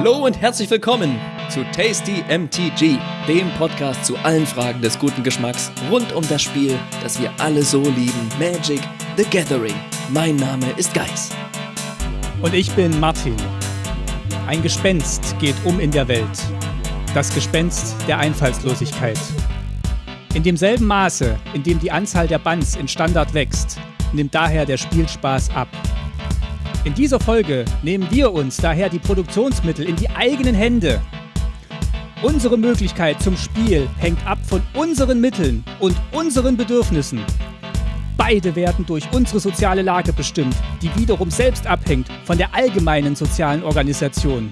Hallo und herzlich willkommen zu Tasty MTG, dem Podcast zu allen Fragen des guten Geschmacks rund um das Spiel, das wir alle so lieben, Magic the Gathering. Mein Name ist Geis. Und ich bin Martin. Ein Gespenst geht um in der Welt. Das Gespenst der Einfallslosigkeit. In demselben Maße, in dem die Anzahl der Bands in Standard wächst, nimmt daher der Spielspaß ab. In dieser Folge nehmen wir uns daher die Produktionsmittel in die eigenen Hände. Unsere Möglichkeit zum Spiel hängt ab von unseren Mitteln und unseren Bedürfnissen. Beide werden durch unsere soziale Lage bestimmt, die wiederum selbst abhängt von der allgemeinen sozialen Organisation.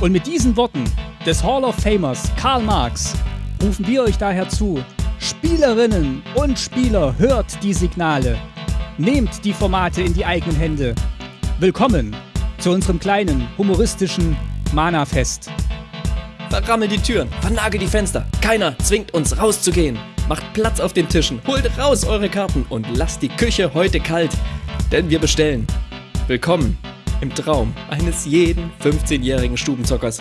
Und mit diesen Worten des Hall of Famers Karl Marx rufen wir euch daher zu, Spielerinnen und Spieler, hört die Signale. Nehmt die Formate in die eigenen Hände. Willkommen zu unserem kleinen, humoristischen Mana-Fest. Verrammel die Türen, vernagel die Fenster. Keiner zwingt uns rauszugehen. Macht Platz auf den Tischen, holt raus eure Karten und lasst die Küche heute kalt. Denn wir bestellen. Willkommen im Traum eines jeden 15-jährigen Stubenzockers.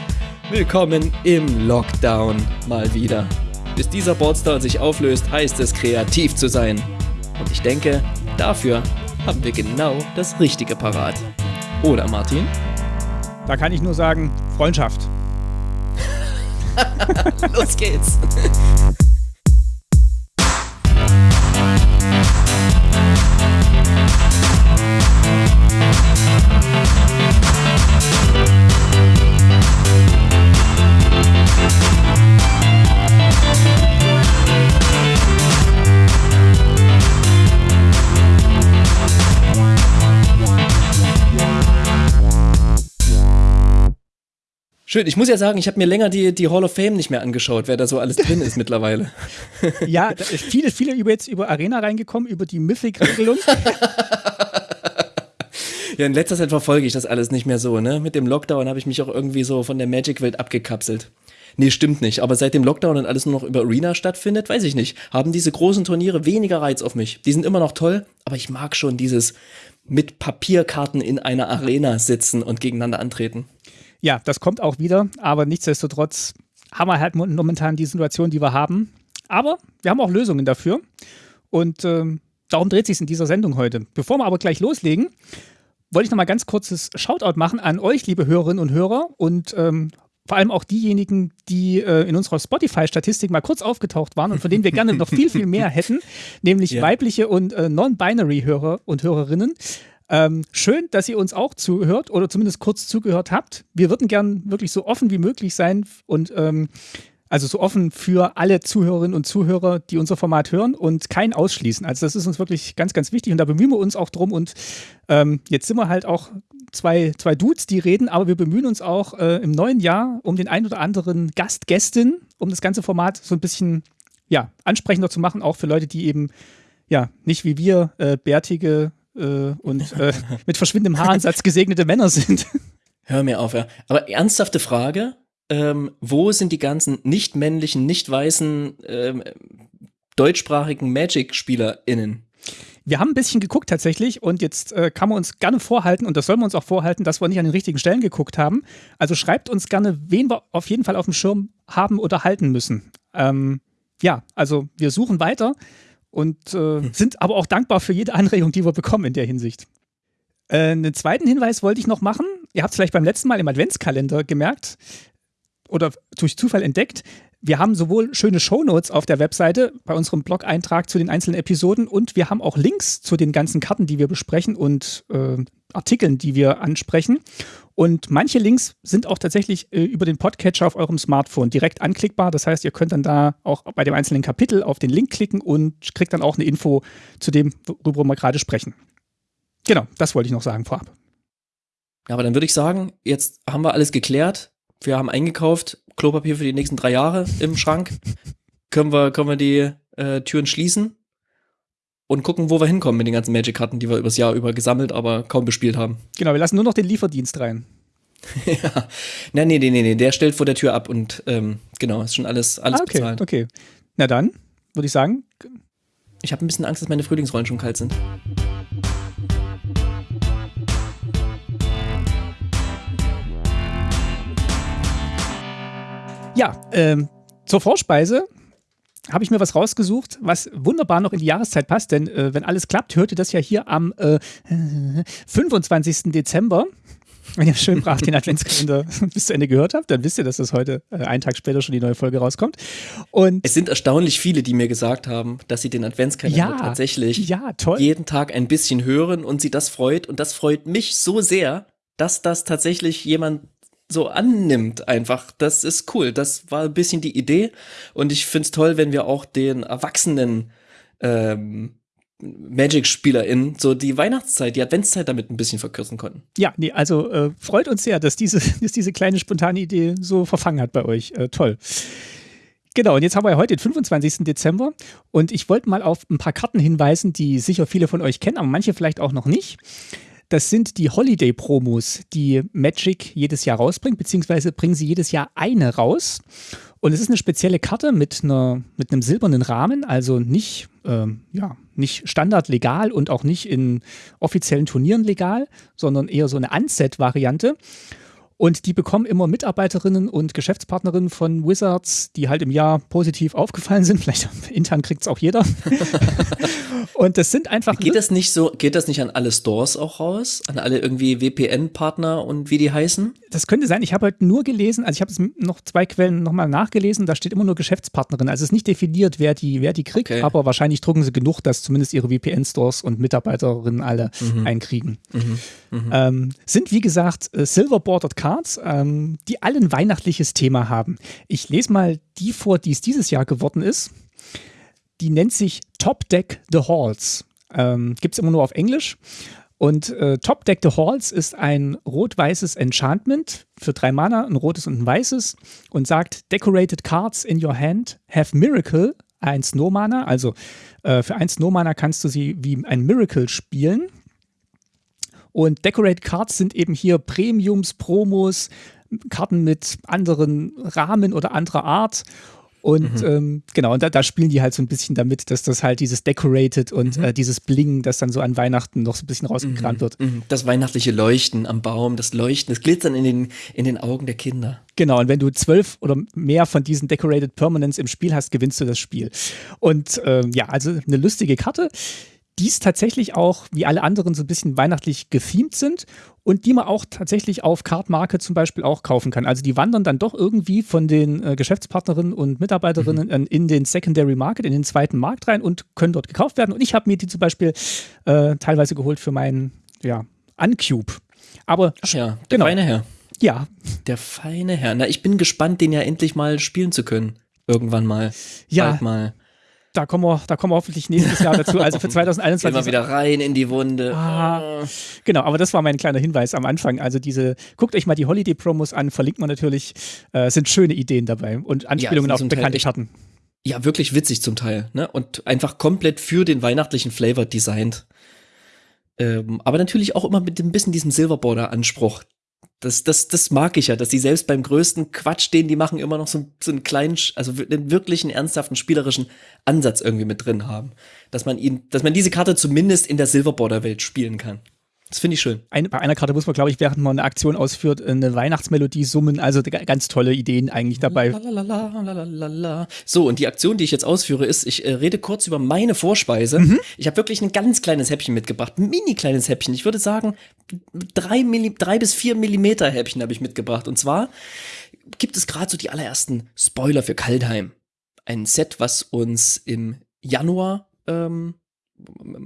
Willkommen im Lockdown mal wieder. Bis dieser Boardstar sich auflöst, heißt es kreativ zu sein. Und ich denke, dafür haben wir genau das Richtige parat. Oder Martin? Da kann ich nur sagen, Freundschaft. Los geht's. Schön, ich muss ja sagen, ich habe mir länger die, die Hall of Fame nicht mehr angeschaut, wer da so alles drin ist mittlerweile. Ja, da ist viele, viele über jetzt über Arena reingekommen, über die Mythic-Regelung. ja, in letzter Zeit verfolge ich das alles nicht mehr so, ne? Mit dem Lockdown habe ich mich auch irgendwie so von der Magic-Welt abgekapselt. Nee, stimmt nicht. Aber seit dem Lockdown und alles nur noch über Arena stattfindet, weiß ich nicht, haben diese großen Turniere weniger Reiz auf mich. Die sind immer noch toll, aber ich mag schon dieses mit Papierkarten in einer Arena sitzen und gegeneinander antreten. Ja, das kommt auch wieder, aber nichtsdestotrotz haben wir halt momentan die Situation, die wir haben. Aber wir haben auch Lösungen dafür und ähm, darum dreht sich in dieser Sendung heute. Bevor wir aber gleich loslegen, wollte ich noch mal ganz kurzes Shoutout machen an euch, liebe Hörerinnen und Hörer und ähm, vor allem auch diejenigen, die äh, in unserer Spotify-Statistik mal kurz aufgetaucht waren und von denen wir gerne noch viel, viel mehr hätten, nämlich yeah. weibliche und äh, non-binary-Hörer und Hörerinnen. Ähm, schön, dass ihr uns auch zuhört oder zumindest kurz zugehört habt. Wir würden gern wirklich so offen wie möglich sein und ähm, also so offen für alle Zuhörerinnen und Zuhörer, die unser Format hören und kein ausschließen. Also das ist uns wirklich ganz, ganz wichtig und da bemühen wir uns auch drum. Und ähm, jetzt sind wir halt auch zwei, zwei Dudes, die reden, aber wir bemühen uns auch äh, im neuen Jahr um den ein oder anderen Gast, Gästin, um das ganze Format so ein bisschen ja, ansprechender zu machen, auch für Leute, die eben ja nicht wie wir äh, bärtige äh, und äh, mit verschwindendem Haaransatz gesegnete Männer sind. Hör mir auf, ja. Aber ernsthafte Frage, ähm, wo sind die ganzen nicht männlichen, nicht weißen, ähm, deutschsprachigen Magic-SpielerInnen? Wir haben ein bisschen geguckt tatsächlich und jetzt äh, kann man uns gerne vorhalten und das sollen wir uns auch vorhalten, dass wir nicht an den richtigen Stellen geguckt haben. Also schreibt uns gerne, wen wir auf jeden Fall auf dem Schirm haben oder halten müssen. Ähm, ja, also wir suchen weiter und äh, hm. sind aber auch dankbar für jede Anregung, die wir bekommen in der Hinsicht. Äh, einen zweiten Hinweis wollte ich noch machen. Ihr habt es vielleicht beim letzten Mal im Adventskalender gemerkt oder durch Zufall entdeckt. Wir haben sowohl schöne Shownotes auf der Webseite bei unserem Blog-Eintrag zu den einzelnen Episoden und wir haben auch Links zu den ganzen Karten, die wir besprechen und äh, Artikeln, die wir ansprechen. Und manche Links sind auch tatsächlich äh, über den Podcatcher auf eurem Smartphone direkt anklickbar. Das heißt, ihr könnt dann da auch bei dem einzelnen Kapitel auf den Link klicken und kriegt dann auch eine Info zu dem, worüber wir gerade sprechen. Genau, das wollte ich noch sagen vorab. Ja, aber dann würde ich sagen, jetzt haben wir alles geklärt. Wir haben eingekauft, Klopapier für die nächsten drei Jahre im Schrank. können, wir, können wir die äh, Türen schließen und gucken, wo wir hinkommen mit den ganzen Magic-Karten, die wir übers Jahr über gesammelt, aber kaum bespielt haben. Genau, wir lassen nur noch den Lieferdienst rein. ja. Nein, nee, nee, nee, nee, der stellt vor der Tür ab und ähm, genau, ist schon alles, alles ah, okay, bezahlt. Okay. Na dann, würde ich sagen. Ich habe ein bisschen Angst, dass meine Frühlingsrollen schon kalt sind. Ja, ähm, zur Vorspeise habe ich mir was rausgesucht, was wunderbar noch in die Jahreszeit passt, denn äh, wenn alles klappt, hört ihr das ja hier am äh, 25. Dezember. Wenn ihr schön brav den Adventskalender bis zu Ende gehört habt, dann wisst ihr, dass das heute äh, einen Tag später schon die neue Folge rauskommt. Und es sind erstaunlich viele, die mir gesagt haben, dass sie den Adventskalender ja, tatsächlich ja, jeden Tag ein bisschen hören und sie das freut. Und das freut mich so sehr, dass das tatsächlich jemand so annimmt einfach. Das ist cool. Das war ein bisschen die Idee. Und ich finde es toll, wenn wir auch den Erwachsenen ähm, Magic-SpielerInnen so die Weihnachtszeit, die Adventszeit damit ein bisschen verkürzen konnten. Ja, nee, also äh, freut uns sehr, dass diese, dass diese kleine spontane Idee so verfangen hat bei euch. Äh, toll. Genau, und jetzt haben wir ja heute den 25. Dezember und ich wollte mal auf ein paar Karten hinweisen, die sicher viele von euch kennen, aber manche vielleicht auch noch nicht. Das sind die Holiday-Promos, die Magic jedes Jahr rausbringt, beziehungsweise bringen sie jedes Jahr eine raus. Und es ist eine spezielle Karte mit, einer, mit einem silbernen Rahmen, also nicht, ähm, ja, nicht standardlegal und auch nicht in offiziellen Turnieren legal, sondern eher so eine Unset-Variante. Und die bekommen immer Mitarbeiterinnen und Geschäftspartnerinnen von Wizards, die halt im Jahr positiv aufgefallen sind. Vielleicht intern kriegt es auch jeder. und das sind einfach. Geht das nicht so, geht das nicht an alle Stores auch raus? An alle irgendwie WPN-Partner und wie die heißen? Das könnte sein. Ich habe heute nur gelesen, also ich habe es noch zwei Quellen nochmal nachgelesen, da steht immer nur Geschäftspartnerin. Also es ist nicht definiert, wer die, wer die kriegt, okay. aber wahrscheinlich drucken sie genug, dass zumindest ihre WPN-Stores und Mitarbeiterinnen alle mhm. einkriegen. Mhm. Mhm. Ähm, sind wie gesagt äh, Silver Bordered Cards Cards, ähm, die alle ein weihnachtliches Thema haben. Ich lese mal die vor, die es dieses Jahr geworden ist. Die nennt sich Top Deck the Halls. Ähm, Gibt es immer nur auf Englisch. Und äh, Top Deck the Halls ist ein rot-weißes Enchantment für drei Mana, ein rotes und ein weißes und sagt: Decorated cards in your hand have Miracle, ein Snow-Mana. Also äh, für ein Snow-Mana kannst du sie wie ein Miracle spielen. Und Decorate Cards sind eben hier Premiums, Promos, Karten mit anderen Rahmen oder anderer Art. Und mhm. ähm, genau, und da, da, spielen die halt so ein bisschen damit, dass das halt dieses Decorated und mhm. äh, dieses Bling, das dann so an Weihnachten noch so ein bisschen rausgekramt mhm. wird. Mhm. Das weihnachtliche Leuchten am Baum, das Leuchten, das Glitzern in den, in den Augen der Kinder. Genau, und wenn du zwölf oder mehr von diesen Decorated Permanents im Spiel hast, gewinnst du das Spiel. Und ähm, ja, also eine lustige Karte dies tatsächlich auch, wie alle anderen, so ein bisschen weihnachtlich gethemed sind und die man auch tatsächlich auf Cardmarket zum Beispiel auch kaufen kann. Also die wandern dann doch irgendwie von den äh, Geschäftspartnerinnen und Mitarbeiterinnen mhm. in den Secondary Market, in den zweiten Markt rein und können dort gekauft werden. Und ich habe mir die zum Beispiel äh, teilweise geholt für meinen, ja, Uncube. Aber Ach ja, der genau. feine Herr. Ja. Der feine Herr. Na, ich bin gespannt, den ja endlich mal spielen zu können. Irgendwann mal. Ja. Bald mal da kommen wir, da kommen wir hoffentlich nächstes Jahr dazu. Also für 2021. Gehen wir wieder rein in die Wunde. Ah, genau, aber das war mein kleiner Hinweis am Anfang. Also diese, guckt euch mal die Holiday-Promos an, verlinkt man natürlich. Äh, sind schöne Ideen dabei und Anspielungen ja, auf bekannte Karten. Ja, wirklich witzig zum Teil. Ne? Und einfach komplett für den weihnachtlichen Flavor designt. Ähm, aber natürlich auch immer mit ein bisschen diesem Silverborder-Anspruch, das, das, das mag ich ja, dass die selbst beim größten Quatsch, den die machen, immer noch so, so einen kleinen, also einen wirklichen ernsthaften spielerischen Ansatz irgendwie mit drin haben. Dass man ihn, dass man diese Karte zumindest in der Silverborder-Welt spielen kann. Das finde ich schön. Ein, bei einer Karte muss man, glaube ich, während man eine Aktion ausführt, eine Weihnachtsmelodie summen. Also ganz tolle Ideen eigentlich dabei. So, und die Aktion, die ich jetzt ausführe, ist, ich äh, rede kurz über meine Vorspeise. Mhm. Ich habe wirklich ein ganz kleines Häppchen mitgebracht. Ein mini kleines Häppchen. Ich würde sagen, drei, Milli drei bis vier Millimeter Häppchen habe ich mitgebracht. Und zwar gibt es gerade so die allerersten Spoiler für Kaldheim. Ein Set, was uns im Januar ähm,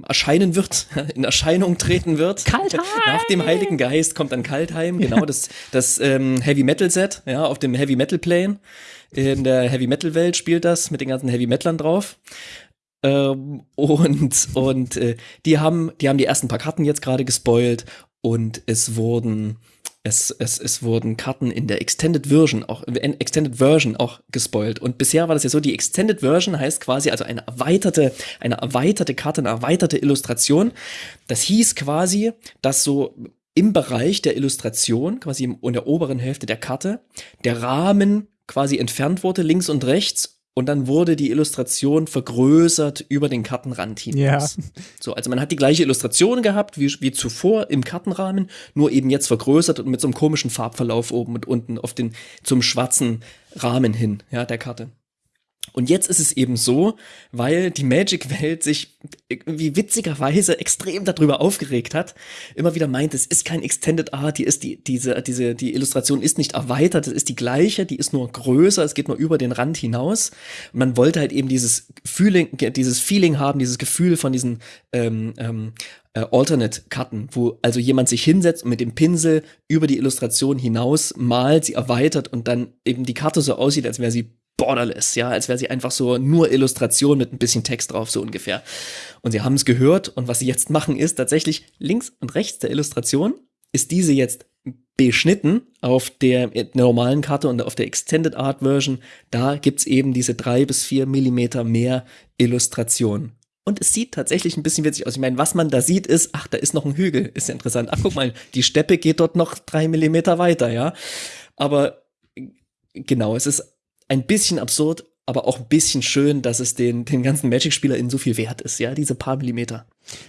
erscheinen wird, in Erscheinung treten wird. Kaltheim! Nach dem Heiligen Geist kommt dann Kaltheim, genau, ja. das, das ähm, Heavy Metal Set, ja, auf dem Heavy Metal Plane. In der Heavy Metal Welt spielt das mit den ganzen Heavy Metalern drauf. Ähm, und und äh, die haben, die haben die ersten paar Karten jetzt gerade gespoilt und es wurden es, es, es wurden Karten in der Extended Version auch, Extended Version auch gespoilt. Und bisher war das ja so, die Extended Version heißt quasi also eine erweiterte, eine erweiterte Karte, eine erweiterte Illustration. Das hieß quasi, dass so im Bereich der Illustration, quasi in der oberen Hälfte der Karte, der Rahmen quasi entfernt wurde, links und rechts, und dann wurde die Illustration vergrößert über den Kartenrand hinaus. Ja. So, also man hat die gleiche Illustration gehabt wie, wie zuvor im Kartenrahmen, nur eben jetzt vergrößert und mit so einem komischen Farbverlauf oben und unten auf den zum schwarzen Rahmen hin, ja, der Karte. Und jetzt ist es eben so, weil die Magic-Welt sich irgendwie witzigerweise extrem darüber aufgeregt hat, immer wieder meint, es ist kein Extended Art, die ist die, diese, diese, die Illustration ist nicht erweitert, es ist die gleiche, die ist nur größer, es geht nur über den Rand hinaus. Und man wollte halt eben dieses Feeling, dieses Feeling haben, dieses Gefühl von diesen ähm, ähm, äh, Alternate-Karten, wo also jemand sich hinsetzt und mit dem Pinsel über die Illustration hinaus malt, sie erweitert und dann eben die Karte so aussieht, als wäre sie borderless, ja, als wäre sie einfach so nur Illustration mit ein bisschen Text drauf, so ungefähr. Und sie haben es gehört und was sie jetzt machen ist tatsächlich links und rechts der Illustration ist diese jetzt beschnitten auf der normalen Karte und auf der Extended Art Version. Da gibt's eben diese drei bis vier Millimeter mehr Illustration. Und es sieht tatsächlich ein bisschen witzig aus. Ich meine, was man da sieht, ist, ach, da ist noch ein Hügel. Ist ja interessant. Ach, guck mal, die Steppe geht dort noch drei Millimeter weiter, ja. Aber genau, es ist ein bisschen absurd, aber auch ein bisschen schön, dass es den, den ganzen Magic-SpielerInnen so viel wert ist, ja, diese paar Millimeter.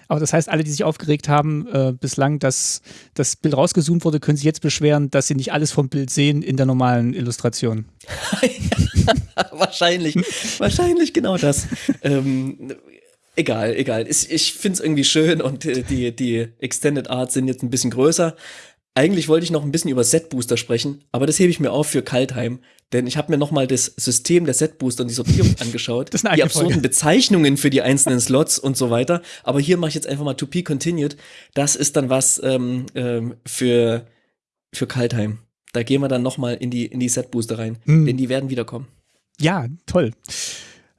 Aber das heißt, alle, die sich aufgeregt haben, äh, bislang, dass das Bild rausgezoomt wurde, können sich jetzt beschweren, dass sie nicht alles vom Bild sehen in der normalen Illustration. wahrscheinlich, wahrscheinlich genau das. ähm, egal, egal. Ich, ich finde es irgendwie schön und äh, die, die Extended Arts sind jetzt ein bisschen größer. Eigentlich wollte ich noch ein bisschen über Set Booster sprechen, aber das hebe ich mir auf für Kaltheim, denn ich habe mir nochmal das System der Set Booster und die Sortierung angeschaut, die absurden Folge. Bezeichnungen für die einzelnen Slots und so weiter. Aber hier mache ich jetzt einfach mal To Be Continued. Das ist dann was ähm, ähm, für für Kaltheim. Da gehen wir dann nochmal in die in die Set Booster rein, hm. denn die werden wiederkommen. Ja, toll.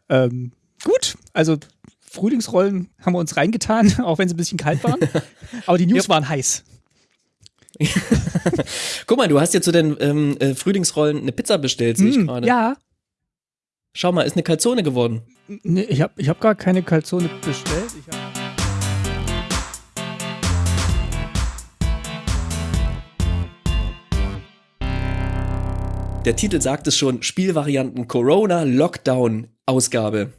Ähm, gut, also Frühlingsrollen haben wir uns reingetan, auch wenn sie ein bisschen kalt waren. Aber die News yep. waren heiß. Guck mal, du hast ja zu den ähm, äh, Frühlingsrollen eine Pizza bestellt, sehe ich mm, gerade. Ja. Schau mal, ist eine Calzone geworden. Nee, ich habe ich hab gar keine Calzone bestellt. Der Titel sagt es schon, Spielvarianten Corona Lockdown Ausgabe.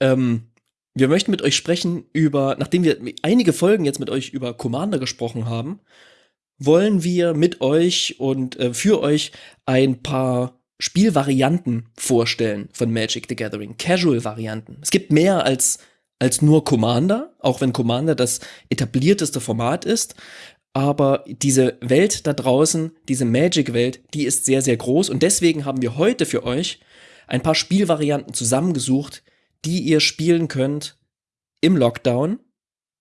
Ähm, wir möchten mit euch sprechen über, nachdem wir einige Folgen jetzt mit euch über Commander gesprochen haben, wollen wir mit euch und äh, für euch ein paar Spielvarianten vorstellen von Magic the Gathering, Casual-Varianten. Es gibt mehr als, als nur Commander, auch wenn Commander das etablierteste Format ist. Aber diese Welt da draußen, diese Magic-Welt, die ist sehr, sehr groß. Und deswegen haben wir heute für euch ein paar Spielvarianten zusammengesucht, die ihr spielen könnt im Lockdown.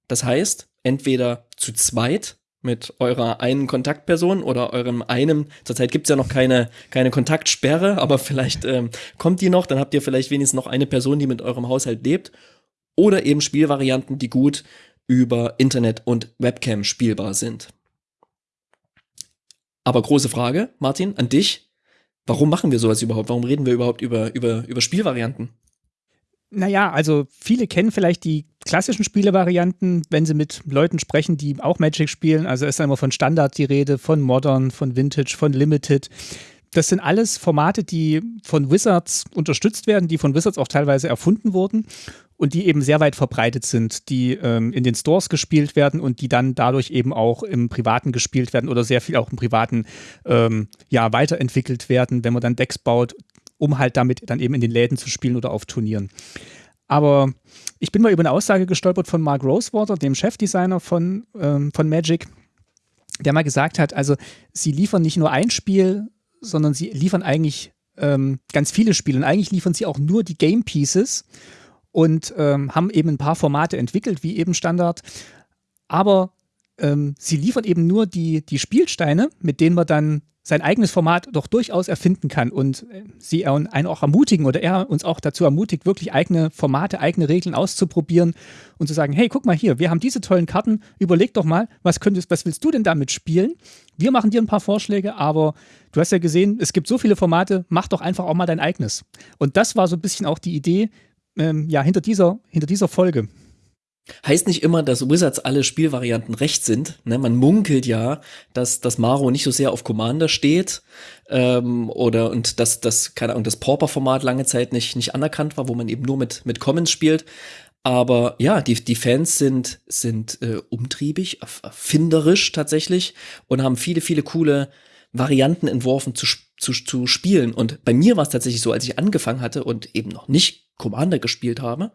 Das heißt, entweder zu zweit mit eurer einen Kontaktperson oder eurem einem, zurzeit gibt es ja noch keine, keine Kontaktsperre, aber vielleicht ähm, kommt die noch, dann habt ihr vielleicht wenigstens noch eine Person, die mit eurem Haushalt lebt. Oder eben Spielvarianten, die gut über Internet und Webcam spielbar sind. Aber große Frage, Martin, an dich. Warum machen wir sowas überhaupt? Warum reden wir überhaupt über, über, über Spielvarianten? Naja, also viele kennen vielleicht die klassischen Spielevarianten, wenn sie mit Leuten sprechen, die auch Magic spielen. Also ist immer von Standard die Rede, von Modern, von Vintage, von Limited. Das sind alles Formate, die von Wizards unterstützt werden, die von Wizards auch teilweise erfunden wurden und die eben sehr weit verbreitet sind, die ähm, in den Stores gespielt werden und die dann dadurch eben auch im Privaten gespielt werden oder sehr viel auch im Privaten ähm, ja, weiterentwickelt werden, wenn man dann Decks baut, um halt damit dann eben in den Läden zu spielen oder auf Turnieren. Aber ich bin mal über eine Aussage gestolpert von Mark Rosewater, dem Chefdesigner von, ähm, von Magic, der mal gesagt hat, also sie liefern nicht nur ein Spiel, sondern sie liefern eigentlich ähm, ganz viele Spiele. Und eigentlich liefern sie auch nur die Game Pieces und ähm, haben eben ein paar Formate entwickelt, wie eben Standard. Aber ähm, sie liefern eben nur die, die Spielsteine, mit denen man dann sein eigenes Format doch durchaus erfinden kann und äh, sie einen auch ermutigen oder er uns auch dazu ermutigt, wirklich eigene Formate, eigene Regeln auszuprobieren und zu sagen, hey, guck mal hier, wir haben diese tollen Karten, überleg doch mal, was könntest, was willst du denn damit spielen? Wir machen dir ein paar Vorschläge, aber du hast ja gesehen, es gibt so viele Formate, mach doch einfach auch mal dein eigenes. Und das war so ein bisschen auch die Idee, ähm, ja, hinter dieser, hinter dieser Folge. Heißt nicht immer, dass Wizards alle Spielvarianten recht sind. Ne? Man munkelt ja, dass, dass Maro nicht so sehr auf Commander steht ähm, oder und dass das, keine Ahnung, das Pauper-Format lange Zeit nicht, nicht anerkannt war, wo man eben nur mit, mit Commons spielt. Aber ja, die, die Fans sind, sind äh, umtriebig, erfinderisch tatsächlich und haben viele, viele coole Varianten entworfen zu, zu, zu spielen. Und bei mir war es tatsächlich so, als ich angefangen hatte und eben noch nicht Commander gespielt habe,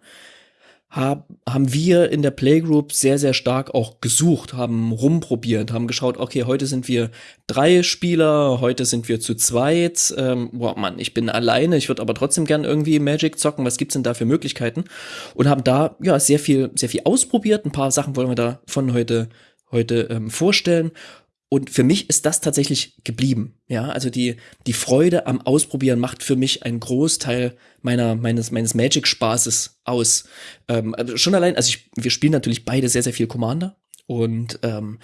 hab, haben wir in der Playgroup sehr, sehr stark auch gesucht, haben rumprobiert, haben geschaut, okay, heute sind wir drei Spieler, heute sind wir zu zweit. Ähm, boah, Mann, ich bin alleine, ich würde aber trotzdem gern irgendwie Magic zocken. Was gibt's denn da für Möglichkeiten? Und haben da ja sehr viel, sehr viel ausprobiert. Ein paar Sachen wollen wir davon heute heute ähm, vorstellen und für mich ist das tatsächlich geblieben. Ja, also die, die Freude am Ausprobieren macht für mich einen Großteil meiner, meines, meines Magic-Spaßes aus. Ähm, also schon allein, also ich, wir spielen natürlich beide sehr, sehr viel Commander. Und ähm,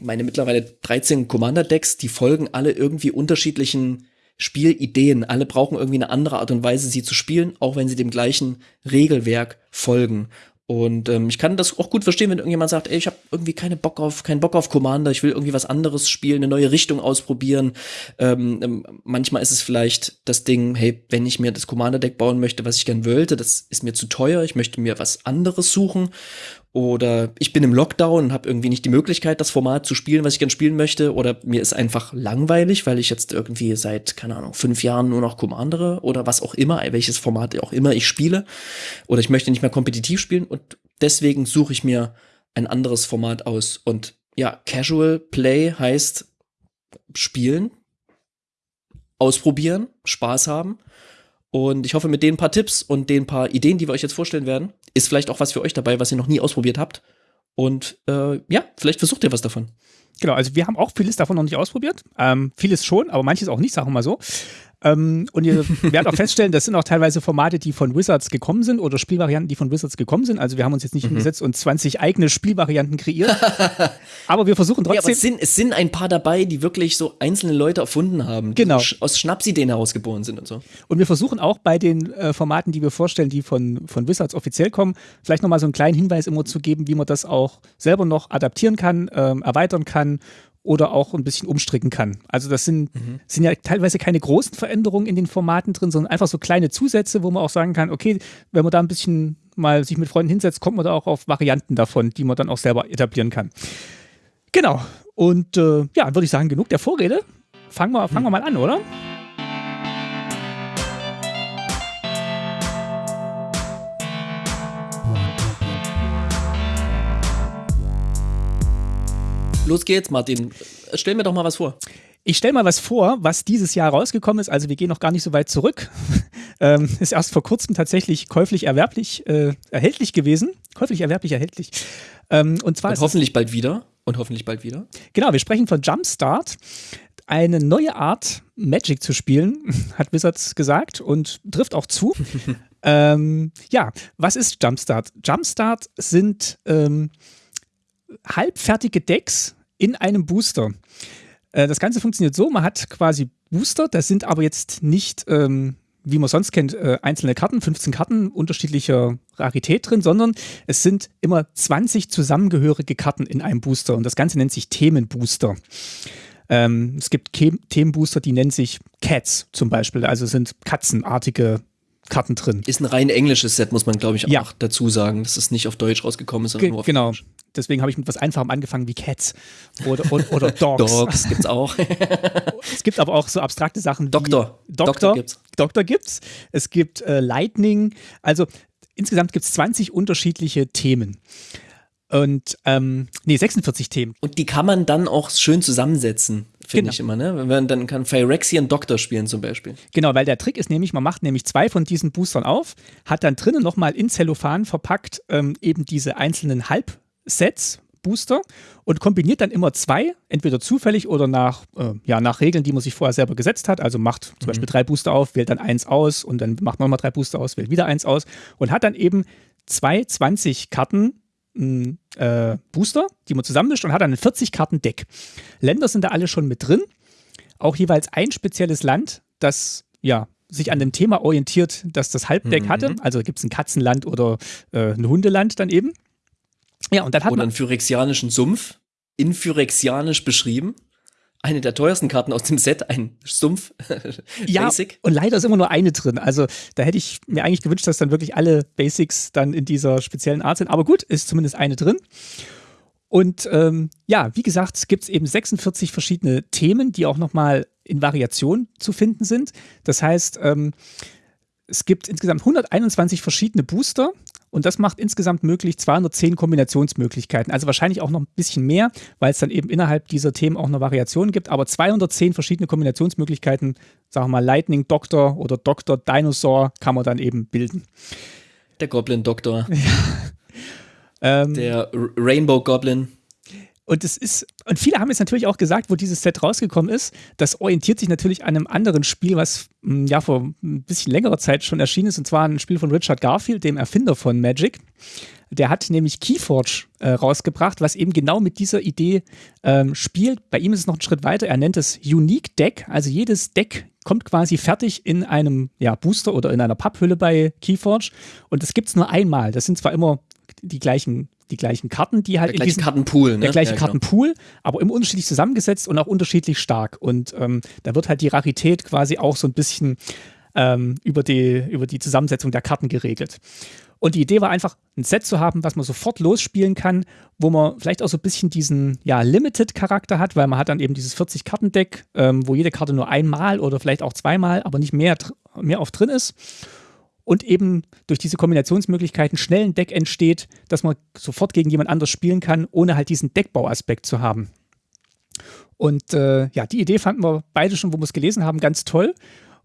meine mittlerweile 13 Commander-Decks, die folgen alle irgendwie unterschiedlichen Spielideen. Alle brauchen irgendwie eine andere Art und Weise, sie zu spielen, auch wenn sie dem gleichen Regelwerk folgen. Und ähm, ich kann das auch gut verstehen, wenn irgendjemand sagt, ey, ich habe irgendwie keine Bock auf, keinen Bock auf Commander, ich will irgendwie was anderes spielen, eine neue Richtung ausprobieren. Ähm, ähm, manchmal ist es vielleicht das Ding, hey, wenn ich mir das Commander-Deck bauen möchte, was ich gern wollte, das ist mir zu teuer, ich möchte mir was anderes suchen. Oder ich bin im Lockdown und habe irgendwie nicht die Möglichkeit, das Format zu spielen, was ich gern spielen möchte. Oder mir ist einfach langweilig, weil ich jetzt irgendwie seit, keine Ahnung, fünf Jahren nur noch Commandere oder was auch immer, welches Format auch immer ich spiele. Oder ich möchte nicht mehr kompetitiv spielen und deswegen suche ich mir ein anderes Format aus. Und ja, Casual Play heißt spielen, ausprobieren, Spaß haben. Und ich hoffe, mit den paar Tipps und den paar Ideen, die wir euch jetzt vorstellen werden, ist vielleicht auch was für euch dabei, was ihr noch nie ausprobiert habt. Und äh, ja, vielleicht versucht ihr was davon. Genau, also wir haben auch vieles davon noch nicht ausprobiert. Ähm, vieles schon, aber manches auch nicht, sagen wir mal so. Ähm, und ihr werdet auch feststellen, das sind auch teilweise Formate, die von Wizards gekommen sind oder Spielvarianten, die von Wizards gekommen sind. Also wir haben uns jetzt nicht mhm. hingesetzt und 20 eigene Spielvarianten kreiert. aber wir versuchen trotzdem. Ja, aber es sind, es sind ein paar dabei, die wirklich so einzelne Leute erfunden haben, genau. die aus Schnapsideen herausgeboren sind und so. Und wir versuchen auch bei den äh, Formaten, die wir vorstellen, die von, von Wizards offiziell kommen, vielleicht nochmal so einen kleinen Hinweis immer zu geben, wie man das auch selber noch adaptieren kann, ähm, erweitern kann oder auch ein bisschen umstricken kann. Also das sind, mhm. sind ja teilweise keine großen Veränderungen in den Formaten drin, sondern einfach so kleine Zusätze, wo man auch sagen kann, okay, wenn man da ein bisschen mal sich mit Freunden hinsetzt, kommt man da auch auf Varianten davon, die man dann auch selber etablieren kann. Genau. Und äh, ja, würde ich sagen, genug der Vorrede. Fangen wir, fangen wir mal an, oder? Los geht's, Martin. Stell mir doch mal was vor. Ich stelle mal was vor, was dieses Jahr rausgekommen ist. Also wir gehen noch gar nicht so weit zurück. ähm, ist erst vor kurzem tatsächlich käuflich erwerblich äh, erhältlich gewesen. Käuflich erwerblich erhältlich. Ähm, und zwar und hoffentlich bald wieder. Und hoffentlich bald wieder. Genau, wir sprechen von Jumpstart. Eine neue Art, Magic zu spielen, hat Wizards gesagt und trifft auch zu. ähm, ja, was ist Jumpstart? Jumpstart sind ähm, halbfertige Decks in einem Booster. Äh, das Ganze funktioniert so, man hat quasi Booster, das sind aber jetzt nicht, ähm, wie man sonst kennt, äh, einzelne Karten, 15 Karten unterschiedlicher Rarität drin, sondern es sind immer 20 zusammengehörige Karten in einem Booster und das Ganze nennt sich Themenbooster. Ähm, es gibt Themenbooster, die nennen sich Cats zum Beispiel, also sind katzenartige Karten drin. Ist ein rein englisches Set, muss man, glaube ich, auch ja. dazu sagen, dass es nicht auf Deutsch rausgekommen ist, sondern Ge nur auf Genau. Englisch. Deswegen habe ich mit was Einfachem angefangen wie Cats oder, oder, oder Dogs. Dogs gibt es auch. es gibt aber auch so abstrakte Sachen Doktor. wie Doktor. Doktor gibt's. Doktor gibt's. Es gibt äh, Lightning. Also insgesamt gibt es 20 unterschiedliche Themen. Und ähm, nee, 46 Themen. Und die kann man dann auch schön zusammensetzen, finde genau. ich immer, ne? Wenn dann kann Phyrexian Doktor spielen zum Beispiel. Genau, weil der Trick ist nämlich, man macht nämlich zwei von diesen Boostern auf, hat dann drinnen nochmal in Zellophan verpackt ähm, eben diese einzelnen Halb- Sets, Booster und kombiniert dann immer zwei, entweder zufällig oder nach, äh, ja, nach Regeln, die man sich vorher selber gesetzt hat. Also macht zum mhm. Beispiel drei Booster auf, wählt dann eins aus und dann macht man nochmal drei Booster aus, wählt wieder eins aus und hat dann eben zwei 20 Karten äh, Booster, die man zusammenmischt und hat dann ein 40 Karten Deck. Länder sind da alle schon mit drin. Auch jeweils ein spezielles Land, das ja sich an dem Thema orientiert, das das Halbdeck mhm. hatte. Also gibt es ein Katzenland oder äh, ein Hundeland dann eben. Ja, und dann hat oder man einen phyrexianischen Sumpf in Phyrexianisch beschrieben eine der teuersten Karten aus dem Set, ein Sumpf. ja, Basic. und leider ist immer nur eine drin. Also da hätte ich mir eigentlich gewünscht, dass dann wirklich alle Basics dann in dieser speziellen Art sind. Aber gut, ist zumindest eine drin. Und ähm, ja, wie gesagt, gibt es eben 46 verschiedene Themen, die auch nochmal in Variation zu finden sind. Das heißt, ähm, es gibt insgesamt 121 verschiedene Booster und das macht insgesamt möglich 210 Kombinationsmöglichkeiten. Also wahrscheinlich auch noch ein bisschen mehr, weil es dann eben innerhalb dieser Themen auch noch Variationen gibt. Aber 210 verschiedene Kombinationsmöglichkeiten, sagen wir mal Lightning Doctor oder Doctor Dinosaur, kann man dann eben bilden. Der Goblin Doktor. Ja. Ähm, Der Rainbow Goblin. Und es ist, und viele haben jetzt natürlich auch gesagt, wo dieses Set rausgekommen ist, das orientiert sich natürlich an einem anderen Spiel, was hm, ja vor ein bisschen längerer Zeit schon erschienen ist, und zwar ein Spiel von Richard Garfield, dem Erfinder von Magic. Der hat nämlich Keyforge äh, rausgebracht, was eben genau mit dieser Idee ähm, spielt. Bei ihm ist es noch ein Schritt weiter. Er nennt es Unique Deck. Also jedes Deck kommt quasi fertig in einem ja, Booster oder in einer Papphülle bei Keyforge. Und das gibt es nur einmal. Das sind zwar immer die gleichen die gleichen Karten, die halt der gleiche Kartenpool, ne? der gleiche ja, genau. Kartenpool, genau. aber immer unterschiedlich zusammengesetzt und auch unterschiedlich stark. Und ähm, da wird halt die Rarität quasi auch so ein bisschen ähm, über, die, über die Zusammensetzung der Karten geregelt. Und die Idee war einfach, ein Set zu haben, was man sofort losspielen kann, wo man vielleicht auch so ein bisschen diesen ja, Limited-Charakter hat, weil man hat dann eben dieses 40-Karten-Deck, ähm, wo jede Karte nur einmal oder vielleicht auch zweimal, aber nicht mehr, mehr oft drin ist und eben durch diese Kombinationsmöglichkeiten schnell ein Deck entsteht, dass man sofort gegen jemand anders spielen kann, ohne halt diesen Deckbauaspekt zu haben. Und äh, ja, die Idee fanden wir beide schon, wo wir es gelesen haben, ganz toll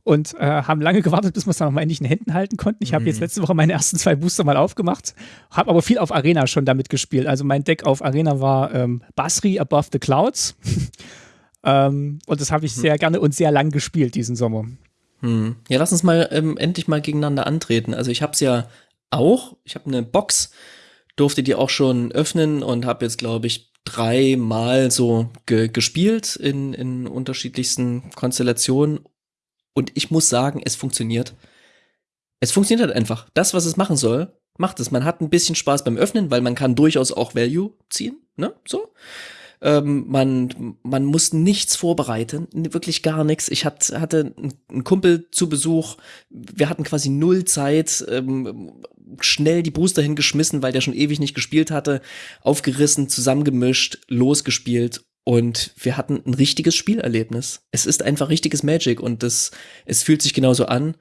und äh, haben lange gewartet, bis wir es dann nochmal endlich in den Händen halten konnten. Ich habe jetzt mhm. letzte Woche meine ersten zwei Booster mal aufgemacht, habe aber viel auf Arena schon damit gespielt. Also mein Deck auf Arena war ähm, Basri Above the Clouds. ähm, und das habe ich mhm. sehr gerne und sehr lang gespielt diesen Sommer. Hm. Ja, lass uns mal ähm, endlich mal gegeneinander antreten. Also ich habe es ja auch. Ich habe eine Box, durfte die auch schon öffnen und habe jetzt, glaube ich, dreimal so ge gespielt in, in unterschiedlichsten Konstellationen. Und ich muss sagen, es funktioniert. Es funktioniert halt einfach. Das, was es machen soll, macht es. Man hat ein bisschen Spaß beim Öffnen, weil man kann durchaus auch Value ziehen, ne? So. Ähm, man, man muss nichts vorbereiten, wirklich gar nichts. Ich hat, hatte einen Kumpel zu Besuch. Wir hatten quasi null Zeit, ähm, schnell die Booster hingeschmissen, weil der schon ewig nicht gespielt hatte, aufgerissen, zusammengemischt, losgespielt und wir hatten ein richtiges Spielerlebnis. Es ist einfach richtiges Magic und das, es fühlt sich genauso an.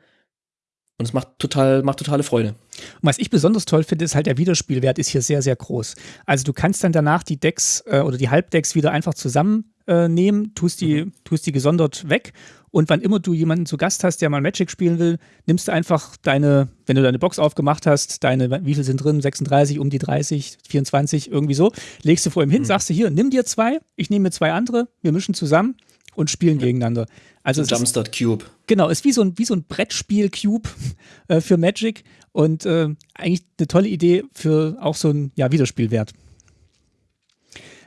Und es macht total, macht totale Freude. Und was ich besonders toll finde, ist halt der Wiederspielwert ist hier sehr, sehr groß. Also du kannst dann danach die Decks äh, oder die Halbdecks wieder einfach zusammennehmen, äh, tust, die, mhm. tust die gesondert weg und wann immer du jemanden zu Gast hast, der mal Magic spielen will, nimmst du einfach deine, wenn du deine Box aufgemacht hast, deine, wie viel sind drin? 36, um die 30, 24, irgendwie so, legst du vor ihm hin, mhm. sagst du hier, nimm dir zwei, ich nehme mir zwei andere, wir mischen zusammen und spielen ja. gegeneinander. Also so Jumpstart Cube. Genau, ist wie so ein, wie so ein Brettspiel-Cube äh, für Magic und äh, eigentlich eine tolle Idee für auch so einen ja, Wiederspielwert.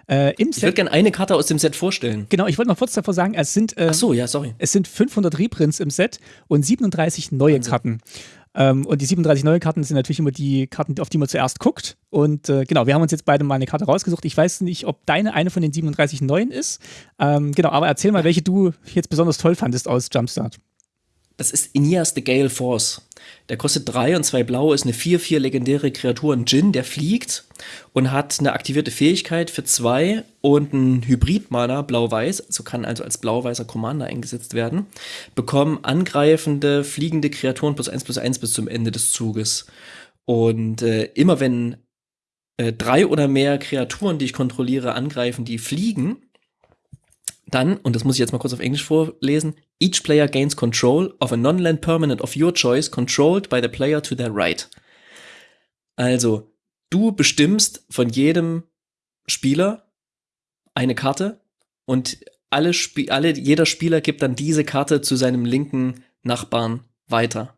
Äh, ich würde gerne eine Karte aus dem Set vorstellen. Genau, ich wollte noch kurz davor sagen, es sind, äh, Ach so, ja, sorry. es sind 500 Reprints im Set und 37 neue Wahnsinn. Karten. Ähm, und die 37 neue Karten sind natürlich immer die Karten, auf die man zuerst guckt. Und äh, genau, wir haben uns jetzt beide mal eine Karte rausgesucht. Ich weiß nicht, ob deine eine von den 37 neuen ist. Ähm, genau, aber erzähl mal, welche du jetzt besonders toll fandest aus Jumpstart. Das ist Ineas the Gale Force. Der kostet drei und zwei blau, ist eine 4-4 legendäre Kreatur, ein Djinn, der fliegt und hat eine aktivierte Fähigkeit für zwei und ein Hybrid-Mana, blau-weiß, also kann also als blau-weißer Commander eingesetzt werden, bekommen angreifende, fliegende Kreaturen plus eins plus eins bis zum Ende des Zuges. Und äh, immer wenn äh, drei oder mehr Kreaturen, die ich kontrolliere, angreifen, die fliegen, dann, und das muss ich jetzt mal kurz auf Englisch vorlesen, each player gains control of a non-land permanent of your choice controlled by the player to their right. Also, du bestimmst von jedem Spieler eine Karte und alle, Sp alle, jeder Spieler gibt dann diese Karte zu seinem linken Nachbarn weiter.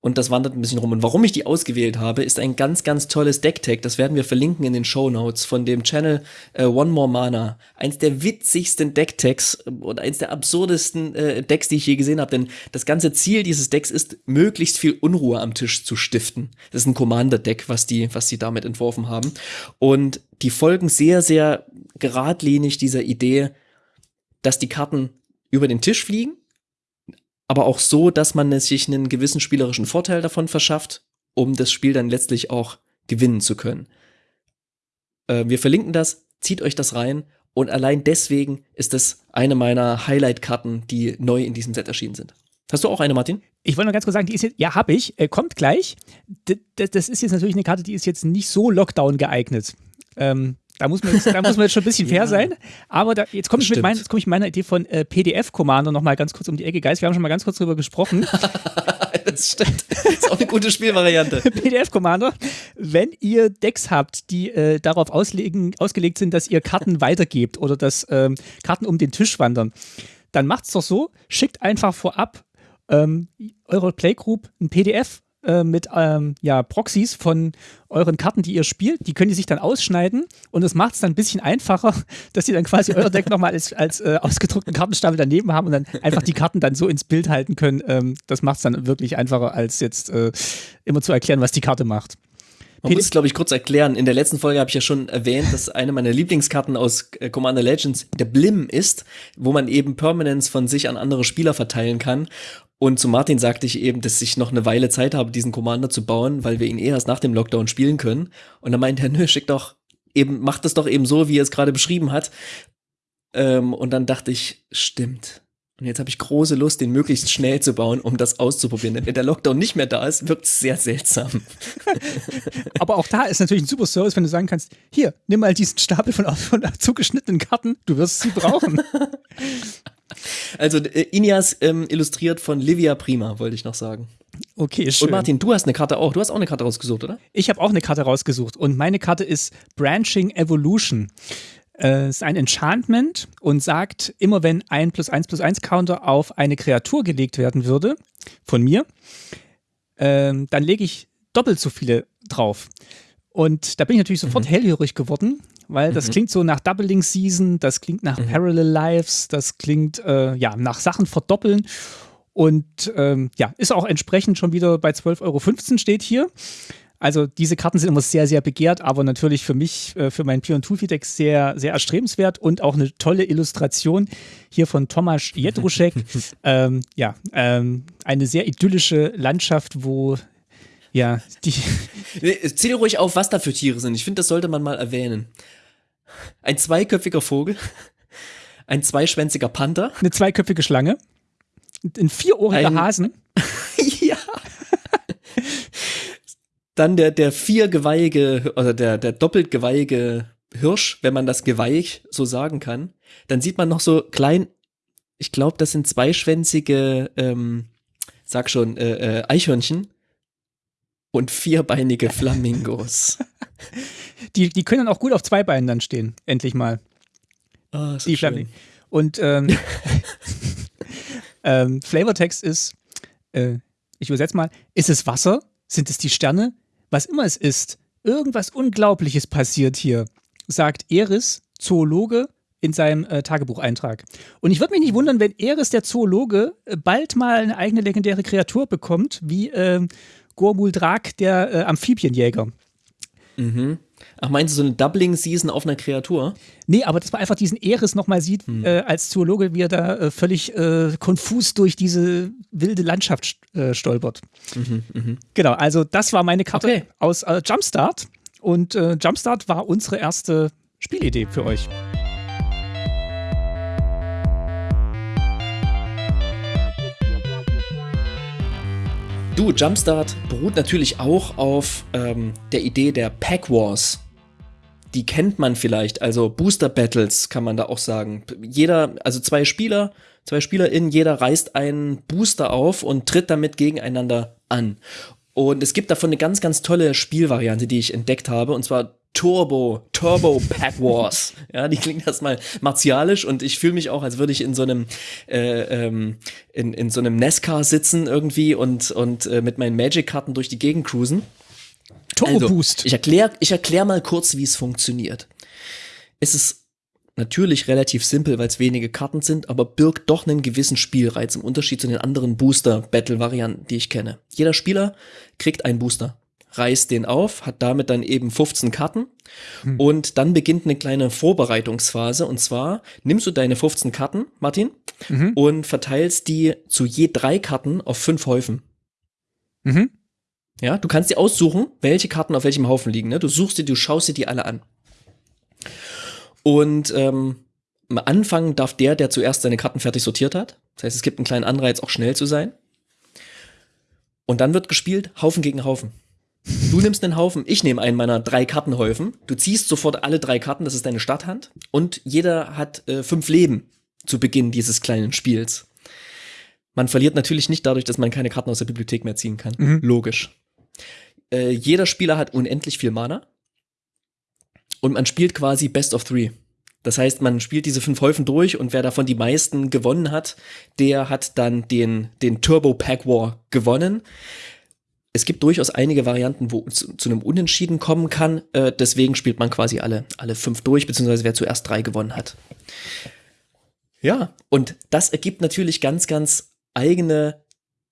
Und das wandert ein bisschen rum. Und warum ich die ausgewählt habe, ist ein ganz, ganz tolles Decktag. Das werden wir verlinken in den Show Notes von dem Channel äh, One More Mana. Eins der witzigsten Decktags und eins der absurdesten äh, Decks, die ich je gesehen habe. Denn das ganze Ziel dieses Decks ist, möglichst viel Unruhe am Tisch zu stiften. Das ist ein Commander-Deck, was die, was die damit entworfen haben. Und die folgen sehr, sehr geradlinig dieser Idee, dass die Karten über den Tisch fliegen aber auch so, dass man sich einen gewissen spielerischen Vorteil davon verschafft, um das Spiel dann letztlich auch gewinnen zu können. Äh, wir verlinken das, zieht euch das rein und allein deswegen ist das eine meiner Highlight-Karten, die neu in diesem Set erschienen sind. Hast du auch eine, Martin? Ich wollte nur ganz kurz sagen, die ist jetzt, ja, habe ich, äh, kommt gleich. D das ist jetzt natürlich eine Karte, die ist jetzt nicht so Lockdown geeignet. Ähm, da muss man jetzt, da muss man jetzt schon ein bisschen fair ja. sein. Aber da, jetzt komme ich, mit mein, komm ich mit meiner Idee von äh, PDF-Commander nochmal ganz kurz um die Ecke. Geist, wir haben schon mal ganz kurz drüber gesprochen. das stimmt. Das ist auch eine gute Spielvariante. PDF-Commander. Wenn ihr Decks habt, die äh, darauf auslegen, ausgelegt sind, dass ihr Karten weitergebt oder dass ähm, Karten um den Tisch wandern, dann macht es doch so, schickt einfach vorab ähm, eurer Playgroup ein PDF äh, mit ähm, ja, Proxys von euren Karten, die ihr spielt. Die könnt ihr sich dann ausschneiden und es macht es dann ein bisschen einfacher, dass ihr dann quasi euer Deck nochmal als, als äh, ausgedruckten Kartenstapel daneben haben und dann einfach die Karten dann so ins Bild halten können. Ähm, das macht es dann wirklich einfacher, als jetzt äh, immer zu erklären, was die Karte macht. Man muss es, glaube ich, kurz erklären. In der letzten Folge habe ich ja schon erwähnt, dass eine meiner Lieblingskarten aus äh, Commander Legends der Blim ist, wo man eben Permanence von sich an andere Spieler verteilen kann. Und zu Martin sagte ich eben, dass ich noch eine Weile Zeit habe, diesen Commander zu bauen, weil wir ihn eh erst nach dem Lockdown spielen können. Und dann meinte er, nö, schick doch eben, macht das doch eben so, wie er es gerade beschrieben hat. Ähm, und dann dachte ich, stimmt. Und jetzt habe ich große Lust, den möglichst schnell zu bauen, um das auszuprobieren. Denn wenn der Lockdown nicht mehr da ist, wirkt es sehr seltsam. Aber auch da ist natürlich ein super Service, wenn du sagen kannst, hier, nimm mal diesen Stapel von, von zugeschnittenen Karten, du wirst sie brauchen. Also äh, Inias ähm, illustriert von Livia Prima, wollte ich noch sagen. Okay, schön. Und Martin, du hast eine Karte auch. Du hast auch eine Karte rausgesucht, oder? Ich habe auch eine Karte rausgesucht. Und meine Karte ist Branching Evolution. Äh, ist ein Enchantment und sagt, immer wenn ein plus eins plus eins Counter auf eine Kreatur gelegt werden würde, von mir, äh, dann lege ich doppelt so viele drauf. Und da bin ich natürlich sofort mhm. hellhörig geworden, weil das mhm. klingt so nach Doubling Season, das klingt nach mhm. Parallel Lives, das klingt äh, ja nach Sachen verdoppeln. Und ähm, ja, ist auch entsprechend schon wieder bei 12,15 Euro steht hier. Also diese Karten sind immer sehr, sehr begehrt, aber natürlich für mich, äh, für mein Pion Toolfeed Deck sehr, sehr erstrebenswert und auch eine tolle Illustration hier von Tomasz Jedruszek. ähm, ja, ähm, eine sehr idyllische Landschaft, wo ja, die. Zähl ruhig auf, was da für Tiere sind. Ich finde, das sollte man mal erwähnen. Ein zweiköpfiger Vogel, ein zweischwänziger Panther, eine zweiköpfige Schlange, ein vierohriger ein, Hasen. ja. Dann der, der viergeweihige, oder der, der doppelt geweihige Hirsch, wenn man das Geweih so sagen kann. Dann sieht man noch so klein, ich glaube, das sind zweischwänzige, ähm, sag schon, äh, äh, Eichhörnchen und vierbeinige Flamingos. die, die können dann auch gut auf zwei Beinen dann stehen, endlich mal. Oh, die Flamingos. Und ähm, ähm, Flavortext ist, äh, ich übersetze mal, ist es Wasser? Sind es die Sterne? Was immer es ist, irgendwas Unglaubliches passiert hier, sagt Eris, Zoologe, in seinem äh, Tagebucheintrag. Und ich würde mich nicht wundern, wenn Eris, der Zoologe, äh, bald mal eine eigene legendäre Kreatur bekommt, wie äh, Gormul Drak, der äh, Amphibienjäger. Mhm. Ach, meinst du so eine Doubling-Season auf einer Kreatur? Nee, aber dass man einfach diesen Eris nochmal sieht, hm. äh, als Zoologe, wie er da äh, völlig äh, konfus durch diese wilde Landschaft äh, stolpert. Mhm, mh. Genau, also das war meine Karte okay. aus äh, Jumpstart. Und äh, Jumpstart war unsere erste Spielidee für euch. Du, Jumpstart beruht natürlich auch auf ähm, der Idee der Pack Wars. Die kennt man vielleicht, also Booster Battles kann man da auch sagen. Jeder, also zwei Spieler, zwei SpielerInnen, jeder reißt einen Booster auf und tritt damit gegeneinander an. Und es gibt davon eine ganz, ganz tolle Spielvariante, die ich entdeckt habe, und zwar Turbo, Turbo Pack Wars. Ja, die klingt erstmal martialisch und ich fühle mich auch, als würde ich in so einem äh, ähm, in, in so einem Nescar sitzen irgendwie und, und äh, mit meinen Magic-Karten durch die Gegend cruisen. Turbo Also, Boost. ich erkläre ich erklär mal kurz, wie es funktioniert. Es ist natürlich relativ simpel, weil es wenige Karten sind, aber birgt doch einen gewissen Spielreiz im Unterschied zu den anderen Booster-Battle-Varianten, die ich kenne. Jeder Spieler kriegt einen Booster, reißt den auf, hat damit dann eben 15 Karten und dann beginnt eine kleine Vorbereitungsphase und zwar nimmst du deine 15 Karten, Martin, und verteilst die zu je drei Karten auf fünf Häufen. Mhm. Ja, du kannst dir aussuchen, welche Karten auf welchem Haufen liegen. Ne? Du suchst dir, du schaust dir die alle an. Und ähm, am Anfang darf der, der zuerst seine Karten fertig sortiert hat, das heißt, es gibt einen kleinen Anreiz, auch schnell zu sein. Und dann wird gespielt, Haufen gegen Haufen. Du nimmst einen Haufen, ich nehme einen meiner drei Kartenhäufen. Du ziehst sofort alle drei Karten, das ist deine Starthand. Und jeder hat äh, fünf Leben zu Beginn dieses kleinen Spiels. Man verliert natürlich nicht dadurch, dass man keine Karten aus der Bibliothek mehr ziehen kann. Logisch. Äh, jeder Spieler hat unendlich viel Mana. Und man spielt quasi Best of Three. Das heißt, man spielt diese fünf Häufen durch und wer davon die meisten gewonnen hat, der hat dann den, den Turbo Pack War gewonnen. Es gibt durchaus einige Varianten, wo zu, zu einem Unentschieden kommen kann. Äh, deswegen spielt man quasi alle, alle fünf durch, beziehungsweise wer zuerst drei gewonnen hat. Ja, und das ergibt natürlich ganz, ganz eigene,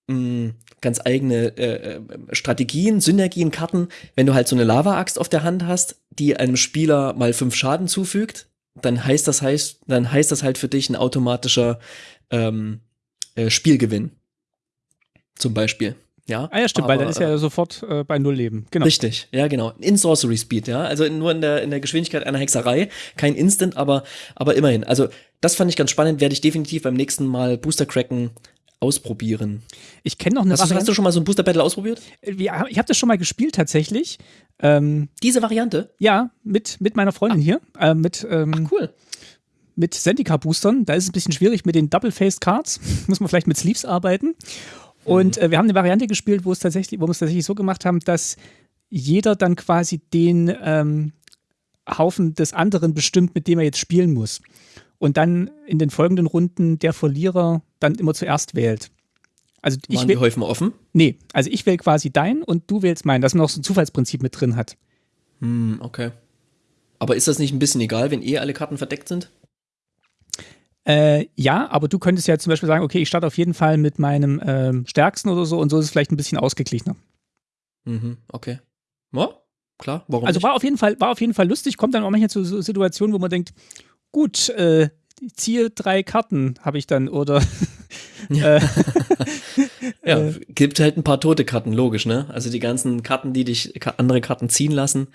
mh, ganz eigene äh, äh, Strategien, Synergien, Karten. Wenn du halt so eine Lava-Axt auf der Hand hast, die einem Spieler mal fünf Schaden zufügt, dann heißt das heißt, dann heißt das halt für dich ein automatischer ähm, äh, Spielgewinn. Zum Beispiel. Ja, Ah ja, stimmt, weil dann Aber, ist er sofort äh, bei Null Leben. Genau. Richtig, ja, genau. In Sorcery Speed, ja. Also in, nur in der, in der Geschwindigkeit einer Hexerei. Kein Instant, aber, aber immerhin. Also, das fand ich ganz spannend, werde ich definitiv beim nächsten Mal Booster Cracken ausprobieren. Ich kenne noch eine Hast, du- hast Variante. du schon mal so ein Booster Battle ausprobiert? Wir- Ich habe das schon mal gespielt tatsächlich. Ähm, Diese Variante? ja, mit, mit meiner Freundin hier. Äh, mit, ähm, Cool. mit Zendika-Boostern. Da ist es ein bisschen schwierig mit den Double-Faced Cards. Muss man vielleicht mit Sleeves arbeiten. Und äh, wir haben eine Variante gespielt, wo es tatsächlich, wo wir es tatsächlich so gemacht haben, dass jeder dann quasi den ähm, Haufen des anderen bestimmt, mit dem er jetzt spielen muss. Und dann in den folgenden Runden der Verlierer dann immer zuerst wählt. Also ich Waren die Häufen offen? nee, also ich wähle quasi deinen und du wählst meinen, dass man noch so ein Zufallsprinzip mit drin hat. Hm, okay. Aber ist das nicht ein bisschen egal, wenn eh alle Karten verdeckt sind? Äh, ja, aber du könntest ja zum Beispiel sagen, okay, ich starte auf jeden Fall mit meinem ähm, stärksten oder so und so ist es vielleicht ein bisschen ausgeglichener. Mhm, okay. Ja, klar, warum Also nicht? war auf jeden Fall, war auf jeden Fall lustig, kommt dann auch manchmal zu so Situationen, wo man denkt, gut, äh, ziehe drei Karten, habe ich dann, oder äh, Ja, gibt halt ein paar tote Karten, logisch, ne? Also die ganzen Karten, die dich andere Karten ziehen lassen,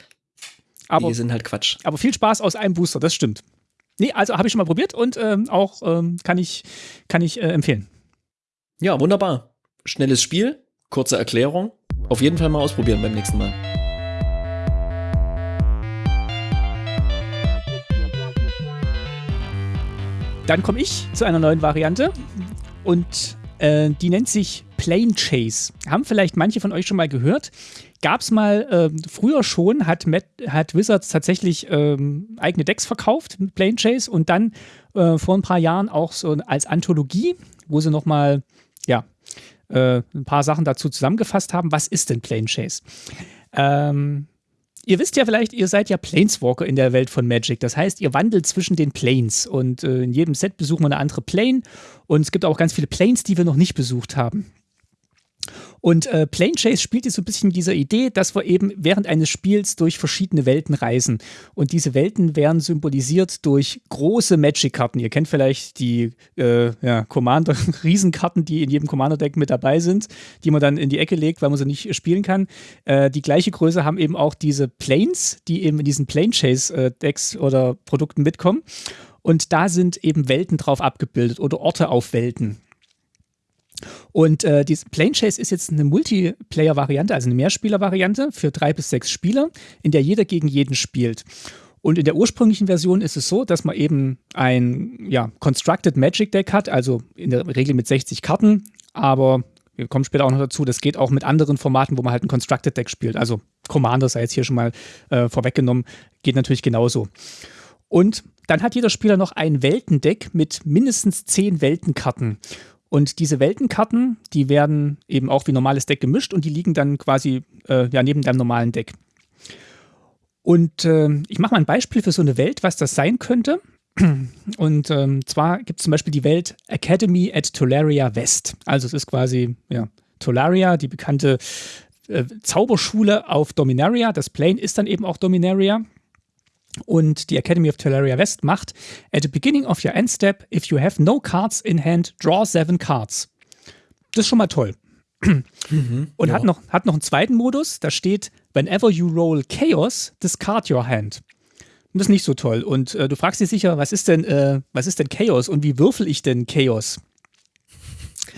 aber, die sind halt Quatsch. aber viel Spaß aus einem Booster, das stimmt. Nee, also habe ich schon mal probiert und ähm, auch ähm, kann ich, kann ich äh, empfehlen. Ja, wunderbar. Schnelles Spiel, kurze Erklärung. Auf jeden Fall mal ausprobieren beim nächsten Mal. Dann komme ich zu einer neuen Variante und äh, die nennt sich Plane Chase. Haben vielleicht manche von euch schon mal gehört. Gab es mal ähm, früher schon, hat, Matt, hat Wizards tatsächlich ähm, eigene Decks verkauft mit Plane Chase und dann äh, vor ein paar Jahren auch so als Anthologie, wo sie nochmal, ja, äh, ein paar Sachen dazu zusammengefasst haben. Was ist denn Plane Chase? Ähm, Ihr wisst ja vielleicht, ihr seid ja Planeswalker in der Welt von Magic. Das heißt, ihr wandelt zwischen den Planes und äh, in jedem Set besuchen wir eine andere Plane und es gibt auch ganz viele Planes, die wir noch nicht besucht haben. Und äh, Plane Chase spielt jetzt so ein bisschen mit dieser Idee, dass wir eben während eines Spiels durch verschiedene Welten reisen. Und diese Welten werden symbolisiert durch große Magic-Karten. Ihr kennt vielleicht die äh, ja, Commander-Riesenkarten, die in jedem Commander-Deck mit dabei sind, die man dann in die Ecke legt, weil man sie nicht spielen kann. Äh, die gleiche Größe haben eben auch diese Planes, die eben in diesen Plane Chase-Decks oder Produkten mitkommen. Und da sind eben Welten drauf abgebildet oder Orte auf Welten. Und äh, diese Plane Chase ist jetzt eine Multiplayer-Variante, also eine Mehrspieler-Variante für drei bis sechs Spieler, in der jeder gegen jeden spielt. Und in der ursprünglichen Version ist es so, dass man eben ein ja, Constructed Magic Deck hat, also in der Regel mit 60 Karten, aber wir kommen später auch noch dazu, das geht auch mit anderen Formaten, wo man halt ein Constructed Deck spielt. Also Commander sei jetzt hier schon mal äh, vorweggenommen, geht natürlich genauso. Und dann hat jeder Spieler noch ein Weltendeck mit mindestens zehn Weltenkarten. Und diese Weltenkarten, die werden eben auch wie normales Deck gemischt und die liegen dann quasi äh, ja, neben deinem normalen Deck. Und äh, ich mache mal ein Beispiel für so eine Welt, was das sein könnte. Und ähm, zwar gibt es zum Beispiel die Welt Academy at Tolaria West. Also es ist quasi ja, Tolaria, die bekannte äh, Zauberschule auf Dominaria. Das Plane ist dann eben auch Dominaria. Und die Academy of Tolaria West macht, at the beginning of your end step, if you have no cards in hand, draw seven cards. Das ist schon mal toll. Mhm, und ja. hat, noch, hat noch einen zweiten Modus, da steht, whenever you roll Chaos, discard your hand. das ist nicht so toll. Und äh, du fragst dich sicher, was ist denn, äh, was ist denn Chaos und wie würfel ich denn Chaos?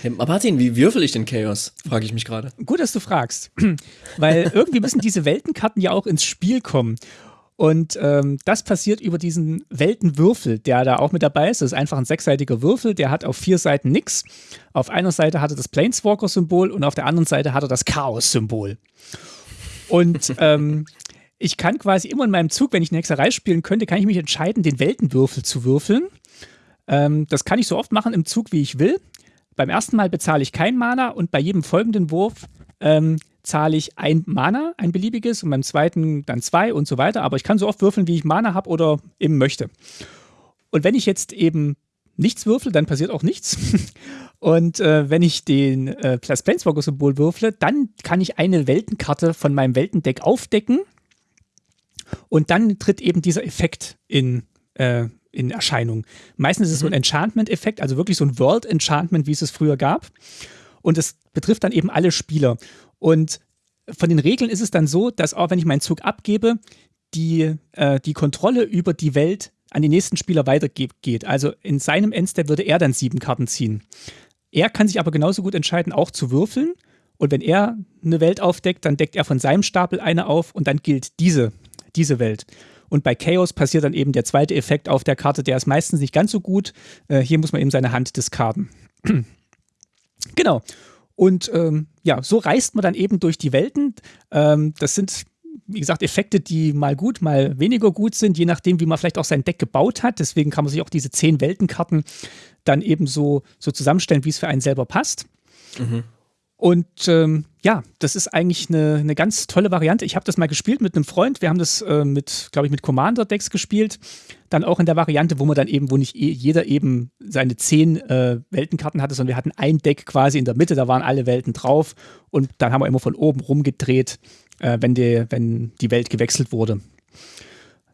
Hey, Martin, wie würfel ich denn Chaos? Frage ich mich gerade. Gut, dass du fragst. Weil irgendwie müssen diese Weltenkarten ja auch ins Spiel kommen. Und ähm, das passiert über diesen Weltenwürfel, der da auch mit dabei ist. Das ist einfach ein sechsseitiger Würfel, der hat auf vier Seiten nichts. Auf einer Seite hat er das Planeswalker-Symbol und auf der anderen Seite hat er das Chaos-Symbol. Und ähm, ich kann quasi immer in meinem Zug, wenn ich eine Hexerei spielen könnte, kann ich mich entscheiden, den Weltenwürfel zu würfeln. Ähm, das kann ich so oft machen im Zug, wie ich will. Beim ersten Mal bezahle ich kein Mana und bei jedem folgenden Wurf ähm, zahle ich ein Mana, ein beliebiges, und beim zweiten dann zwei und so weiter. Aber ich kann so oft würfeln, wie ich Mana habe oder eben möchte. Und wenn ich jetzt eben nichts würfel, dann passiert auch nichts. Und äh, wenn ich den äh, Plus Planeswalker-Symbol würfle, dann kann ich eine Weltenkarte von meinem Weltendeck aufdecken. Und dann tritt eben dieser Effekt in, äh, in Erscheinung. Meistens ist es so ein mhm. Enchantment-Effekt, also wirklich so ein World-Enchantment, wie es es früher gab. Und es betrifft dann eben alle Spieler. Und von den Regeln ist es dann so, dass auch wenn ich meinen Zug abgebe, die, äh, die Kontrolle über die Welt an den nächsten Spieler weitergeht. Also in seinem Endstep würde er dann sieben Karten ziehen. Er kann sich aber genauso gut entscheiden, auch zu würfeln. Und wenn er eine Welt aufdeckt, dann deckt er von seinem Stapel eine auf und dann gilt diese, diese Welt. Und bei Chaos passiert dann eben der zweite Effekt auf der Karte, der ist meistens nicht ganz so gut. Äh, hier muss man eben seine Hand diskarden. genau. Und ähm, ja, so reist man dann eben durch die Welten. Ähm, das sind, wie gesagt, Effekte, die mal gut, mal weniger gut sind, je nachdem, wie man vielleicht auch sein Deck gebaut hat. Deswegen kann man sich auch diese zehn Weltenkarten dann eben so, so zusammenstellen, wie es für einen selber passt. Mhm. Und ähm, ja, das ist eigentlich eine, eine ganz tolle Variante. Ich habe das mal gespielt mit einem Freund. Wir haben das äh, mit, glaube ich, mit Commander-Decks gespielt. Dann auch in der Variante, wo man dann eben, wo nicht jeder eben seine zehn äh, Weltenkarten hatte, sondern wir hatten ein Deck quasi in der Mitte, da waren alle Welten drauf. Und dann haben wir immer von oben rumgedreht, äh, wenn, die, wenn die Welt gewechselt wurde.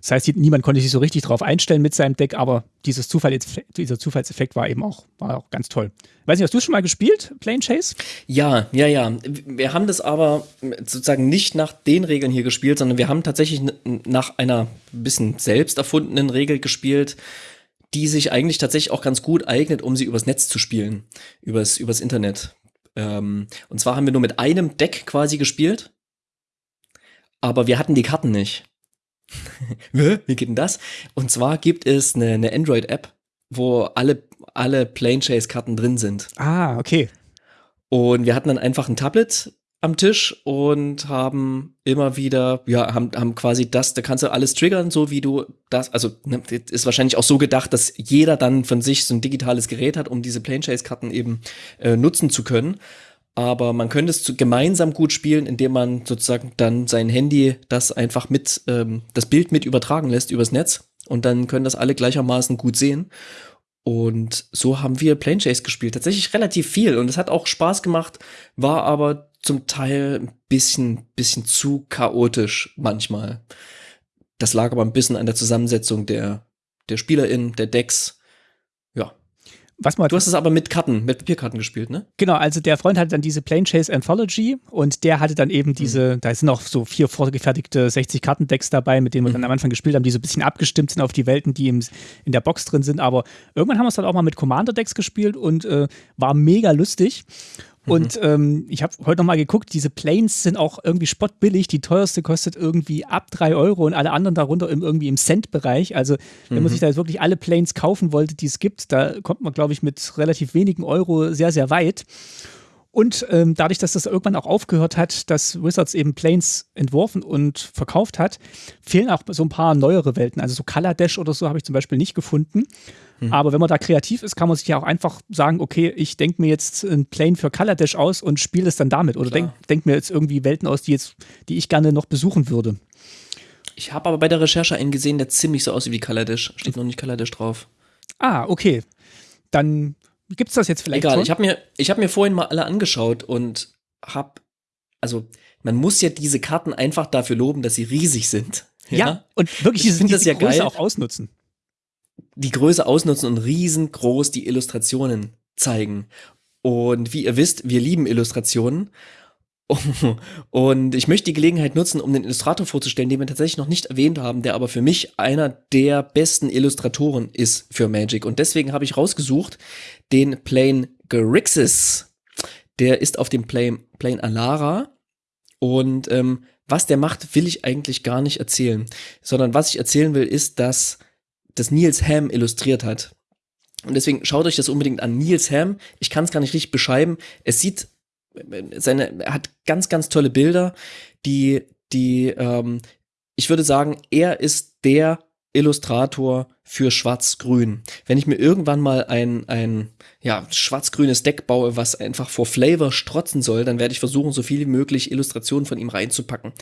Das heißt, niemand konnte sich so richtig drauf einstellen mit seinem Deck, aber dieses Zufall, dieser Zufallseffekt war eben auch, war auch ganz toll. Weiß nicht, hast du schon mal gespielt, Plane Chase? Ja, ja, ja. Wir haben das aber sozusagen nicht nach den Regeln hier gespielt, sondern wir haben tatsächlich nach einer bisschen selbst erfundenen Regel gespielt, die sich eigentlich tatsächlich auch ganz gut eignet, um sie übers Netz zu spielen, übers, übers Internet. Ähm, und zwar haben wir nur mit einem Deck quasi gespielt, aber wir hatten die Karten nicht. Wie geht denn das? Und zwar gibt es eine, eine Android-App, wo alle, alle Plane Chase-Karten drin sind. Ah, okay. Und wir hatten dann einfach ein Tablet am Tisch und haben immer wieder, ja, haben, haben quasi das, da kannst du alles triggern, so wie du das, also ne, ist wahrscheinlich auch so gedacht, dass jeder dann von sich so ein digitales Gerät hat, um diese Plane Chase Karten eben äh, nutzen zu können aber man könnte es gemeinsam gut spielen, indem man sozusagen dann sein Handy das einfach mit, ähm, das Bild mit übertragen lässt übers Netz und dann können das alle gleichermaßen gut sehen. Und so haben wir Plane Chase gespielt. Tatsächlich relativ viel und es hat auch Spaß gemacht, war aber zum Teil ein bisschen, bisschen zu chaotisch manchmal. Das lag aber ein bisschen an der Zusammensetzung der, der SpielerInnen, der Decks was man du hast es aber mit Karten, mit Papierkarten gespielt, ne? Genau, also der Freund hatte dann diese Plane Chase Anthology und der hatte dann eben diese, mhm. da sind auch so vier vorgefertigte 60-Karten-Decks dabei, mit denen wir mhm. dann am Anfang gespielt haben, die so ein bisschen abgestimmt sind auf die Welten, die im, in der Box drin sind. Aber irgendwann haben wir es dann auch mal mit Commander-Decks gespielt und äh, war mega lustig. Und mhm. ähm, ich habe heute nochmal geguckt, diese Planes sind auch irgendwie spottbillig. Die teuerste kostet irgendwie ab 3 Euro und alle anderen darunter im, irgendwie im Cent-Bereich. Also, wenn mhm. man sich da jetzt wirklich alle Planes kaufen wollte, die es gibt, da kommt man, glaube ich, mit relativ wenigen Euro sehr, sehr weit. Und ähm, dadurch, dass das irgendwann auch aufgehört hat, dass Wizards eben Planes entworfen und verkauft hat, fehlen auch so ein paar neuere Welten. Also so Color Dash oder so habe ich zum Beispiel nicht gefunden. Mhm. Aber wenn man da kreativ ist, kann man sich ja auch einfach sagen, okay, ich denke mir jetzt ein Plane für Color Dash aus und spiele es dann damit. Oder denke denk mir jetzt irgendwie Welten aus, die, jetzt, die ich gerne noch besuchen würde. Ich habe aber bei der Recherche einen gesehen, der ziemlich so aussieht wie Kaladesh. Steht noch nicht Kaladesh drauf. Ah, okay. Dann gibt es das jetzt vielleicht Egal, schon? ich habe mir, hab mir vorhin mal alle angeschaut und habe, also man muss ja diese Karten einfach dafür loben, dass sie riesig sind. Ja, ja und wirklich ich diese, das ja Größe geil. auch ausnutzen. Die Größe ausnutzen und riesengroß die Illustrationen zeigen. Und wie ihr wisst, wir lieben Illustrationen. Und ich möchte die Gelegenheit nutzen, um den Illustrator vorzustellen, den wir tatsächlich noch nicht erwähnt haben, der aber für mich einer der besten Illustratoren ist für Magic. Und deswegen habe ich rausgesucht den Plane Grixis. Der ist auf dem Plane, Plane Alara. Und ähm, was der macht, will ich eigentlich gar nicht erzählen. Sondern was ich erzählen will, ist, dass das Niels Ham illustriert hat. Und deswegen schaut euch das unbedingt an. Niels Ham, ich kann es gar nicht richtig beschreiben. Es sieht seine, er hat ganz, ganz tolle Bilder, die, die, ähm, ich würde sagen, er ist der Illustrator für Schwarz-Grün. Wenn ich mir irgendwann mal ein, ein ja, schwarz-grünes Deck baue, was einfach vor Flavor strotzen soll, dann werde ich versuchen, so viel wie möglich Illustrationen von ihm reinzupacken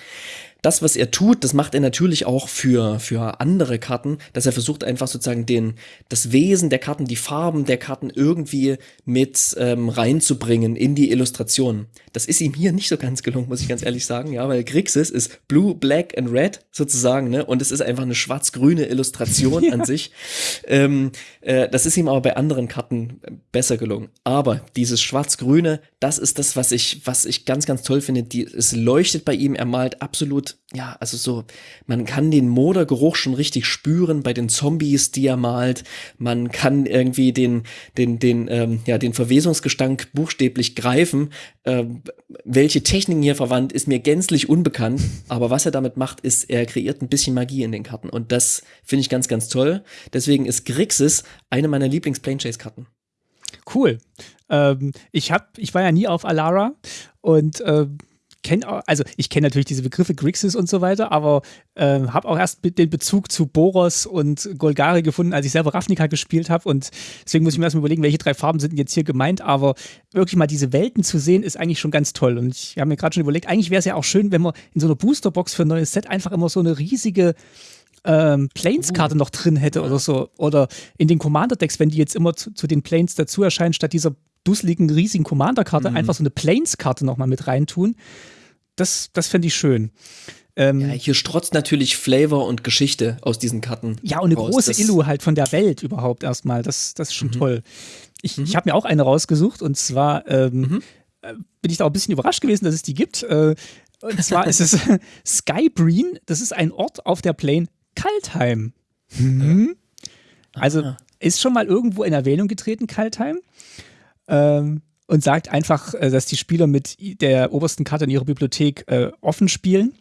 das, was er tut, das macht er natürlich auch für, für andere Karten, dass er versucht einfach sozusagen den, das Wesen der Karten, die Farben der Karten irgendwie mit ähm, reinzubringen in die Illustration. Das ist ihm hier nicht so ganz gelungen, muss ich ganz ehrlich sagen, ja, weil Grixis ist Blue, Black and Red sozusagen, ne, und es ist einfach eine schwarz-grüne Illustration an sich. Ähm, äh, das ist ihm aber bei anderen Karten besser gelungen. Aber dieses schwarz-grüne, das ist das, was ich, was ich ganz, ganz toll finde. Die, es leuchtet bei ihm, er malt absolut ja, also so, man kann den Modergeruch schon richtig spüren bei den Zombies, die er malt. Man kann irgendwie den, den, den, ähm, ja, den Verwesungsgestank buchstäblich greifen. Ähm, welche Techniken hier verwandt, ist mir gänzlich unbekannt. Aber was er damit macht, ist, er kreiert ein bisschen Magie in den Karten. Und das finde ich ganz, ganz toll. Deswegen ist Grixis eine meiner Lieblings-Plane-Chase-Karten. Cool. Ähm, ich hab, ich war ja nie auf Alara und ähm, kenne, also ich kenne natürlich diese Begriffe Grixis und so weiter, aber äh, habe auch erst den Bezug zu Boros und Golgari gefunden, als ich selber Ravnica gespielt habe und deswegen muss ich mir erstmal überlegen, welche drei Farben sind jetzt hier gemeint, aber wirklich mal diese Welten zu sehen, ist eigentlich schon ganz toll und ich habe mir gerade schon überlegt, eigentlich wäre es ja auch schön, wenn man in so einer Boosterbox für ein neues Set einfach immer so eine riesige ähm, Planes-Karte uh. noch drin hätte oder so. Oder in den Commander-Decks, wenn die jetzt immer zu, zu den Planes dazu erscheinen, statt dieser dusseligen, riesigen Commander-Karte, mhm. einfach so eine Planes-Karte nochmal mit reintun das, das fände ich schön. Ähm, ja, hier strotzt natürlich Flavor und Geschichte aus diesen Karten. Ja, und eine raus. große das Illu halt von der Welt überhaupt erstmal. Das, das ist schon mhm. toll. Ich, mhm. ich habe mir auch eine rausgesucht und zwar ähm, mhm. Äh, bin ich da auch ein bisschen überrascht gewesen, dass es die gibt. Äh, und zwar ist es Skybreen. Das ist ein Ort auf der Plane Kaltheim. Mhm. Also ist schon mal irgendwo in Erwähnung getreten, Kaltheim. Ähm, und sagt einfach, äh, dass die Spieler mit der obersten Karte in ihrer Bibliothek äh, offen spielen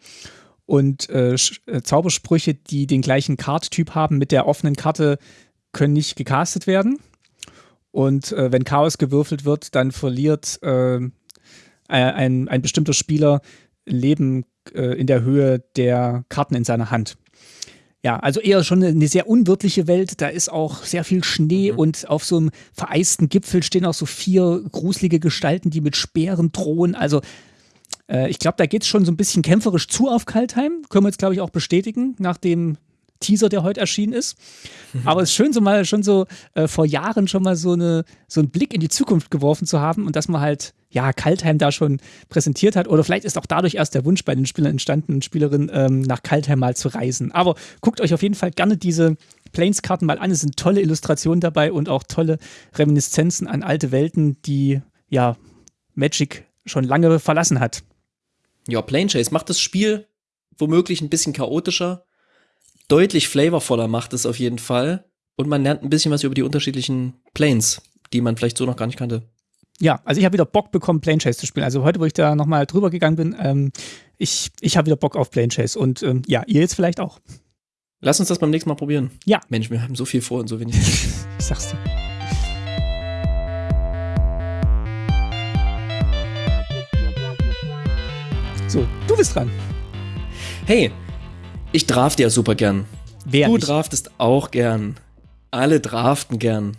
und äh, äh, Zaubersprüche, die den gleichen Karttyp haben mit der offenen Karte, können nicht gecastet werden. Und äh, wenn Chaos gewürfelt wird, dann verliert äh, ein, ein bestimmter Spieler Leben in der Höhe der Karten in seiner Hand. Ja, also eher schon eine sehr unwirtliche Welt. Da ist auch sehr viel Schnee mhm. und auf so einem vereisten Gipfel stehen auch so vier gruselige Gestalten, die mit Speeren drohen. Also äh, ich glaube, da geht es schon so ein bisschen kämpferisch zu auf Kaltheim. Können wir jetzt, glaube ich, auch bestätigen, nach dem Teaser, der heute erschienen ist. Mhm. Aber es ist schön, so mal schon so äh, vor Jahren schon mal so, eine, so einen Blick in die Zukunft geworfen zu haben und dass man halt ja, Kaltheim da schon präsentiert hat. Oder vielleicht ist auch dadurch erst der Wunsch bei den Spielern entstanden und Spielerinnen, ähm, nach Kaltheim mal zu reisen. Aber guckt euch auf jeden Fall gerne diese Planes-Karten mal an. Es sind tolle Illustrationen dabei und auch tolle Reminiszenzen an alte Welten, die ja Magic schon lange verlassen hat. Ja, Plane Chase macht das Spiel womöglich ein bisschen chaotischer, deutlich flavorvoller macht es auf jeden Fall. Und man lernt ein bisschen was über die unterschiedlichen Planes, die man vielleicht so noch gar nicht kannte ja, also ich habe wieder Bock bekommen, Plane Chase zu spielen. Also heute, wo ich da nochmal drüber gegangen bin, ähm, ich, ich habe wieder Bock auf Plane Chase und ähm, ja, ihr jetzt vielleicht auch. Lass uns das beim nächsten Mal probieren. Ja. Mensch, wir haben so viel vor und so wenig. ich sag's dir. So, du bist dran. Hey, ich drafte ja super gern. Wer du nicht? draftest auch gern. Alle draften gern.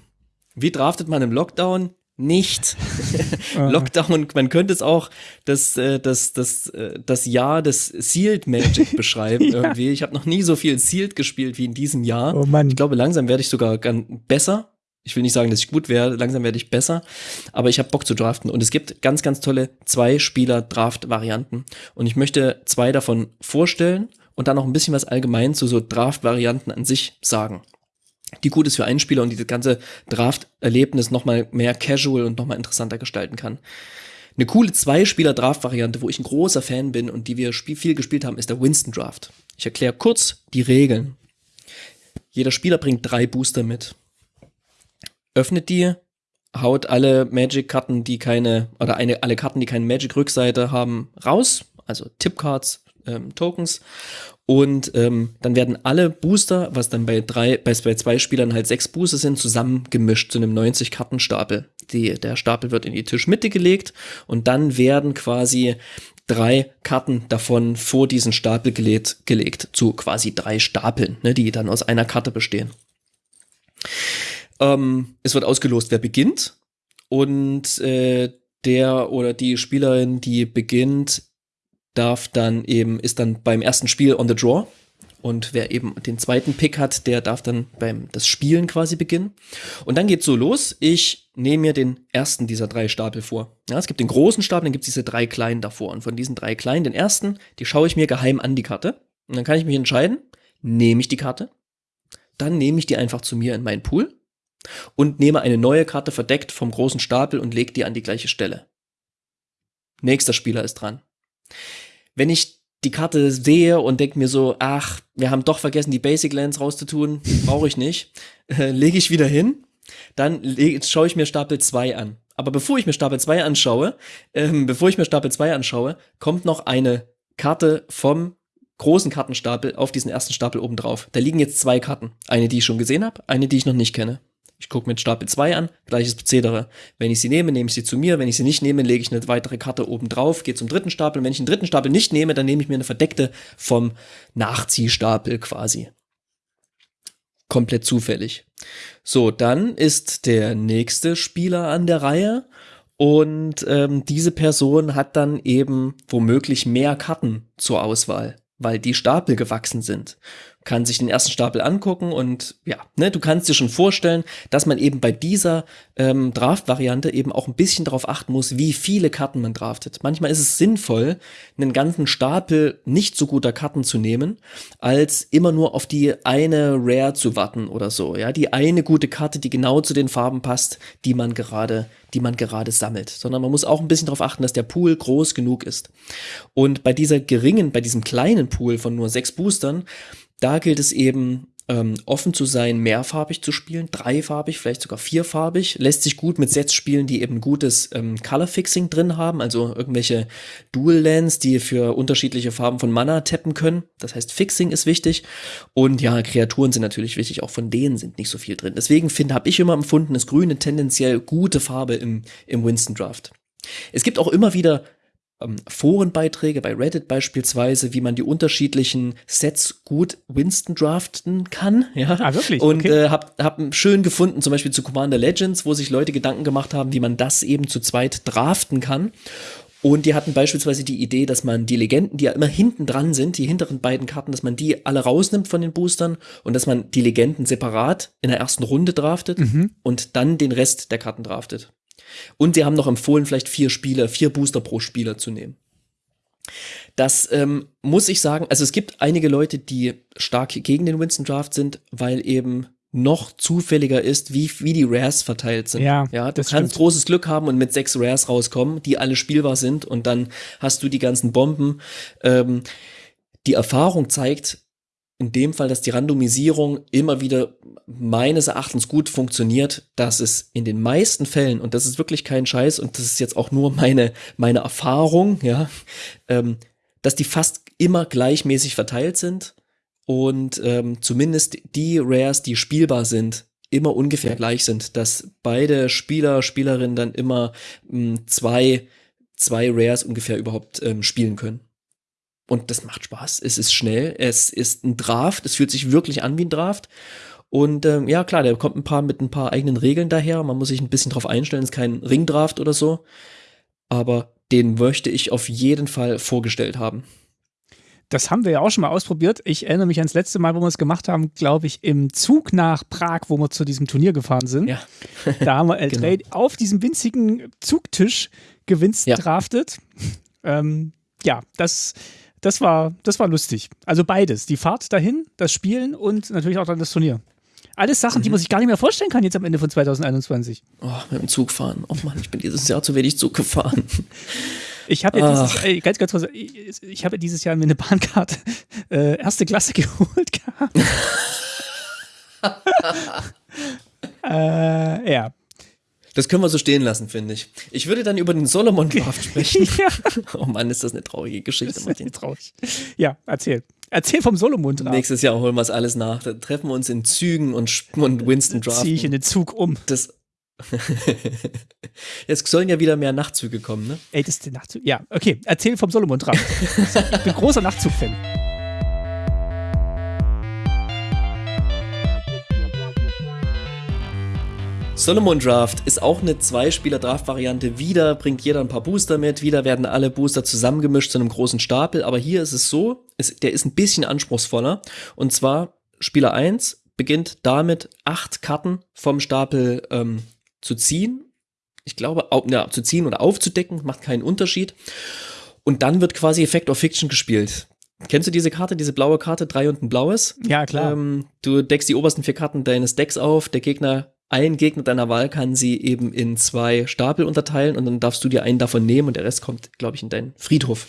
Wie draftet man im Lockdown? Nicht. Lockdown, man könnte es auch das, äh, das, das, äh, das Jahr des Sealed Magic beschreiben Ja. irgendwie. Ich habe noch nie so viel Sealed gespielt wie in diesem Jahr. Oh Mann. Ich glaube, langsam werde ich sogar besser. Ich will nicht sagen, dass ich gut werde, langsam werde ich besser, aber ich habe Bock zu draften und es gibt ganz, ganz tolle Zwei-Spieler-Draft-Varianten und ich möchte zwei davon vorstellen und dann noch ein bisschen was allgemein zu so Draft-Varianten an sich sagen. Die gut ist für einen Spieler und dieses ganze Draft-Erlebnis nochmal mehr casual und nochmal interessanter gestalten kann. Eine coole Zwei-Spieler-Draft-Variante, wo ich ein großer Fan bin und die wir viel gespielt haben, ist der Winston Draft. Ich erkläre kurz die Regeln. Jeder Spieler bringt drei Booster mit öffnet die, haut alle Magic-Karten, die keine, oder eine, alle Karten, die keine Magic-Rückseite haben, raus, also Tippcards, ähm, Tokens. Und ähm, dann werden alle Booster, was dann bei drei, bei, bei zwei Spielern halt sechs Booster sind, zusammengemischt zu einem 90-Karten-Stapel. Die, der Stapel wird in die Tischmitte gelegt und dann werden quasi drei Karten davon vor diesen Stapel gelegt, gelegt zu quasi drei Stapeln, ne, die dann aus einer Karte bestehen. Ähm, es wird ausgelost, wer beginnt. Und äh, der oder die Spielerin, die beginnt, darf dann eben, ist dann beim ersten Spiel on the draw. Und wer eben den zweiten Pick hat, der darf dann beim das Spielen quasi beginnen. Und dann geht's so los. Ich nehme mir den ersten dieser drei Stapel vor. Ja, es gibt den großen Stapel, dann gibt's diese drei kleinen davor. Und von diesen drei kleinen, den ersten, die schaue ich mir geheim an die Karte. Und dann kann ich mich entscheiden, nehme ich die Karte, dann nehme ich die einfach zu mir in meinen Pool und nehme eine neue Karte verdeckt vom großen Stapel und lege die an die gleiche Stelle. Nächster Spieler ist dran. Wenn ich die Karte sehe und denke mir so, ach, wir haben doch vergessen, die Basic Lands rauszutun, brauche ich nicht, äh, lege ich wieder hin, dann schaue ich mir Stapel 2 an. Aber bevor ich mir Stapel 2 anschaue, ähm, bevor ich mir Stapel 2 anschaue, kommt noch eine Karte vom großen Kartenstapel auf diesen ersten Stapel oben drauf. Da liegen jetzt zwei Karten. Eine, die ich schon gesehen habe, eine, die ich noch nicht kenne. Ich gucke mir Stapel 2 an, gleiches Prozedere. Wenn ich sie nehme, nehme ich sie zu mir. Wenn ich sie nicht nehme, lege ich eine weitere Karte oben drauf, gehe zum dritten Stapel. Und wenn ich den dritten Stapel nicht nehme, dann nehme ich mir eine verdeckte vom Nachziehstapel quasi. Komplett zufällig. So, dann ist der nächste Spieler an der Reihe und ähm, diese Person hat dann eben womöglich mehr Karten zur Auswahl, weil die Stapel gewachsen sind. Kann sich den ersten Stapel angucken und ja, ne, du kannst dir schon vorstellen, dass man eben bei dieser ähm, Draft-Variante eben auch ein bisschen darauf achten muss, wie viele Karten man draftet. Manchmal ist es sinnvoll, einen ganzen Stapel nicht so guter Karten zu nehmen, als immer nur auf die eine Rare zu warten oder so. Ja, die eine gute Karte, die genau zu den Farben passt, die man gerade, die man gerade sammelt. Sondern man muss auch ein bisschen darauf achten, dass der Pool groß genug ist. Und bei dieser geringen, bei diesem kleinen Pool von nur sechs Boostern, da gilt es eben ähm, offen zu sein, mehrfarbig zu spielen, dreifarbig, vielleicht sogar vierfarbig. Lässt sich gut mit Sets spielen, die eben gutes ähm, Color Fixing drin haben, also irgendwelche Dual Lands, die für unterschiedliche Farben von Mana tappen können. Das heißt, Fixing ist wichtig. Und ja, Kreaturen sind natürlich wichtig, auch von denen sind nicht so viel drin. Deswegen finde, habe ich immer empfunden, ist Grün eine tendenziell gute Farbe im, im Winston Draft. Es gibt auch immer wieder Forenbeiträge bei Reddit beispielsweise, wie man die unterschiedlichen Sets gut Winston draften kann. Ja, Ah, wirklich? Und Okay. äh, hab, hab schön gefunden, zum Beispiel zu Commander Legends, wo sich Leute Gedanken gemacht haben, wie man das eben zu zweit draften kann. Und die hatten beispielsweise die Idee, dass man die Legenden, die ja immer hinten dran sind, die hinteren beiden Karten, dass man die alle rausnimmt von den Boostern und dass man die Legenden separat in der ersten Runde draftet und dann den Rest der Karten draftet. Und sie haben noch empfohlen, vielleicht vier Spieler, vier Booster pro Spieler zu nehmen. Das ähm, muss ich sagen, also es gibt einige Leute, die stark gegen den Winston Draft sind, weil eben noch zufälliger ist, wie, wie die Rares verteilt sind. Ja, ja du das kannst stimmt. großes Glück haben und mit sechs Rares rauskommen, die alle spielbar sind und dann hast du die ganzen Bomben. Ähm, die Erfahrung zeigt in dem Fall, dass die Randomisierung immer wieder meines Erachtens gut funktioniert, dass es in den meisten Fällen, und das ist wirklich kein Scheiß, und das ist jetzt auch nur meine, meine Erfahrung, ja, ähm, dass die fast immer gleichmäßig verteilt sind und ähm, zumindest die Rares, die spielbar sind, immer ungefähr gleich sind, dass beide Spieler, Spielerinnen dann immer mh, zwei, zwei Rares ungefähr überhaupt ähm, spielen können. Und das macht Spaß. Es ist schnell, es ist ein Draft, es fühlt sich wirklich an wie ein Draft. Und ähm, ja, klar, der kommt ein paar mit ein paar eigenen Regeln daher. Man muss sich ein bisschen drauf einstellen, es ist kein Ringdraft oder so. Aber den möchte ich auf jeden Fall vorgestellt haben. Das haben wir ja auch schon mal ausprobiert. Ich erinnere mich ans letzte Mal, wo wir es gemacht haben, glaube ich, im Zug nach Prag, wo wir zu diesem Turnier gefahren sind. Ja. da haben wir L3 genau. auf diesem winzigen Zugtisch gewinst ja. draftet. Ähm, ja, das, das, war, das war lustig. Also beides. Die Fahrt dahin, das Spielen und natürlich auch dann das Turnier. Alles Sachen, mhm. die man sich gar nicht mehr vorstellen kann jetzt am Ende von 2021. Oh, mit dem Zug fahren. Oh Mann, ich bin dieses Jahr zu wenig Zug gefahren. Ich habe ja dieses, äh, ganz, ganz kurz, ich, ich habe dieses Jahr mir eine Bahnkarte äh, erste Klasse geholt gehabt. äh, ja. Das können wir so stehen lassen, finde ich. Ich würde dann über den Solomon Draft sprechen. ja. Oh Mann, ist das eine traurige Geschichte, Martin. Traurig. Ja, erzähl. Erzähl vom Solomon Draft. Nächstes Jahr holen wir es alles nach. Da treffen wir uns in Zügen und, und Winston Draft. Ziehe ich in den Zug um. Das, Jetzt sollen ja wieder mehr Nachtzüge kommen, ne? Ey, das ist der Nachtzug. Ja, okay. Erzähl vom Solomon Draft. ich bin großer Nachtzug-Fan. Solomon Draft ist auch eine Zwei-Spieler-Draft-Variante. Wieder bringt jeder ein paar Booster mit, wieder werden alle Booster zusammengemischt zu einem großen Stapel. Aber hier ist es so, ist, der ist ein bisschen anspruchsvoller. Und zwar Spieler 1 beginnt damit, acht Karten vom Stapel ähm, zu ziehen. Ich glaube, au, ja, zu ziehen oder aufzudecken, macht keinen Unterschied. Und dann wird quasi Effect of Fiction gespielt. Kennst du diese Karte, diese blaue Karte, drei und ein blaues? Ja, klar. Ähm, du deckst die obersten vier Karten deines Decks auf, der Gegner ein Gegner deiner Wahl kann sie eben in zwei Stapel unterteilen und dann darfst du dir einen davon nehmen und der Rest kommt, glaube ich, in deinen Friedhof.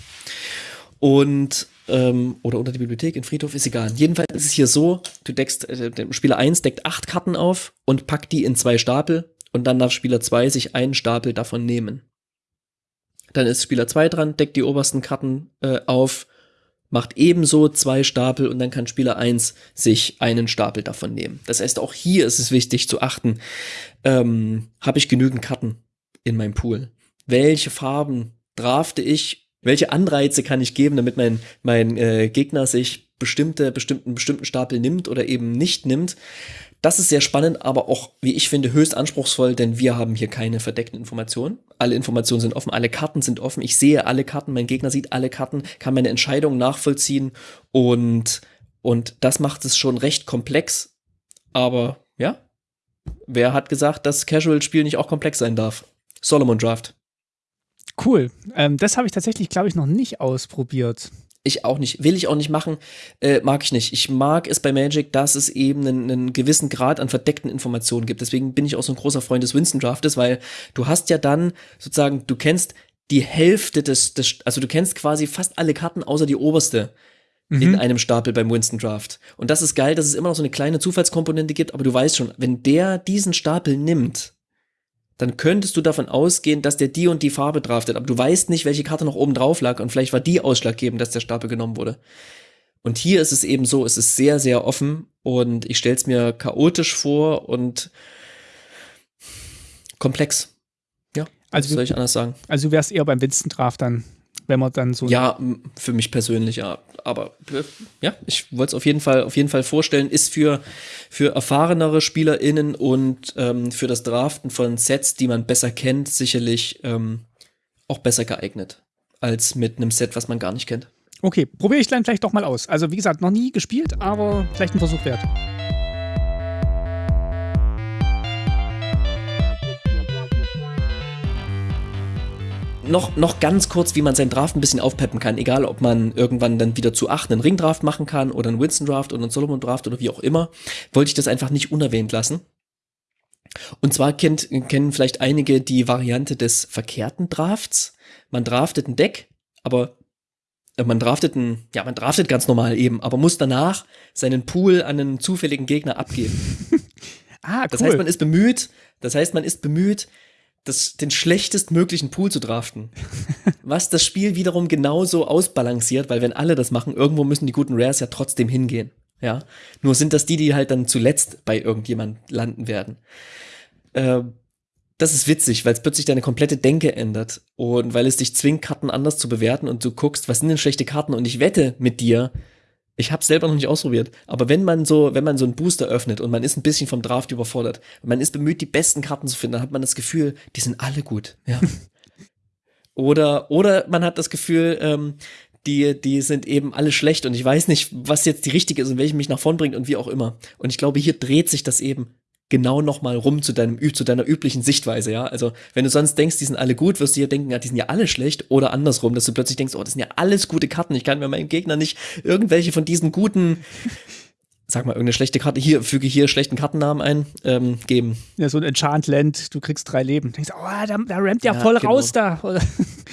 Und ähm, oder unter die Bibliothek, in Friedhof, ist egal. Jedenfalls ist es hier so, du deckst, äh, Spieler 1 deckt acht Karten auf und packt die in zwei Stapel und dann darf Spieler 2 sich einen Stapel davon nehmen. Dann ist Spieler 2 dran, deckt die obersten Karten äh, auf macht ebenso zwei Stapel und dann kann Spieler eins sich einen Stapel davon nehmen. Das heißt, auch hier ist es wichtig zu achten, ähm, habe ich genügend Karten in meinem Pool? Welche Farben drafte ich? Welche Anreize kann ich geben, damit mein, mein äh, Gegner sich bestimmte, bestimmten, bestimmten Stapel nimmt oder eben nicht nimmt? Das ist sehr spannend, aber auch, wie ich finde, höchst anspruchsvoll, denn wir haben hier keine verdeckten Informationen. Alle Informationen sind offen, alle Karten sind offen. Ich sehe alle Karten, mein Gegner sieht alle Karten, kann meine Entscheidungen nachvollziehen und, und das macht es schon recht komplex. Aber ja, wer hat gesagt, dass Casual-Spiel nicht auch komplex sein darf? Solomon Draft. Cool. Ähm, das habe ich tatsächlich, glaube ich, noch nicht ausprobiert. Ich auch nicht, will ich auch nicht machen, äh, mag ich nicht. Ich mag es bei Magic, dass es eben einen, einen, gewissen Grad an verdeckten Informationen gibt. Deswegen bin ich auch so ein großer Freund des Winston Draftes, weil du hast ja dann sozusagen, du kennst die Hälfte des, des also du kennst quasi fast alle Karten außer die oberste mhm. in einem Stapel beim Winston Draft. Und das ist geil, dass es immer noch so eine kleine Zufallskomponente gibt, aber du weißt schon, wenn der diesen Stapel nimmt, dann könntest du davon ausgehen, dass der die und die Farbe draftet, aber du weißt nicht, welche Karte noch oben drauf lag und vielleicht war die ausschlaggebend, dass der Stapel genommen wurde. Und hier ist es eben so, es ist sehr, sehr offen und ich stelle es mir chaotisch vor und komplex. Ja, also soll ich anders sagen. Also du wärst eher beim Winston Draft dann wenn man dann so. Ja, für mich persönlich, ja. Aber ja, ich wollte es auf jeden Fall, auf jeden Fall vorstellen, ist für, für erfahrenere SpielerInnen und ähm, für das Draften von Sets, die man besser kennt, sicherlich ähm, auch besser geeignet als mit einem Set, was man gar nicht kennt. Okay, probiere ich dann vielleicht doch mal aus. Also wie gesagt, noch nie gespielt, aber vielleicht ein Versuch wert. Noch, noch ganz kurz, wie man seinen Draft ein bisschen aufpeppen kann, egal ob man irgendwann dann wieder zu acht einen Ringdraft machen kann oder einen Winston-Draft oder einen Solomon-Draft oder wie auch immer, wollte ich das einfach nicht unerwähnt lassen. Und zwar kennt, kennen vielleicht einige die Variante des verkehrten Drafts. Man draftet ein Deck, aber äh, man draftet ein, ja, man draftet ganz normal eben, aber muss danach seinen Pool an einen zufälligen Gegner abgeben. ah, cool. Das heißt, man ist bemüht, das heißt, man ist bemüht, das, den schlechtestmöglichen Pool zu draften. Was das Spiel wiederum genauso ausbalanciert, weil wenn alle das machen, irgendwo müssen die guten Rares ja trotzdem hingehen. Ja. Nur sind das die, die halt dann zuletzt bei irgendjemand landen werden. Äh, das ist witzig, weil es plötzlich deine komplette Denke ändert und weil es dich zwingt, Karten anders zu bewerten und du guckst, was sind denn schlechte Karten und ich wette mit dir, ich habe selber noch nicht ausprobiert, aber wenn man so, wenn man so einen Booster öffnet und man ist ein bisschen vom Draft überfordert, man ist bemüht, die besten Karten zu finden, dann hat man das Gefühl, die sind alle gut. Ja. oder oder man hat das Gefühl, ähm, die, die sind eben alle schlecht und ich weiß nicht, was jetzt die richtige ist und welche mich nach vorn bringt und wie auch immer. Und ich glaube, hier dreht sich das eben genau nochmal rum zu deinem, zu deiner üblichen Sichtweise, ja. Also, wenn du sonst denkst, die sind alle gut, wirst du hier denken, ja, die sind ja alle schlecht oder andersrum, dass du plötzlich denkst, oh, das sind ja alles gute Karten. Ich kann mir meinem Gegner nicht irgendwelche von diesen guten, sag mal, irgendeine schlechte Karte, hier, füge hier schlechten Kartennamen ein, ähm, geben. Ja, so ein Enchantland, du kriegst drei Leben. Du denkst, oh, da, da rammt ja, ja voll genau. raus da.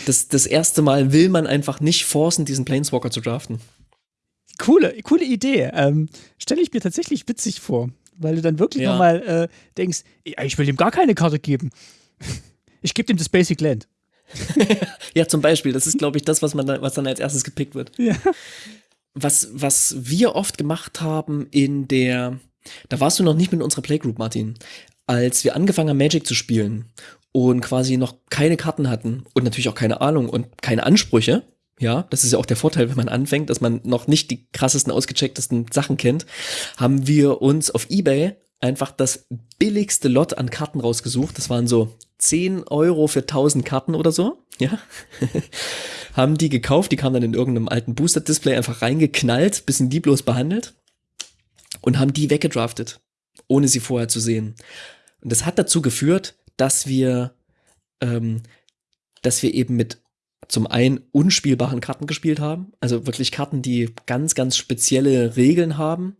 das, das erste Mal will man einfach nicht forcen, diesen Planeswalker zu draften. Coole, coole Idee. Ähm, Stelle ich mir tatsächlich witzig vor weil du dann wirklich ja. nochmal äh, denkst, ich will ihm gar keine Karte geben. Ich gebe ihm das Basic Land. ja, zum Beispiel. Das ist, glaube ich, das, was, man dann, was dann als erstes gepickt wird. Ja. Was, was wir oft gemacht haben in der, da warst du noch nicht mit unserer Playgroup, Martin, als wir angefangen haben, Magic zu spielen und quasi noch keine Karten hatten und natürlich auch keine Ahnung und keine Ansprüche, ja, das ist ja auch der Vorteil, wenn man anfängt, dass man noch nicht die krassesten, ausgechecktesten Sachen kennt, haben wir uns auf Ebay einfach das billigste Lot an Karten rausgesucht. Das waren so 10 Euro für 1000 Karten oder so, ja. haben die gekauft, die kamen dann in irgendeinem alten Booster-Display einfach reingeknallt, bisschen lieblos behandelt und haben die weggedraftet, ohne sie vorher zu sehen. Und das hat dazu geführt, dass wir, ähm, dass wir eben mit zum einen unspielbaren Karten gespielt haben, also wirklich Karten, die ganz, ganz spezielle Regeln haben,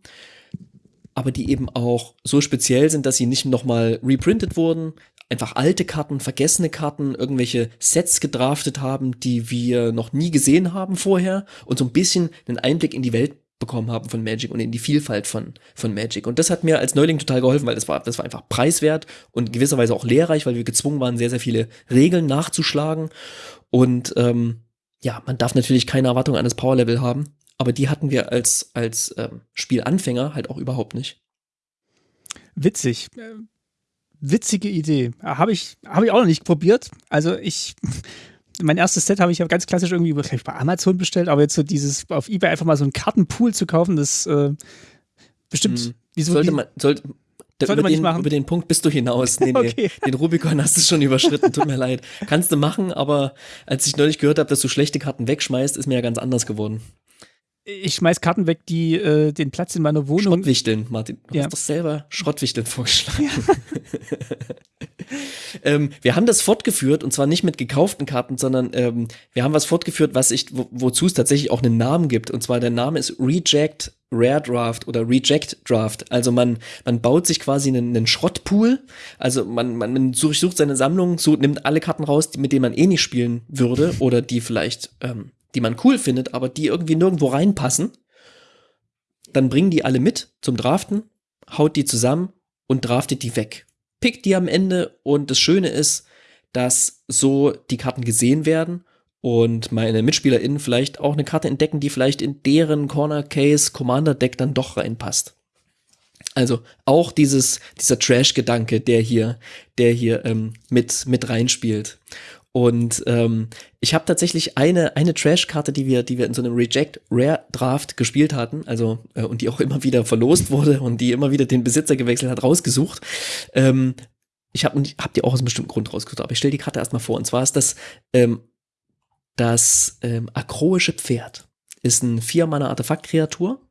aber die eben auch so speziell sind, dass sie nicht nochmal reprintet wurden, einfach alte Karten, vergessene Karten, irgendwelche Sets gedraftet haben, die wir noch nie gesehen haben vorher und so ein bisschen einen Einblick in die Welt bekommen haben von Magic und in die Vielfalt von, von Magic. Und das hat mir als Neuling total geholfen, weil das war, das war einfach preiswert und gewisserweise auch lehrreich, weil wir gezwungen waren, sehr, sehr viele Regeln nachzuschlagen. Und ähm, ja, man darf natürlich keine Erwartung an das Powerlevel haben, aber die hatten wir als, als ähm, Spielanfänger halt auch überhaupt nicht. Witzig. Äh, witzige Idee. Habe ich, hab ich auch noch nicht probiert. Also ich mein erstes Set habe ich ja ganz klassisch irgendwie bei Amazon bestellt, aber jetzt so dieses auf Ebay einfach mal so einen Kartenpool zu kaufen, das äh, bestimmt. Hm. Wieso, sollte man, sollte, sollte über, man den, machen. über den Punkt bist du hinaus. Nee, nee, okay. Den Rubikon hast du schon überschritten, tut mir leid. Kannst du machen, aber als ich neulich gehört habe, dass du schlechte Karten wegschmeißt, ist mir ja ganz anders geworden. Ich schmeiß Karten weg, die äh, den Platz in meiner Wohnung. Schrottwichteln, Martin. Du ja. hast doch selber Schrottwichteln vorgeschlagen. Ja. ähm, wir haben das fortgeführt und zwar nicht mit gekauften Karten, sondern ähm, wir haben was fortgeführt, was ich, wo, wozu es tatsächlich auch einen Namen gibt. Und zwar der Name ist Reject Rare Draft oder Reject Draft. Also man, man baut sich quasi einen, einen Schrottpool. Also man, man, man sucht seine Sammlung, so, nimmt alle Karten raus, mit denen man eh nicht spielen würde oder die vielleicht ähm, die man cool findet, aber die irgendwie nirgendwo reinpassen, dann bringen die alle mit zum Draften, haut die zusammen und draftet die weg. Pickt die am Ende und das Schöne ist, dass so die Karten gesehen werden und meine MitspielerInnen vielleicht auch eine Karte entdecken, die vielleicht in deren Corner Case Commander Deck dann doch reinpasst. Also auch dieses, dieser Trash-Gedanke, der hier, der hier ähm, mit, mit reinspielt. Und ähm, ich habe tatsächlich eine, eine Trash-Karte, die wir, die wir in so einem Reject Rare Draft gespielt hatten, also äh, und die auch immer wieder verlost wurde und die immer wieder den Besitzer gewechselt hat, rausgesucht. Ähm, ich habe hab die auch aus einem bestimmten Grund rausgesucht, aber ich stelle die Karte erstmal vor. Und zwar ist das ähm, das ähm, akroische Pferd. Ist ein Vier-Mana-Artefakt-Kreatur,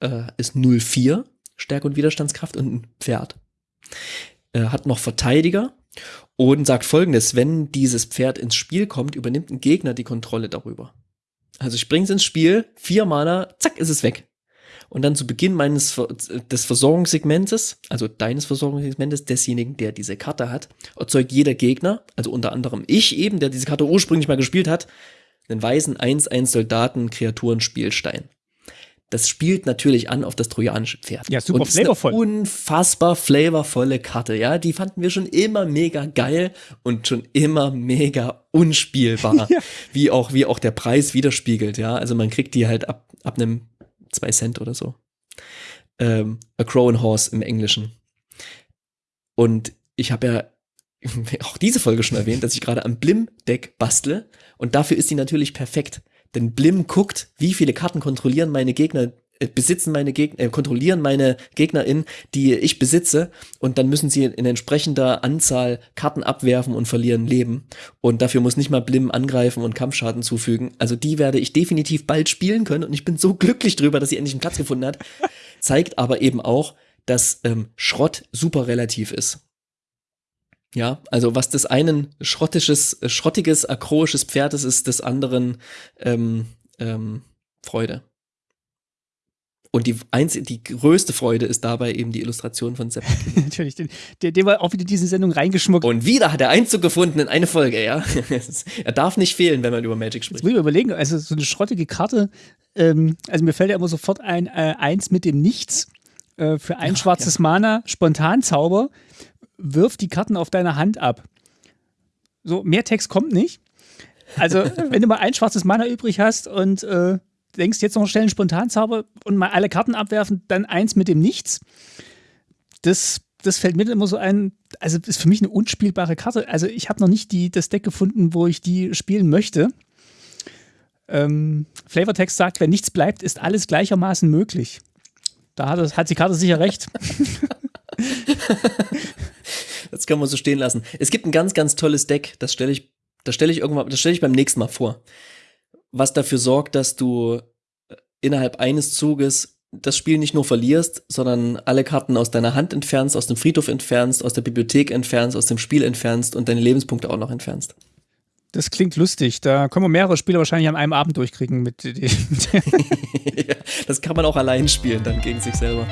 äh, ist 04 Stärke und Widerstandskraft und ein Pferd. Äh, hat noch Verteidiger und sagt folgendes, wenn dieses Pferd ins Spiel kommt, übernimmt ein Gegner die Kontrolle darüber. Also ich bring's ins Spiel, vier Mana, zack, ist es weg. Und dann zu Beginn meines des Versorgungssegmentes, also deines Versorgungssegmentes, desjenigen, der diese Karte hat, erzeugt jeder Gegner, also unter anderem ich eben, der diese Karte ursprünglich mal gespielt hat, einen weißen 1-1 Soldaten Kreaturen Spielstein das spielt natürlich an auf das trojanische Pferd. Ja, super und flavorvoll. unfassbar flavorvolle Karte, ja. Die fanden wir schon immer mega geil und schon immer mega unspielbar. ja. Wie auch, wie auch der Preis widerspiegelt, ja. Also man kriegt die halt ab, ab einem zwei Cent oder so. Ähm, A Crow and Horse im Englischen. Und ich habe ja auch diese Folge schon erwähnt, dass ich gerade am Blim-Deck bastle und dafür ist die natürlich perfekt. Denn Blim guckt, wie viele Karten kontrollieren meine Gegner, äh, besitzen meine Gegner, äh, kontrollieren meine GegnerInnen, die ich besitze und dann müssen sie in entsprechender Anzahl Karten abwerfen und verlieren Leben. Und dafür muss nicht mal Blim angreifen und Kampfschaden zufügen. Also die werde ich definitiv bald spielen können und ich bin so glücklich drüber, dass sie endlich einen Platz gefunden hat. Zeigt aber eben auch, dass ähm, Schrott super relativ ist. Ja, also was des einen schrottisches, schrottiges, akroisches Pferdes ist, des anderen ähm, ähm, Freude. Und die, einzige, die größte Freude ist dabei eben die Illustration von Sepp. Natürlich, den, der, der war auch wieder diese Sendung reingeschmuckt. Und wieder hat er Einzug gefunden in eine Folge, ja. er darf nicht fehlen, wenn man über Magic spricht. Jetzt muss ich überlegen, also so eine schrottige Karte, ähm, also mir fällt ja immer sofort ein, äh, eins mit dem Nichts äh, für ein ja, schwarzes ja. Mana, Spontanzauber, wirf die Karten auf deine Hand ab. So, mehr Text kommt nicht. Also, wenn du mal ein schwarzes Mana übrig hast und äh, denkst, jetzt noch schnell einen Spontanzauber und mal alle Karten abwerfen, dann eins mit dem Nichts. Das, das fällt mir immer so ein, also ist für mich eine unspielbare Karte. Also ich habe noch nicht die, das Deck gefunden, wo ich die spielen möchte. Ähm, Flavortext sagt, wenn nichts bleibt, ist alles gleichermaßen möglich. Da hat, hat die Karte sicher recht. kann man so stehen lassen. Es gibt ein ganz, ganz tolles Deck, das stelle ich, das stelle ich irgendwann, das stelle ich beim nächsten Mal vor was dafür sorgt, dass du äh, innerhalb eines Zuges das Spiel nicht nur verlierst, sondern alle Karten aus deiner Hand entfernst, aus dem Friedhof entfernst, aus der Bibliothek entfernst, aus dem Spiel entfernst und deine Lebenspunkte auch noch entfernst. Das klingt lustig. Da können wir mehrere Spiele wahrscheinlich an einem Abend durchkriegen. Mit, mit ja, das kann man auch allein spielen, dann gegen sich selber.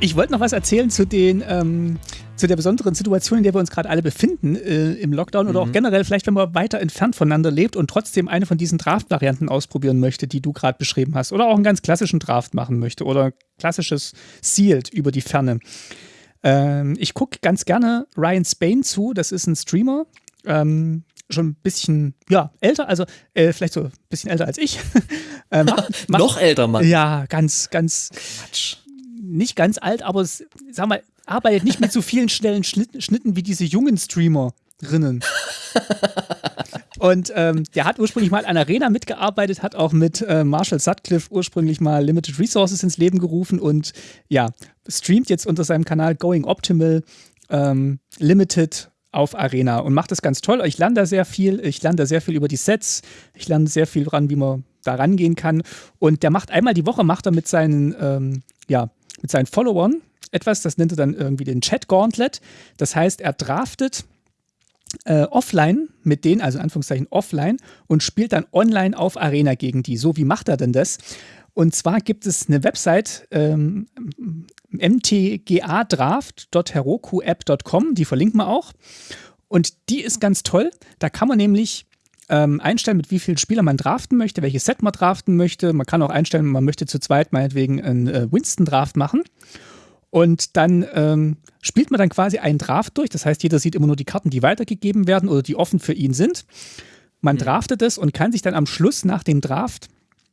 Ich wollte noch was erzählen zu den ähm, zu der besonderen Situation, in der wir uns gerade alle befinden äh, im Lockdown mhm. oder auch mhm. generell vielleicht, wenn man weiter entfernt voneinander lebt und trotzdem eine von diesen Draft-Varianten ausprobieren möchte, die du gerade beschrieben hast, oder auch einen ganz klassischen Draft machen möchte oder klassisches Sealed über die Ferne. Ähm, ich gucke ganz gerne Ryan Spain zu, das ist ein Streamer. Ähm, schon ein bisschen, ja, älter, also äh, vielleicht so ein bisschen älter als ich. äh, macht, macht, Noch älter, Mann. Ja, ganz, ganz. Quatsch nicht ganz alt, aber es, sag mal, arbeitet nicht mit so vielen schnellen Schnitten wie diese jungen Streamerinnen. Und ähm, der hat ursprünglich mal an Arena mitgearbeitet, hat auch mit äh, Marshall Sutcliffe ursprünglich mal Limited Resources ins Leben gerufen und ja, streamt jetzt unter seinem Kanal Going Optimal ähm, Limited auf Arena und macht das ganz toll. Ich lerne da sehr viel. Ich lerne da sehr viel über die Sets. Ich lerne sehr viel dran, wie man da rangehen kann. Und der macht einmal die Woche, macht er mit seinen ähm, ja, mit seinen Followern etwas, das nennt er dann irgendwie den Chat Gauntlet. Das heißt, er draftet äh, offline mit denen, also in Anführungszeichen offline, und spielt dann online auf Arena gegen die. So, wie macht er denn das? Und zwar gibt es eine Website, ähm, mtgadraft.heroku-app.com, die verlinkt man auch. Und die ist ganz toll. Da kann man nämlich ähm, einstellen, mit wie vielen Spielern man draften möchte, welches Set man draften möchte. Man kann auch einstellen, man möchte zu zweit meinetwegen einen äh, Winston-Draft machen. Und dann ähm, spielt man dann quasi einen Draft durch. Das heißt, jeder sieht immer nur die Karten, die weitergegeben werden oder die offen für ihn sind. Man mhm. draftet es und kann sich dann am Schluss nach dem Draft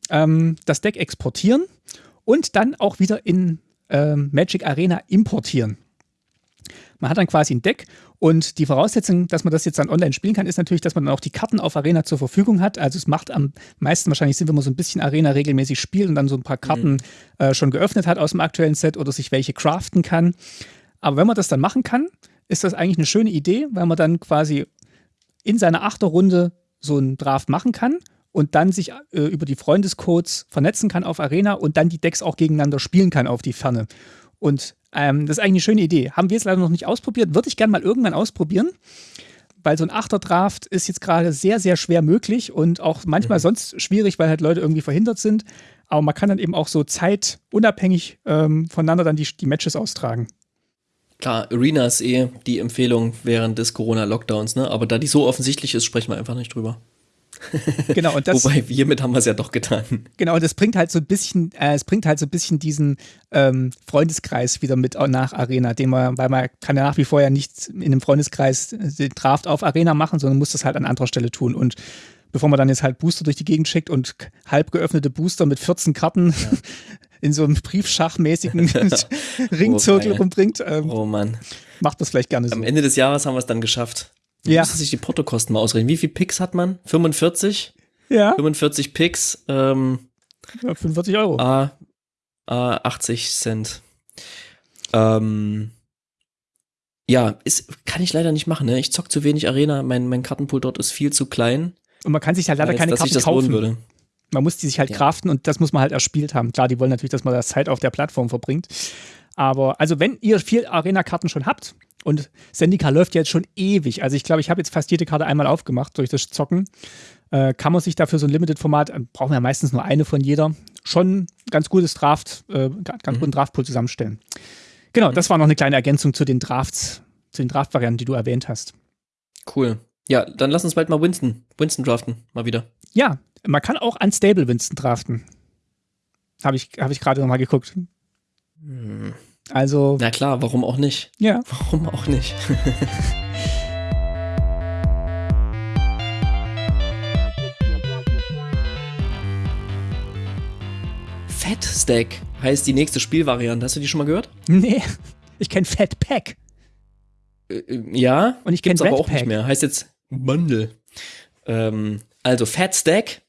ähm, das Deck exportieren und dann auch wieder in ähm, Magic Arena importieren. Man hat dann quasi ein Deck und die Voraussetzung, dass man das jetzt dann online spielen kann, ist natürlich, dass man dann auch die Karten auf Arena zur Verfügung hat. Also es macht am meisten wahrscheinlich Sinn, wenn man so ein bisschen Arena regelmäßig spielt und dann so ein paar Karten mhm. äh, schon geöffnet hat aus dem aktuellen Set oder sich welche craften kann. Aber wenn man das dann machen kann, ist das eigentlich eine schöne Idee, weil man dann quasi in seiner Achterrunde so einen Draft machen kann und dann sich äh, über die Freundescodes vernetzen kann auf Arena und dann die Decks auch gegeneinander spielen kann auf die Ferne. Und ähm, das ist eigentlich eine schöne Idee. Haben wir jetzt leider noch nicht ausprobiert, würde ich gerne mal irgendwann ausprobieren. Weil so ein Achter-Draft ist jetzt gerade sehr, sehr schwer möglich und auch manchmal mhm. sonst schwierig, weil halt Leute irgendwie verhindert sind. Aber man kann dann eben auch so zeitunabhängig ähm, voneinander dann die, die Matches austragen. Klar, Arena ist eh die Empfehlung während des Corona-Lockdowns, ne? Aber da die so offensichtlich ist, sprechen wir einfach nicht drüber. Genau, und das, Wobei, hiermit haben wir es ja doch getan. Genau, und das bringt halt so ein bisschen, äh, es bringt halt so ein bisschen diesen ähm, Freundeskreis wieder mit nach Arena, den man, weil man kann ja nach wie vor ja nicht in einem Freundeskreis den Draft auf Arena machen, sondern muss das halt an anderer Stelle tun. Und bevor man dann jetzt halt Booster durch die Gegend schickt und halb geöffnete Booster mit 14 Karten ja. in so einem Briefschachmäßigen Ringzirkel oh, rumbringt. Ähm, oh Mann. Macht das vielleicht gerne so. Am Ende des Jahres haben wir es dann geschafft. Man ja. Müsste sich die Portokosten mal ausrechnen. Wie viele Picks hat man? 45? Ja. 45 Picks. Ähm, ja, 45 Euro. A, A 80 Cent. Ähm, ja, ist, kann ich leider nicht machen. Ne? Ich zock zu wenig Arena. Mein, mein Kartenpool dort ist viel zu klein. Und man kann sich halt leider keine Karten kaufen. Würde. Man muss die sich halt ja. craften und das muss man halt erspielt haben. Klar, die wollen natürlich, dass man das Zeit auf der Plattform verbringt. Aber also wenn ihr viel Arena-Karten schon habt und Sendika läuft jetzt schon ewig, also ich glaube, ich habe jetzt fast jede Karte einmal aufgemacht durch das Zocken, äh, kann man sich dafür so ein Limited-Format, äh, brauchen wir ja meistens nur eine von jeder, schon ganz gutes Draft, äh, ganz mhm. guten Draftpool zusammenstellen. Genau, mhm. das war noch eine kleine Ergänzung zu den Drafts, zu den Draft-Varianten, die du erwähnt hast. Cool. Ja, dann lass uns bald mal Winston, Winston draften, mal wieder. Ja, man kann auch Unstable Winston draften. Habe ich, hab ich gerade nochmal geguckt. Also. Na klar, warum auch nicht? Ja. Warum auch nicht? Fat Stack heißt die nächste Spielvariante. Hast du die schon mal gehört? Nee, ich kenne Fat Pack. Äh, äh, ja, und ich kenne es aber auch Pack. nicht mehr. Heißt jetzt Bundle. Ähm, also Fat Stack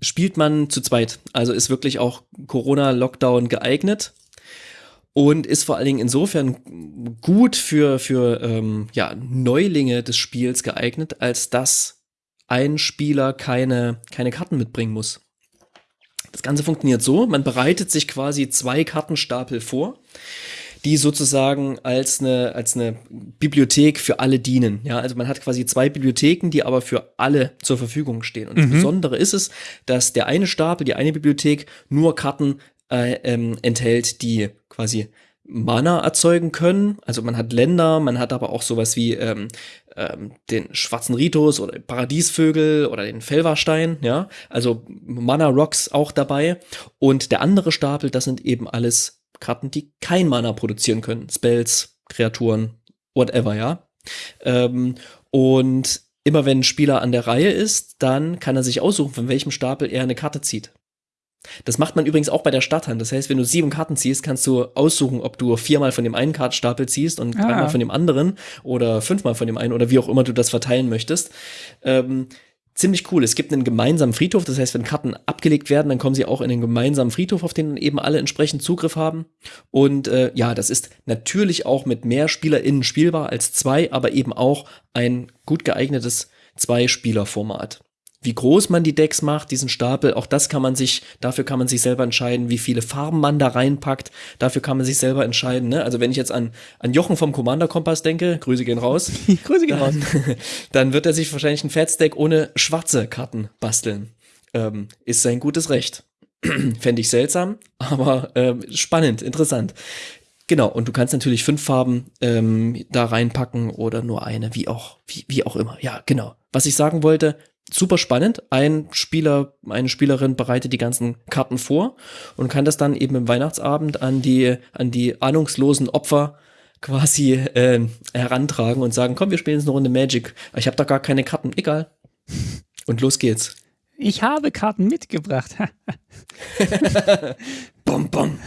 spielt man zu zweit. Also ist wirklich auch Corona-Lockdown geeignet und ist vor allen Dingen insofern gut für, für ähm, ja, Neulinge des Spiels geeignet, als dass ein Spieler keine, keine Karten mitbringen muss. Das Ganze funktioniert so, man bereitet sich quasi zwei Kartenstapel vor die sozusagen als eine, als eine Bibliothek für alle dienen. Ja, also man hat quasi zwei Bibliotheken, die aber für alle zur Verfügung stehen. Und mhm. das Besondere ist es, dass der eine Stapel, die eine Bibliothek nur Karten äh, ähm, enthält, die quasi Mana erzeugen können. Also man hat Länder, man hat aber auch sowas wie ähm, ähm, den schwarzen Ritus oder Paradiesvögel oder den Felverstein, ja. Also Mana Rocks auch dabei. Und der andere Stapel, das sind eben alles Karten, die kein Mana produzieren können. Spells, Kreaturen, whatever, ja. Ähm, und immer wenn ein Spieler an der Reihe ist, dann kann er sich aussuchen, von welchem Stapel er eine Karte zieht. Das macht man übrigens auch bei der Stadthand. Das heißt, wenn du sieben Karten ziehst, kannst du aussuchen, ob du viermal von dem einen Kartenstapel ziehst und ah. dreimal von dem anderen oder fünfmal von dem einen oder wie auch immer du das verteilen möchtest. Ähm, ziemlich cool. Es gibt einen gemeinsamen Friedhof, das heißt, wenn Karten abgelegt werden, dann kommen sie auch in den gemeinsamen Friedhof, auf den eben alle entsprechend Zugriff haben. Und äh, ja, das ist natürlich auch mit mehr SpielerInnen spielbar als zwei, aber eben auch ein gut geeignetes Zwei-Spieler-Format wie groß man die Decks macht, diesen Stapel, auch das kann man sich, dafür kann man sich selber entscheiden, wie viele Farben man da reinpackt, dafür kann man sich selber entscheiden. Ne? Also wenn ich jetzt an, an Jochen vom Commander Kompass denke, Grüße gehen raus. Grüße gehen raus. Dann wird er sich wahrscheinlich ein Fats-Deck ohne schwarze Karten basteln. Ähm, ist sein gutes Recht. Fände ich seltsam, aber äh, spannend, interessant. Genau, und du kannst natürlich fünf Farben ähm, da reinpacken oder nur eine, wie auch, wie, wie auch immer. Ja, genau. Was ich sagen wollte, super spannend. Ein Spieler, eine Spielerin bereitet die ganzen Karten vor und kann das dann eben im Weihnachtsabend an die, an die ahnungslosen Opfer quasi äh, herantragen und sagen, komm, wir spielen jetzt eine Runde Magic. Ich habe da gar keine Karten. Egal. Und los geht's. Ich habe Karten mitgebracht. bom, bom.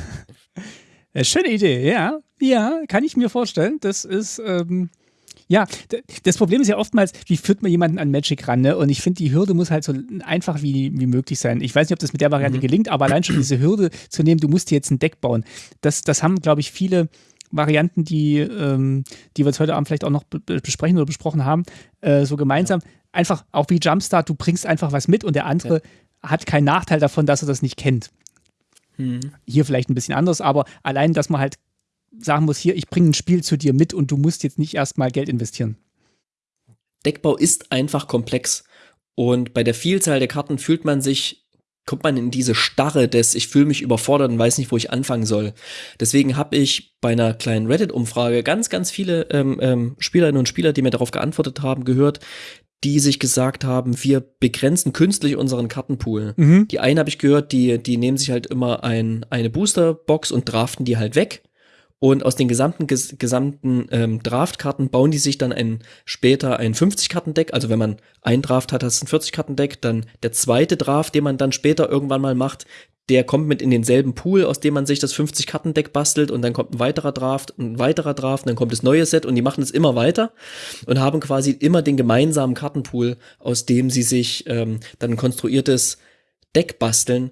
Äh, schöne Idee, ja. Ja, kann ich mir vorstellen. Das ist ähm, ja, das Problem ist ja oftmals, wie führt man jemanden an Magic ran? Ne? Und ich finde, die Hürde muss halt so einfach wie, wie möglich sein. Ich weiß nicht, ob das mit der Variante mhm. gelingt, aber allein schon diese Hürde zu nehmen, du musst dir jetzt ein Deck bauen. Das, das haben, glaube ich, viele Varianten, die, ähm, die wir jetzt heute Abend vielleicht auch noch besprechen oder besprochen haben, äh, so gemeinsam. Ja. Einfach auch wie Jumpstart, du bringst einfach was mit und der andere ja. hat keinen Nachteil davon, dass er das nicht kennt. Mhm. Hier vielleicht ein bisschen anders, aber allein, dass man halt sagen muss, hier, ich bringe ein Spiel zu dir mit und du musst jetzt nicht erstmal Geld investieren. Deckbau ist einfach komplex. Und bei der Vielzahl der Karten fühlt man sich, kommt man in diese Starre des, ich fühle mich überfordert und weiß nicht, wo ich anfangen soll. Deswegen habe ich bei einer kleinen Reddit-Umfrage ganz, ganz viele ähm, ähm, Spielerinnen und Spieler, die mir darauf geantwortet haben, gehört, die sich gesagt haben, wir begrenzen künstlich unseren Kartenpool. Mhm. Die einen habe ich gehört, die, die nehmen sich halt immer ein, eine Boosterbox und draften die halt weg Und aus den gesamten, ges gesamten ähm, Draftkarten bauen die sich dann ein, später ein 50-Karten-Deck. Also wenn man ein Draft hat, das ist ein 40-Karten-Deck. Dann der zweite Draft, den man dann später irgendwann mal macht, der kommt mit in denselben Pool, aus dem man sich das 50-Karten-Deck bastelt und dann kommt ein weiterer Draft, ein weiterer Draft, und dann kommt das neue Set und die machen es immer weiter und haben quasi immer den gemeinsamen Kartenpool, aus dem sie sich ähm, dann ein konstruiertes Deck basteln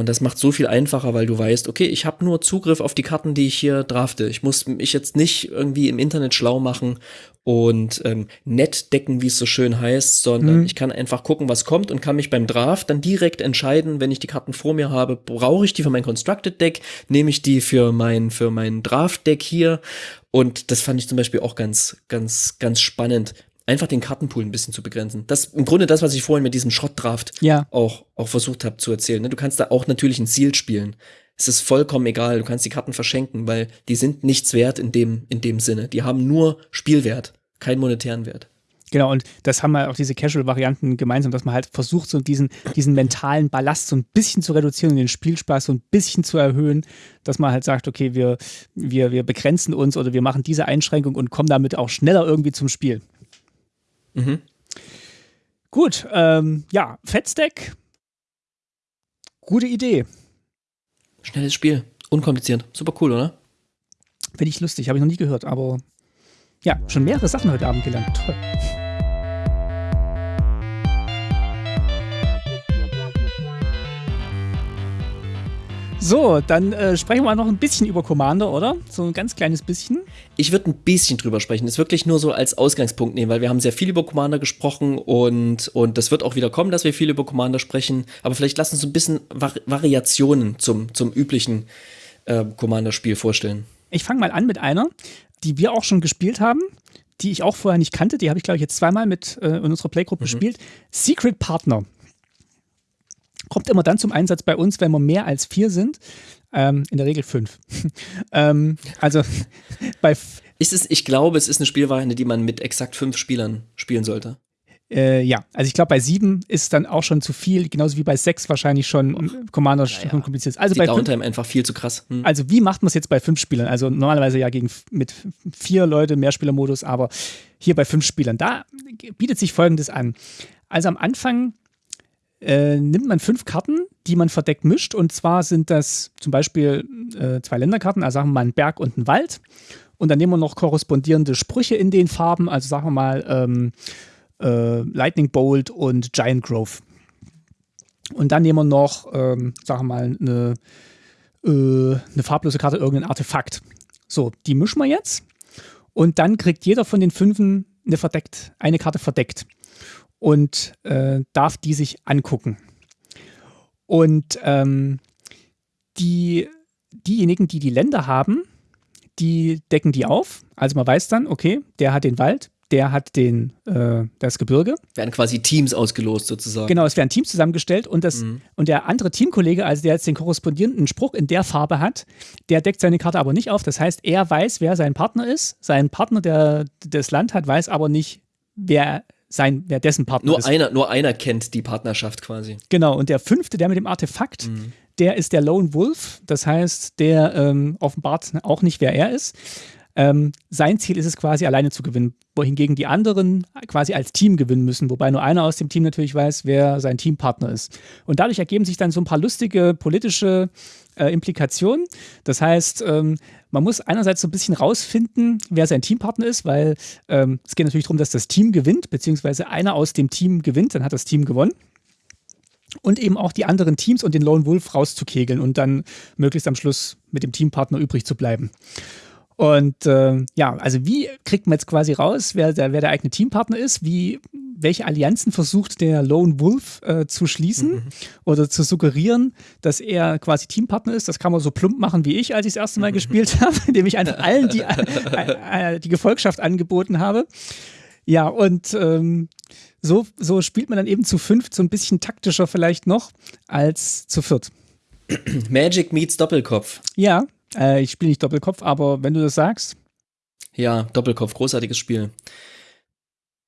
und das macht so viel einfacher, weil du weißt, okay, ich habe nur Zugriff auf die Karten, die ich hier drafte. Ich muss mich jetzt nicht irgendwie im Internet schlau machen und ähm, nett decken, wie es so schön heißt, sondern mhm. ich kann einfach gucken, was kommt und kann mich beim Draft dann direkt entscheiden, wenn ich die Karten vor mir habe, brauche ich die für mein Constructed Deck, nehme ich die für mein, für mein Draft Deck hier. Und das fand ich zum Beispiel auch ganz, ganz, ganz spannend, einfach den Kartenpool ein bisschen zu begrenzen. Das im Grunde das, was ich vorhin mit diesem Schrottdraft ja. auch, auch versucht habe zu erzählen. Ne? Du kannst da auch natürlich ein Ziel spielen. Es ist vollkommen egal, du kannst die Karten verschenken, weil die sind nichts wert in dem, in dem Sinne. Die haben nur Spielwert, keinen monetären Wert. Genau, und das haben wir auch diese Casual-Varianten gemeinsam, dass man halt versucht, so diesen, diesen mentalen Ballast so ein bisschen zu reduzieren und den Spielspaß so ein bisschen zu erhöhen, dass man halt sagt, okay, wir, wir, wir begrenzen uns oder wir machen diese Einschränkung und kommen damit auch schneller irgendwie zum Spiel. Mhm. Gut, ähm, ja, Fettstack. Gute Idee. Schnelles Spiel, unkompliziert, super cool, oder? Finde ich lustig, habe ich noch nie gehört, aber ja, schon mehrere Sachen heute Abend gelernt. Toll. So, dann äh, sprechen wir noch ein bisschen über Commander, oder? So ein ganz kleines bisschen. Ich würde ein bisschen drüber sprechen. Das wirklich nur so als Ausgangspunkt nehmen, weil wir haben sehr viel über Commander gesprochen und, und das wird auch wieder kommen, dass wir viel über Commander sprechen. Aber vielleicht lassen uns ein bisschen Vari Variationen zum, zum üblichen äh, Commander-Spiel vorstellen. Ich fange mal an mit einer, die wir auch schon gespielt haben, die ich auch vorher nicht kannte. Die habe ich, glaube ich, jetzt zweimal mit äh, in unserer Playgroup mhm. gespielt. Secret Partner kommt immer dann zum Einsatz bei uns, wenn wir mehr als vier sind. Ähm, in der Regel fünf. ähm, also bei. Ist es, ich glaube, es ist eine Spielvariante, die man mit exakt fünf Spielern spielen sollte. Äh, ja, also ich glaube, bei sieben ist dann auch schon zu viel, genauso wie bei sechs wahrscheinlich schon Och, Commander ja, ja. kompliziert ist. Also Die bei Downtime einfach viel zu krass. Hm. Also wie macht man es jetzt bei fünf Spielern? Also normalerweise ja gegen mit vier Leute Mehrspielermodus, aber hier bei fünf Spielern, da bietet sich Folgendes an. Also am Anfang äh, nimmt man fünf Karten, die man verdeckt mischt. Und zwar sind das zum Beispiel äh, zwei Länderkarten, also sagen wir mal ein Berg und ein Wald. Und dann nehmen wir noch korrespondierende Sprüche in den Farben, also sagen wir mal ähm, äh, Lightning Bolt und Giant Grove. Und dann nehmen wir noch, ähm, sagen wir mal, eine, äh, eine farblose Karte, irgendein Artefakt. So, die mischen wir jetzt. Und dann kriegt jeder von den fünfen eine, verdeckt, eine Karte verdeckt und äh, darf die sich angucken. Und ähm, die, diejenigen, die die Länder haben, die decken die auf. Also man weiß dann, okay, der hat den Wald, der hat den, äh, das Gebirge. Werden quasi Teams ausgelost sozusagen. Genau, es werden Teams zusammengestellt und, das, mhm. und der andere Teamkollege, also der jetzt den korrespondierenden Spruch in der Farbe hat, der deckt seine Karte aber nicht auf. Das heißt, er weiß, wer sein Partner ist. Sein Partner, der das Land hat, weiß aber nicht, wer sein, wer dessen Partner nur ist. Einer, nur einer kennt die Partnerschaft quasi. Genau, und der fünfte, der mit dem Artefakt, mhm. der ist der Lone Wolf. Das heißt, der ähm, offenbart auch nicht, wer er ist. Ähm, sein Ziel ist es quasi alleine zu gewinnen, wohingegen die anderen quasi als Team gewinnen müssen, wobei nur einer aus dem Team natürlich weiß, wer sein Teampartner ist. Und dadurch ergeben sich dann so ein paar lustige politische äh, Implikationen. Das heißt, ähm, man muss einerseits so ein bisschen rausfinden, wer sein Teampartner ist, weil ähm, es geht natürlich darum, dass das Team gewinnt, beziehungsweise einer aus dem Team gewinnt, dann hat das Team gewonnen und eben auch die anderen Teams und den Lone Wolf rauszukegeln und dann möglichst am Schluss mit dem Teampartner übrig zu bleiben. Und äh, ja, also wie kriegt man jetzt quasi raus, wer der, wer der eigene Teampartner ist? Wie, welche Allianzen versucht der Lone Wolf äh, zu schließen mhm. oder zu suggerieren, dass er quasi Teampartner ist? Das kann man so plump machen wie ich, als ich das erste Mal mhm. gespielt habe, indem ich einfach allen die, äh, äh, die Gefolgschaft angeboten habe. Ja, und ähm, so, so spielt man dann eben zu fünft so ein bisschen taktischer vielleicht noch als zu viert. Magic meets Doppelkopf. Ja, äh, ich spiele nicht Doppelkopf, aber wenn du das sagst. Ja, Doppelkopf, großartiges Spiel.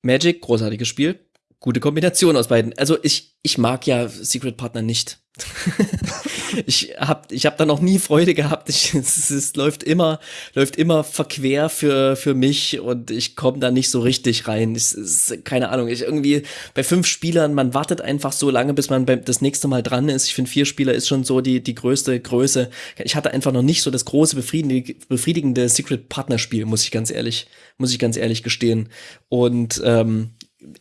Magic, großartiges Spiel. Gute Kombination aus beiden. Also ich, ich mag ja Secret Partner nicht. ich habe ich hab da noch nie Freude gehabt. Ich, es, es läuft immer läuft immer verquer für für mich und ich komme da nicht so richtig rein. Es ist keine Ahnung. Ich irgendwie bei fünf Spielern, man wartet einfach so lange, bis man beim, das nächste Mal dran ist. Ich finde vier Spieler ist schon so die die größte Größe. Ich hatte einfach noch nicht so das große befriedigende, befriedigende Secret Partner Spiel, muss ich ganz ehrlich muss ich ganz ehrlich gestehen. Und ähm,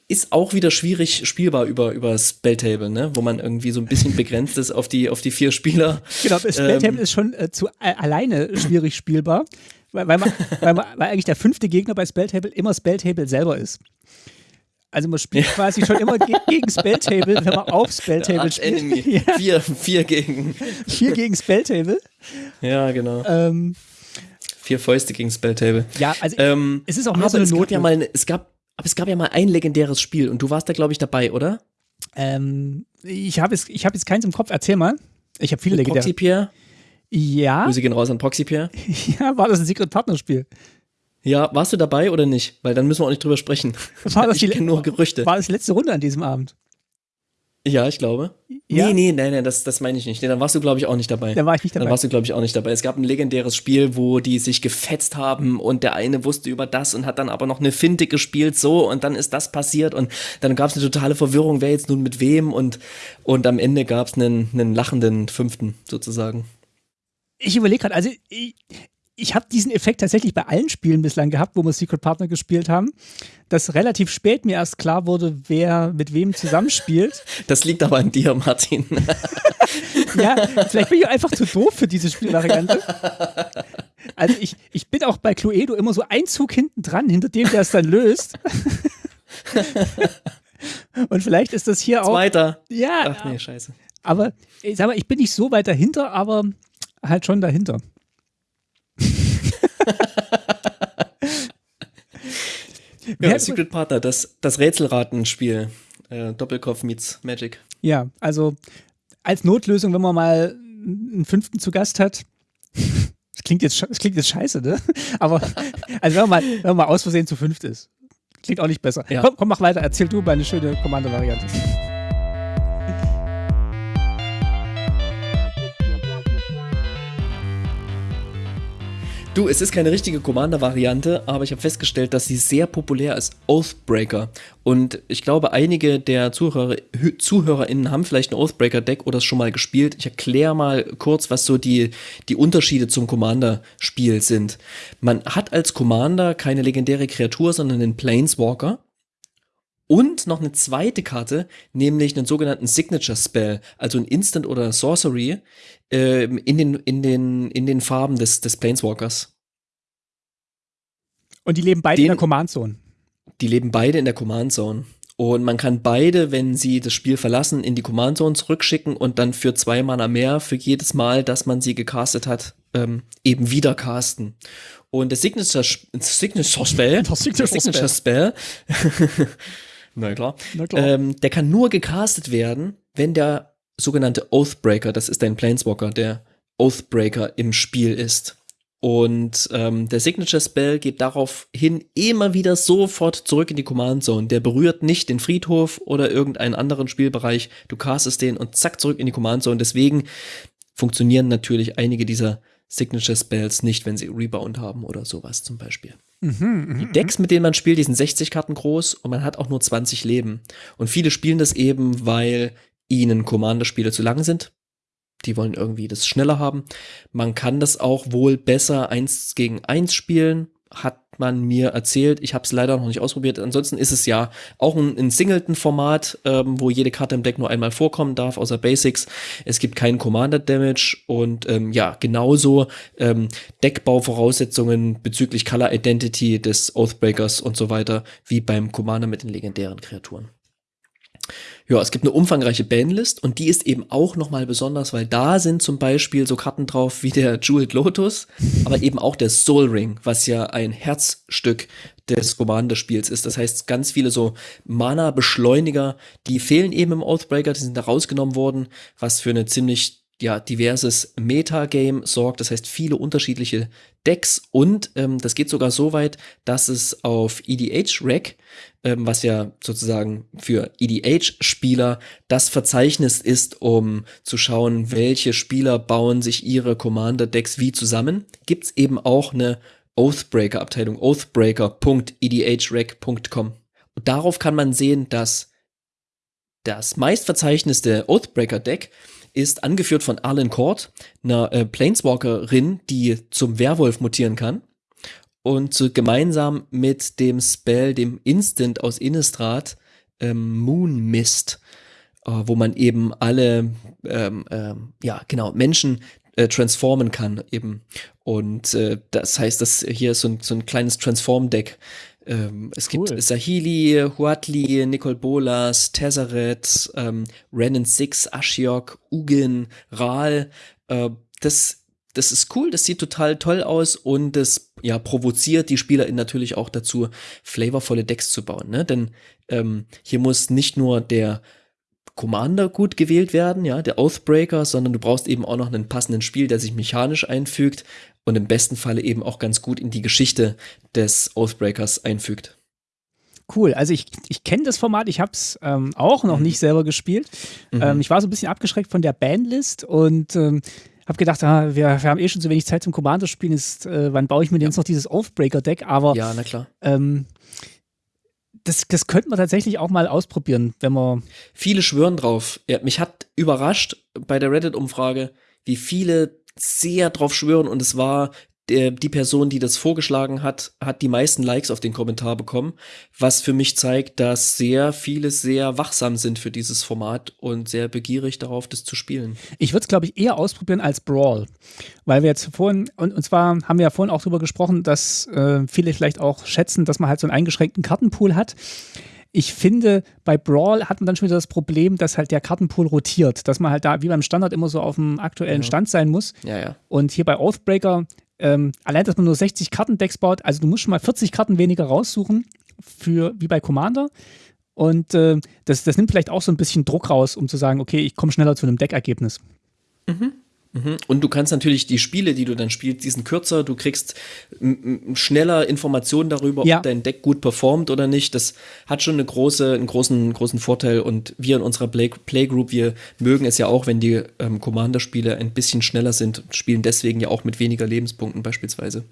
ist auch wieder schwierig spielbar über, über Spelltable, ne? wo man irgendwie so ein bisschen begrenzt ist auf die, auf die vier Spieler. Genau, Spelltable ähm, ist schon äh, zu äh, alleine schwierig spielbar, weil, weil, man, weil, man, weil eigentlich der fünfte Gegner bei Spelltable immer Spelltable selber ist. Also man spielt ja. quasi schon immer ge gegen Spelltable, wenn man auf Spelltable spielt. Ja. Vier, vier gegen. Vier gegen Spelltable. Ja, genau. Ähm, vier Fäuste gegen Spelltable. Ja, also ähm, es ist auch mehr so eine Not. Ja mal, es gab aber es gab ja mal ein legendäres Spiel und du warst da, glaube ich, dabei, oder? Ähm, ich habe hab jetzt keins im Kopf. Erzähl mal. Ich habe viele Mit legendäre. Proxy Pierre? Ja. Grüße gehen raus an Proxy Pierre. Ja, war das ein Secret Partner Spiel? Ja, warst du dabei oder nicht? Weil dann müssen wir auch nicht drüber sprechen. War das ich kenne nur Gerüchte. War das letzte Runde an diesem Abend? Ja, ich glaube. Ja? Nee, nee, nein, nein, das, das meine ich nicht. Nee, dann warst du, glaube ich, auch nicht dabei. Dann war ich nicht dabei. Dann warst du, glaube ich, auch nicht dabei. Es gab ein legendäres Spiel, wo die sich gefetzt haben und der eine wusste über das und hat dann aber noch eine Finte gespielt, so und dann ist das passiert und dann gab es eine totale Verwirrung, wer jetzt nun mit wem und, und am Ende gab es einen, einen lachenden Fünften sozusagen. Ich überlege gerade, also ich, ich habe diesen Effekt tatsächlich bei allen Spielen bislang gehabt, wo wir Secret Partner gespielt haben, dass relativ spät mir erst klar wurde, wer mit wem zusammenspielt. Das liegt aber an dir, Martin. ja, vielleicht bin ich einfach zu doof für diese Spielvariante. Also ich, ich bin auch bei Cluedo immer so ein Zug hinten dran, hinter dem der es dann löst. Und vielleicht ist das hier auch. Weiter. Ja. Ach nee, scheiße. Aber ich sag mal, ich bin nicht so weit dahinter, aber halt schon dahinter ja, Secret Partner, das, das Rätselratenspiel. Äh, Doppelkopf meets Magic. Ja, also als Notlösung, wenn man mal einen fünften zu Gast hat. Das klingt jetzt, das klingt jetzt scheiße, ne? Aber also wenn man, mal, wenn man mal aus Versehen zu fünft ist. Klingt auch nicht besser. Ja. Komm, komm, mach weiter. Erzähl du mal eine schöne Kommando-Variante. Du, es ist keine richtige Commander-Variante, aber ich habe festgestellt, dass sie sehr populär ist. Oathbreaker. Und ich glaube, einige der Zuhörer, ZuhörerInnen haben vielleicht ein Oathbreaker-Deck oder es schon mal gespielt. Ich erkläre mal kurz, was so die, die Unterschiede zum Commander-Spiel sind. Man hat als Commander keine legendäre Kreatur, sondern einen Planeswalker. Und noch eine zweite Karte, nämlich einen sogenannten Signature Spell, also ein Instant oder Sorcery, äh, in, den, in, den, in den Farben des, des Planeswalkers. Und die leben beide den, in der Command Zone. Die leben beide in der Command Zone. Und man kann beide, wenn sie das Spiel verlassen, in die Command Zone zurückschicken und dann für zwei Mana mehr für jedes Mal, dass man sie gecastet hat, ähm, eben wieder casten. Und der Signature, Signature Spell, das Signature, Signature Spell, Na klar. Na klar. Ähm, der kann nur gecastet werden, wenn der sogenannte Oathbreaker, das ist ein Planeswalker, der Oathbreaker im Spiel ist. Und ähm, der Signature Spell geht daraufhin immer wieder sofort zurück in die Command Zone. Der berührt nicht den Friedhof oder irgendeinen anderen Spielbereich. Du castest den und zack zurück in die Command Zone. Deswegen funktionieren natürlich einige dieser Signature Spells nicht, wenn sie Rebound haben oder sowas zum Beispiel. Mhm, die Decks, mit denen man spielt, die sind 60 Karten groß und man hat auch nur 20 Leben. Und viele spielen das eben, weil ihnen Commander-Spiele zu lang sind. Die wollen irgendwie das schneller haben. Man kann das auch wohl besser eins gegen eins spielen hat man mir erzählt. Ich habe es leider noch nicht ausprobiert. Ansonsten ist es ja auch ein, ein Singleton-Format, ähm, wo jede Karte im Deck nur einmal vorkommen darf, außer Basics. Es gibt keinen Commander-Damage und ähm, ja, genauso ähm, Deckbauvoraussetzungen bezüglich Color Identity des Oathbreakers und so weiter, wie beim Commander mit den legendären Kreaturen. Ja, es gibt eine umfangreiche Bandlist und die ist eben auch nochmal besonders, weil da sind zum Beispiel so Karten drauf wie der Jeweled Lotus, aber eben auch der Soul Ring, was ja ein Herzstück des Commander-Spiels ist. Das heißt, ganz viele so Mana-Beschleuniger, die fehlen eben im Oathbreaker, die sind da rausgenommen worden, was für eine ziemlich ja, diverses Metagame sorgt, das heißt viele unterschiedliche Decks und ähm, das geht sogar so weit, dass es auf EDH-Rack, ähm, was ja sozusagen für EDH-Spieler das Verzeichnis ist, um zu schauen, welche Spieler bauen sich ihre Commander-Decks wie zusammen, gibt's eben auch eine Oathbreaker-Abteilung, oathbreaker.edhrack.com. Und darauf kann man sehen, dass das meistverzeichneste Oathbreaker-Deck ist angeführt von Arlen Court, einer äh, Planeswalkerin, die zum Werwolf mutieren kann. Und so gemeinsam mit dem Spell, dem Instant aus Innistrad, ähm, Moon Mist, äh, wo man eben alle, ähm, ähm, ja, genau, Menschen äh, transformen kann eben. Und äh, das heißt, dass hier ist so ein, so ein kleines Transform-Deck, ähm, es cool. gibt Sahili, Huatli, Nicole Bolas, Tezzeret, ähm, Renan Six, Ashiok, Ugin, Ral. Äh, das, das ist cool, das sieht total toll aus und das ja, provoziert die SpielerInnen natürlich auch dazu, flavorvolle Decks zu bauen. Ne? Denn ähm, hier muss nicht nur der Commander gut gewählt werden, ja, der Oathbreaker, sondern du brauchst eben auch noch einen passenden Spiel, der sich mechanisch einfügt und im besten Falle eben auch ganz gut in die Geschichte des Oathbreakers einfügt. Cool, also ich, ich kenne das Format, ich habe es ähm, auch noch mhm. nicht selber gespielt. Mhm. Ähm, ich war so ein bisschen abgeschreckt von der Bandlist und ähm, habe gedacht, ah, wir, wir, haben eh schon so wenig Zeit zum Commander spielen, ist, äh, wann baue ich mir denn jetzt noch dieses Oathbreaker-Deck? Aber ja, na klar. Ähm, das, das könnte man tatsächlich auch mal ausprobieren, wenn man. Viele schwören drauf. Ja, mich hat überrascht bei der Reddit-Umfrage, wie viele sehr drauf schwören und es war die Person, die das vorgeschlagen hat, hat die meisten Likes auf den Kommentar bekommen, was für mich zeigt, dass sehr viele sehr wachsam sind für dieses Format und sehr begierig darauf, das zu spielen. Ich würde es, glaube ich, eher ausprobieren als Brawl, weil wir jetzt vorhin, und, und zwar haben wir ja vorhin auch darüber gesprochen, dass äh, viele vielleicht auch schätzen, dass man halt so einen eingeschränkten Kartenpool hat. Ich finde, bei Brawl hat man dann schon wieder das Problem, dass halt der Kartenpool rotiert, dass man halt da wie beim Standard immer so auf dem aktuellen Stand sein muss. Ja, ja. Und hier bei Oathbreaker, ähm, allein, dass man nur 60 Kartendecks baut, also du musst schon mal 40 Karten weniger raussuchen, für, wie bei Commander. Und äh, das, das nimmt vielleicht auch so ein bisschen Druck raus, um zu sagen, okay, ich komme schneller zu einem Deckergebnis. Mhm. Mhm. Und du kannst natürlich die Spiele, die du dann spielst, die sind kürzer, du kriegst schneller Informationen darüber, ja. ob dein Deck gut performt oder nicht. Das hat schon eine große, einen großen, großen Vorteil. Und wir in unserer Play Playgroup, wir mögen es ja auch, wenn die ähm, Commander-Spiele ein bisschen schneller sind, spielen deswegen ja auch mit weniger Lebenspunkten beispielsweise.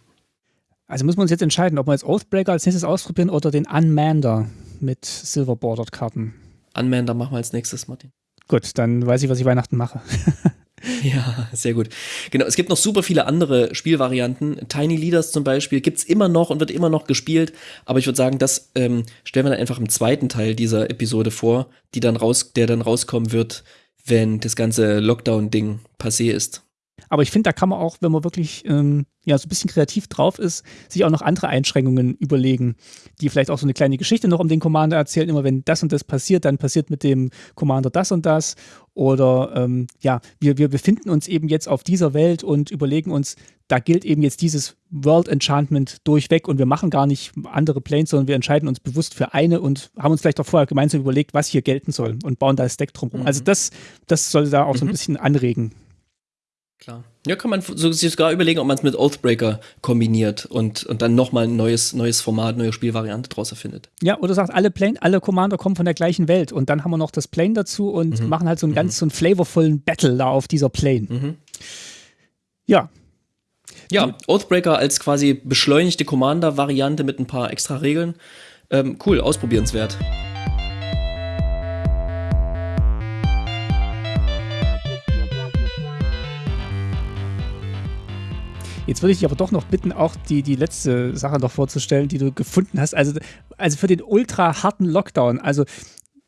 Also müssen wir uns jetzt entscheiden, ob wir jetzt Oathbreaker als nächstes ausprobieren oder den Unmander mit Silver Bordered Karten. Unmander machen wir als nächstes, Martin. Gut, dann weiß ich, was ich Weihnachten mache. Ja, sehr gut. Genau, es gibt noch super viele andere Spielvarianten. Tiny Leaders zum Beispiel gibt's immer noch und wird immer noch gespielt. Aber ich würde sagen, das ähm, stellen wir dann einfach im zweiten Teil dieser Episode vor, die dann raus, der dann rauskommen wird, wenn das ganze Lockdown-Ding passé ist. Aber ich finde, da kann man auch, wenn man wirklich ähm, ja, so ein bisschen kreativ drauf ist, sich auch noch andere Einschränkungen überlegen, die vielleicht auch so eine kleine Geschichte noch um den Commander erzählen. Immer wenn das und das passiert, dann passiert mit dem Commander das und das. Oder ähm, ja, wir, wir befinden uns eben jetzt auf dieser Welt und überlegen uns, da gilt eben jetzt dieses World Enchantment durchweg und wir machen gar nicht andere Planes, sondern wir entscheiden uns bewusst für eine und haben uns vielleicht auch vorher gemeinsam überlegt, was hier gelten soll und bauen da das Deck drumherum. Also mhm. Also das, das soll da auch mhm. so ein mhm. bisschen anregen. Klar. Ja, kann man sich sogar überlegen, ob man es mit Oathbreaker kombiniert und, und dann nochmal ein neues, neues Format, neue Spielvariante draus erfindet. Ja, oder sagt, alle Plane, alle Commander kommen von der gleichen Welt und dann haben wir noch das Plane dazu und mhm. machen halt so einen mhm. ganz so einen flavorvollen Battle da auf dieser Plane. Mhm. Ja. Ja, Oathbreaker als quasi beschleunigte Commander-Variante mit ein paar extra Regeln. Ähm, cool, ausprobierenswert. Jetzt würde ich dich aber doch noch bitten, auch die, die letzte Sache noch vorzustellen, die du gefunden hast. Also, also für den ultra harten Lockdown. Also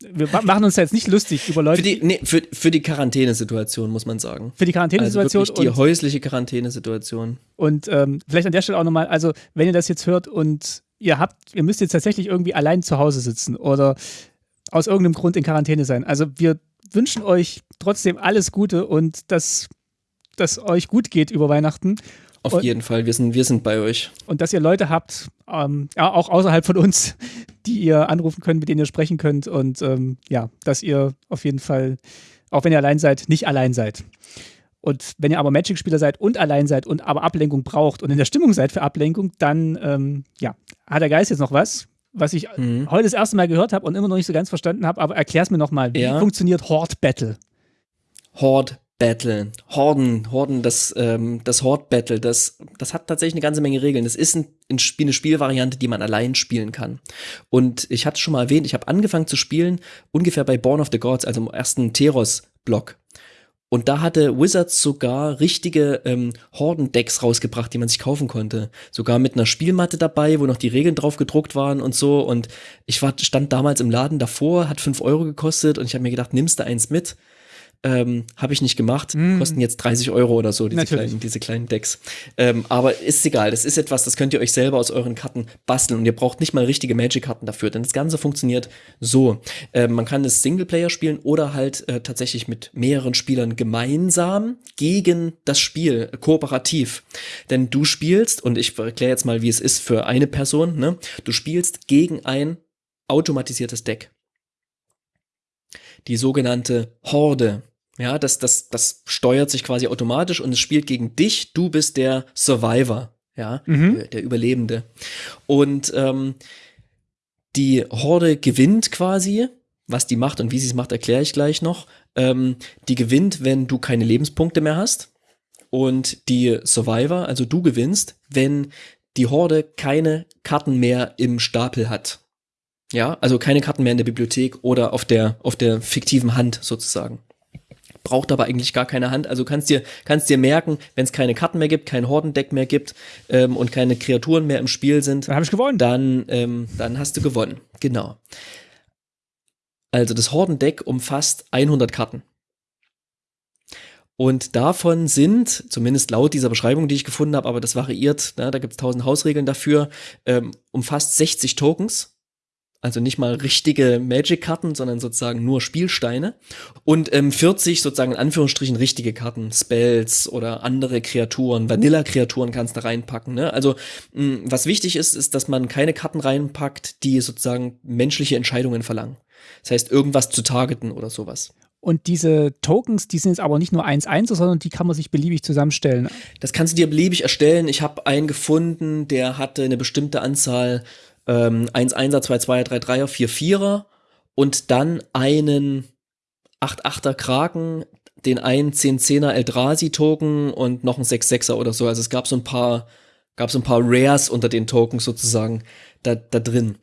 wir machen uns jetzt nicht lustig über Leute. Für die, nee, für, für die Quarantänesituation, muss man sagen. Für die Quarantänesituation. Also die häusliche Quarantänesituation. Und ähm, vielleicht an der Stelle auch nochmal, also wenn ihr das jetzt hört und ihr habt, ihr müsst jetzt tatsächlich irgendwie allein zu Hause sitzen oder aus irgendeinem Grund in Quarantäne sein. Also wir wünschen euch trotzdem alles Gute und dass dass euch gut geht über Weihnachten auf und, jeden Fall, wir sind, wir sind bei euch. Und dass ihr Leute habt, ähm, ja, auch außerhalb von uns, die ihr anrufen könnt, mit denen ihr sprechen könnt und ähm, ja, dass ihr auf jeden Fall, auch wenn ihr allein seid, nicht allein seid. Und wenn ihr aber Magic-Spieler seid und allein seid und aber Ablenkung braucht und in der Stimmung seid für Ablenkung, dann ähm, ja, hat der Geist jetzt noch was, was ich mhm. heute das erste Mal gehört habe und immer noch nicht so ganz verstanden habe, aber erklär es mir nochmal. Wie ja. funktioniert Horde Battle? Horde Battle, Horden, Horden, das, ähm, das Horde Battle, das, das hat tatsächlich eine ganze Menge Regeln. Das ist ein, ein eine Spielvariante, die man allein spielen kann. Und ich hatte schon mal erwähnt, ich habe angefangen zu spielen ungefähr bei Born of the Gods, also im ersten Teros-Block. Und da hatte Wizards sogar richtige ähm, Horden-Decks rausgebracht, die man sich kaufen konnte. Sogar mit einer Spielmatte dabei, wo noch die Regeln drauf gedruckt waren und so. Und ich war, stand damals im Laden davor, hat fünf Euro gekostet und ich habe mir gedacht, nimmst du eins mit? Ähm, Habe ich nicht gemacht. Mm. Kosten jetzt 30 Euro oder so, diese, kleinen, diese kleinen Decks. Ähm, aber ist egal. Das ist etwas, das könnt ihr euch selber aus euren Karten basteln. Und ihr braucht nicht mal richtige Magic-Karten dafür. Denn das Ganze funktioniert so. Ähm, man kann es Singleplayer spielen oder halt äh, tatsächlich mit mehreren Spielern gemeinsam gegen das Spiel, äh, kooperativ. Denn du spielst, und ich erkläre jetzt mal, wie es ist für eine Person, ne? Du spielst gegen ein automatisiertes Deck. Die sogenannte Horde. Ja, das, das, das steuert sich quasi automatisch und es spielt gegen dich. Du bist der Survivor, ja, mhm. der, Überlebende. Und ähm, die Horde gewinnt quasi. Was die macht und wie sie es macht, erkläre ich gleich noch. Ähm, die gewinnt, wenn du keine Lebenspunkte mehr hast. Und die Survivor, also du gewinnst, wenn die Horde keine Karten mehr im Stapel hat. Ja, also keine Karten mehr in der Bibliothek oder auf der, auf der fiktiven Hand sozusagen braucht aber eigentlich gar keine Hand. Also kannst dir, kannst dir merken, wenn es keine Karten mehr gibt, kein Hordendeck mehr gibt ähm, und keine Kreaturen mehr im Spiel sind, dann habe ich gewonnen. Dann, ähm, dann hast du gewonnen. Genau. Also das Hordendeck umfasst 100 Karten. Und davon sind, zumindest laut dieser Beschreibung, die ich gefunden habe, aber das variiert, ne, da gibt es tausend Hausregeln dafür, ähm, umfasst 60 Tokens also nicht mal richtige Magic-Karten, sondern sozusagen nur Spielsteine. Und ähm, 40 sozusagen in Anführungsstrichen richtige Karten, Spells oder andere Kreaturen, Vanilla-Kreaturen kannst du reinpacken. Ne? Also mh, was wichtig ist, ist, dass man keine Karten reinpackt, die sozusagen menschliche Entscheidungen verlangen. Das heißt, irgendwas zu targeten oder sowas. Und diese Tokens, die sind jetzt aber nicht nur 1-1, sondern die kann man sich beliebig zusammenstellen. Das kannst du dir beliebig erstellen. Ich habe einen gefunden, der hatte eine bestimmte Anzahl ähm, 1-1er, 2-2er, 3-3er, 4-4er und dann einen 8-8er Kraken, den einen 10-10er Eldrazi-Token und noch einen 6-6er oder so. Also es gab so ein paar, gab so ein paar Rares unter den Tokens sozusagen da, da drin.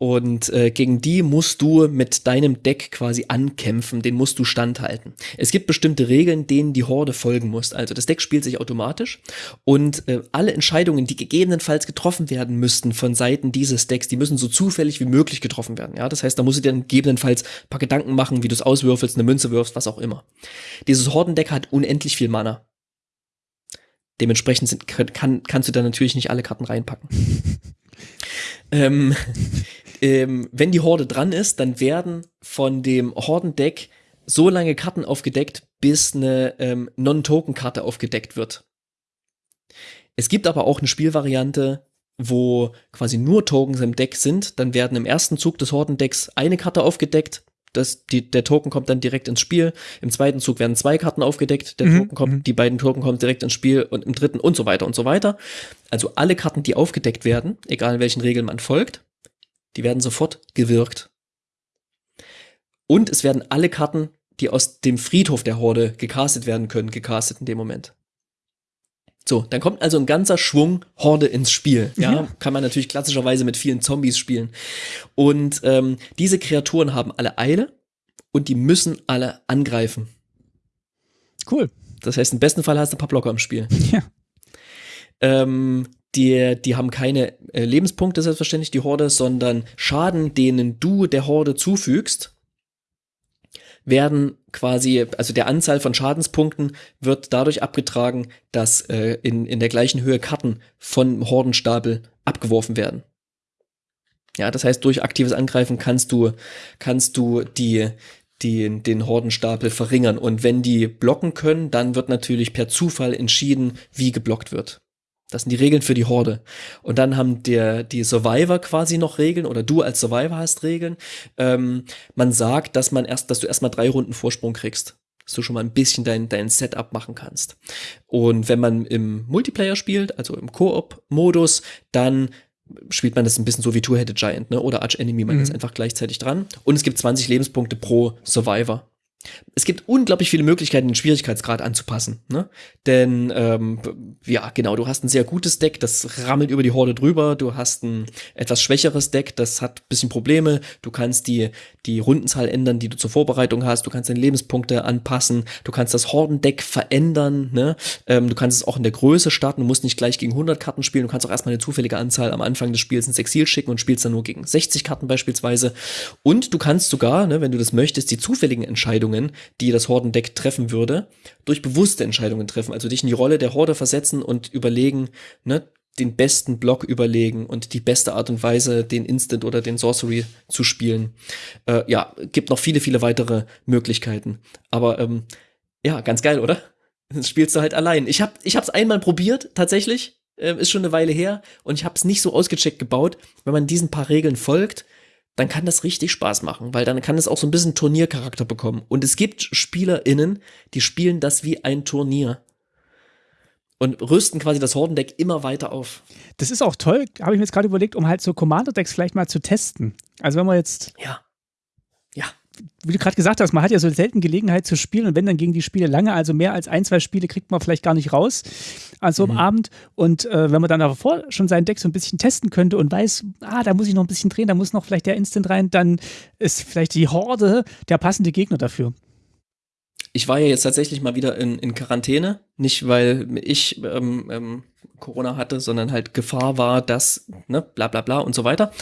Und äh, gegen die musst du mit deinem Deck quasi ankämpfen, den musst du standhalten. Es gibt bestimmte Regeln, denen die Horde folgen muss. Also das Deck spielt sich automatisch und äh, alle Entscheidungen, die gegebenenfalls getroffen werden müssten von Seiten dieses Decks, die müssen so zufällig wie möglich getroffen werden. Ja, das heißt, da musst du dir dann gegebenenfalls ein paar Gedanken machen, wie du es auswürfelst, eine Münze wirfst, was auch immer. Dieses Hordendeck hat unendlich viel Mana. Dementsprechend sind, kann, kannst du da natürlich nicht alle Karten reinpacken. ähm, ähm, wenn die Horde dran ist, dann werden von dem Hordendeck so lange Karten aufgedeckt, bis eine ähm, Non-Token-Karte aufgedeckt wird. Es gibt aber auch eine Spielvariante, wo quasi nur Tokens im Deck sind. Dann werden im ersten Zug des Hordendecks eine Karte aufgedeckt. Das, die, der Token kommt dann direkt ins Spiel. Im zweiten Zug werden zwei Karten aufgedeckt. Der mhm. Token kommt, mhm. die beiden Token kommen direkt ins Spiel und im dritten und so weiter und so weiter. Also alle Karten, die aufgedeckt werden, egal in welchen Regeln man folgt, die werden sofort gewirkt. Und es werden alle Karten, die aus dem Friedhof der Horde gecastet werden können, gecastet in dem Moment. So, dann kommt also ein ganzer Schwung Horde ins Spiel. Ja, ja. kann man natürlich klassischerweise mit vielen Zombies spielen. Und ähm, diese Kreaturen haben alle Eile und die müssen alle angreifen. Cool. Das heißt, im besten Fall hast du ein paar Blocker im Spiel. Ja. Ähm, die, die haben keine äh, Lebenspunkte, selbstverständlich, die Horde, sondern Schaden, denen du der Horde zufügst, werden quasi, also der Anzahl von Schadenspunkten wird dadurch abgetragen, dass äh, in, in der gleichen Höhe Karten von Hordenstapel abgeworfen werden. Ja, das heißt, durch aktives Angreifen kannst du, kannst du die, die, den Hordenstapel verringern. Und wenn die blocken können, dann wird natürlich per Zufall entschieden, wie geblockt wird. Das sind die Regeln für die Horde. Und dann haben der, die Survivor quasi noch Regeln oder du als Survivor hast Regeln. Ähm, man sagt, dass man erst, dass du erstmal drei Runden Vorsprung kriegst. dass du schon mal ein bisschen dein, dein Setup machen kannst. Und wenn man im Multiplayer spielt, also im Koop-Modus, dann spielt man das ein bisschen so wie Two-Headed Giant, ne? Oder Arch Enemy, man mhm. ist einfach gleichzeitig dran. Und es gibt 20 Lebenspunkte pro Survivor. Es gibt unglaublich viele Möglichkeiten, den Schwierigkeitsgrad anzupassen. Ne? Denn, ähm, ja, genau, du hast ein sehr gutes Deck, das rammelt über die Horde drüber. Du hast ein etwas schwächeres Deck, das hat ein bisschen Probleme. Du kannst die, die Rundenzahl ändern, die du zur Vorbereitung hast. Du kannst deine Lebenspunkte anpassen. Du kannst das Hordendeck verändern. Ne? Ähm, du kannst es auch in der Größe starten. Du musst nicht gleich gegen 100 Karten spielen. Du kannst auch erstmal eine zufällige Anzahl am Anfang des Spiels ins Exil schicken und spielst dann nur gegen 60 Karten beispielsweise. Und du kannst sogar, ne, wenn du das möchtest, die zufälligen Entscheidungen Entscheidungen, die das Hordendeck treffen würde, durch bewusste Entscheidungen treffen. Also dich in die Rolle der Horde versetzen und überlegen, ne, den besten Block überlegen und die beste Art und Weise, den Instant oder den Sorcery zu spielen. Äh, ja, gibt noch viele, viele weitere Möglichkeiten. Aber ähm, ja, ganz geil, oder? Das spielst du halt allein. Ich habe ich hab's einmal probiert, tatsächlich. Äh, ist schon eine Weile her. Und ich habe es nicht so ausgecheckt gebaut. Wenn man diesen paar Regeln folgt, dann kann das richtig Spaß machen, weil dann kann es auch so ein bisschen Turniercharakter bekommen. Und es gibt SpielerInnen, die spielen das wie ein Turnier. Und rüsten quasi das Hordendeck immer weiter auf. Das ist auch toll, habe ich mir jetzt gerade überlegt, um halt so Commander-Decks vielleicht mal zu testen. Also wenn man jetzt ja wie du gerade gesagt hast, man hat ja so selten Gelegenheit zu spielen und wenn dann gegen die Spiele lange, also mehr als ein, zwei Spiele kriegt man vielleicht gar nicht raus an so einem mhm. Abend. Und äh, wenn man dann aber vor schon sein Deck so ein bisschen testen könnte und weiß, ah, da muss ich noch ein bisschen drehen, da muss noch vielleicht der Instant rein, dann ist vielleicht die Horde der passende Gegner dafür. Ich war ja jetzt tatsächlich mal wieder in, in Quarantäne, nicht weil ich ähm, ähm, Corona hatte, sondern halt Gefahr war, dass, ne, bla bla bla und so weiter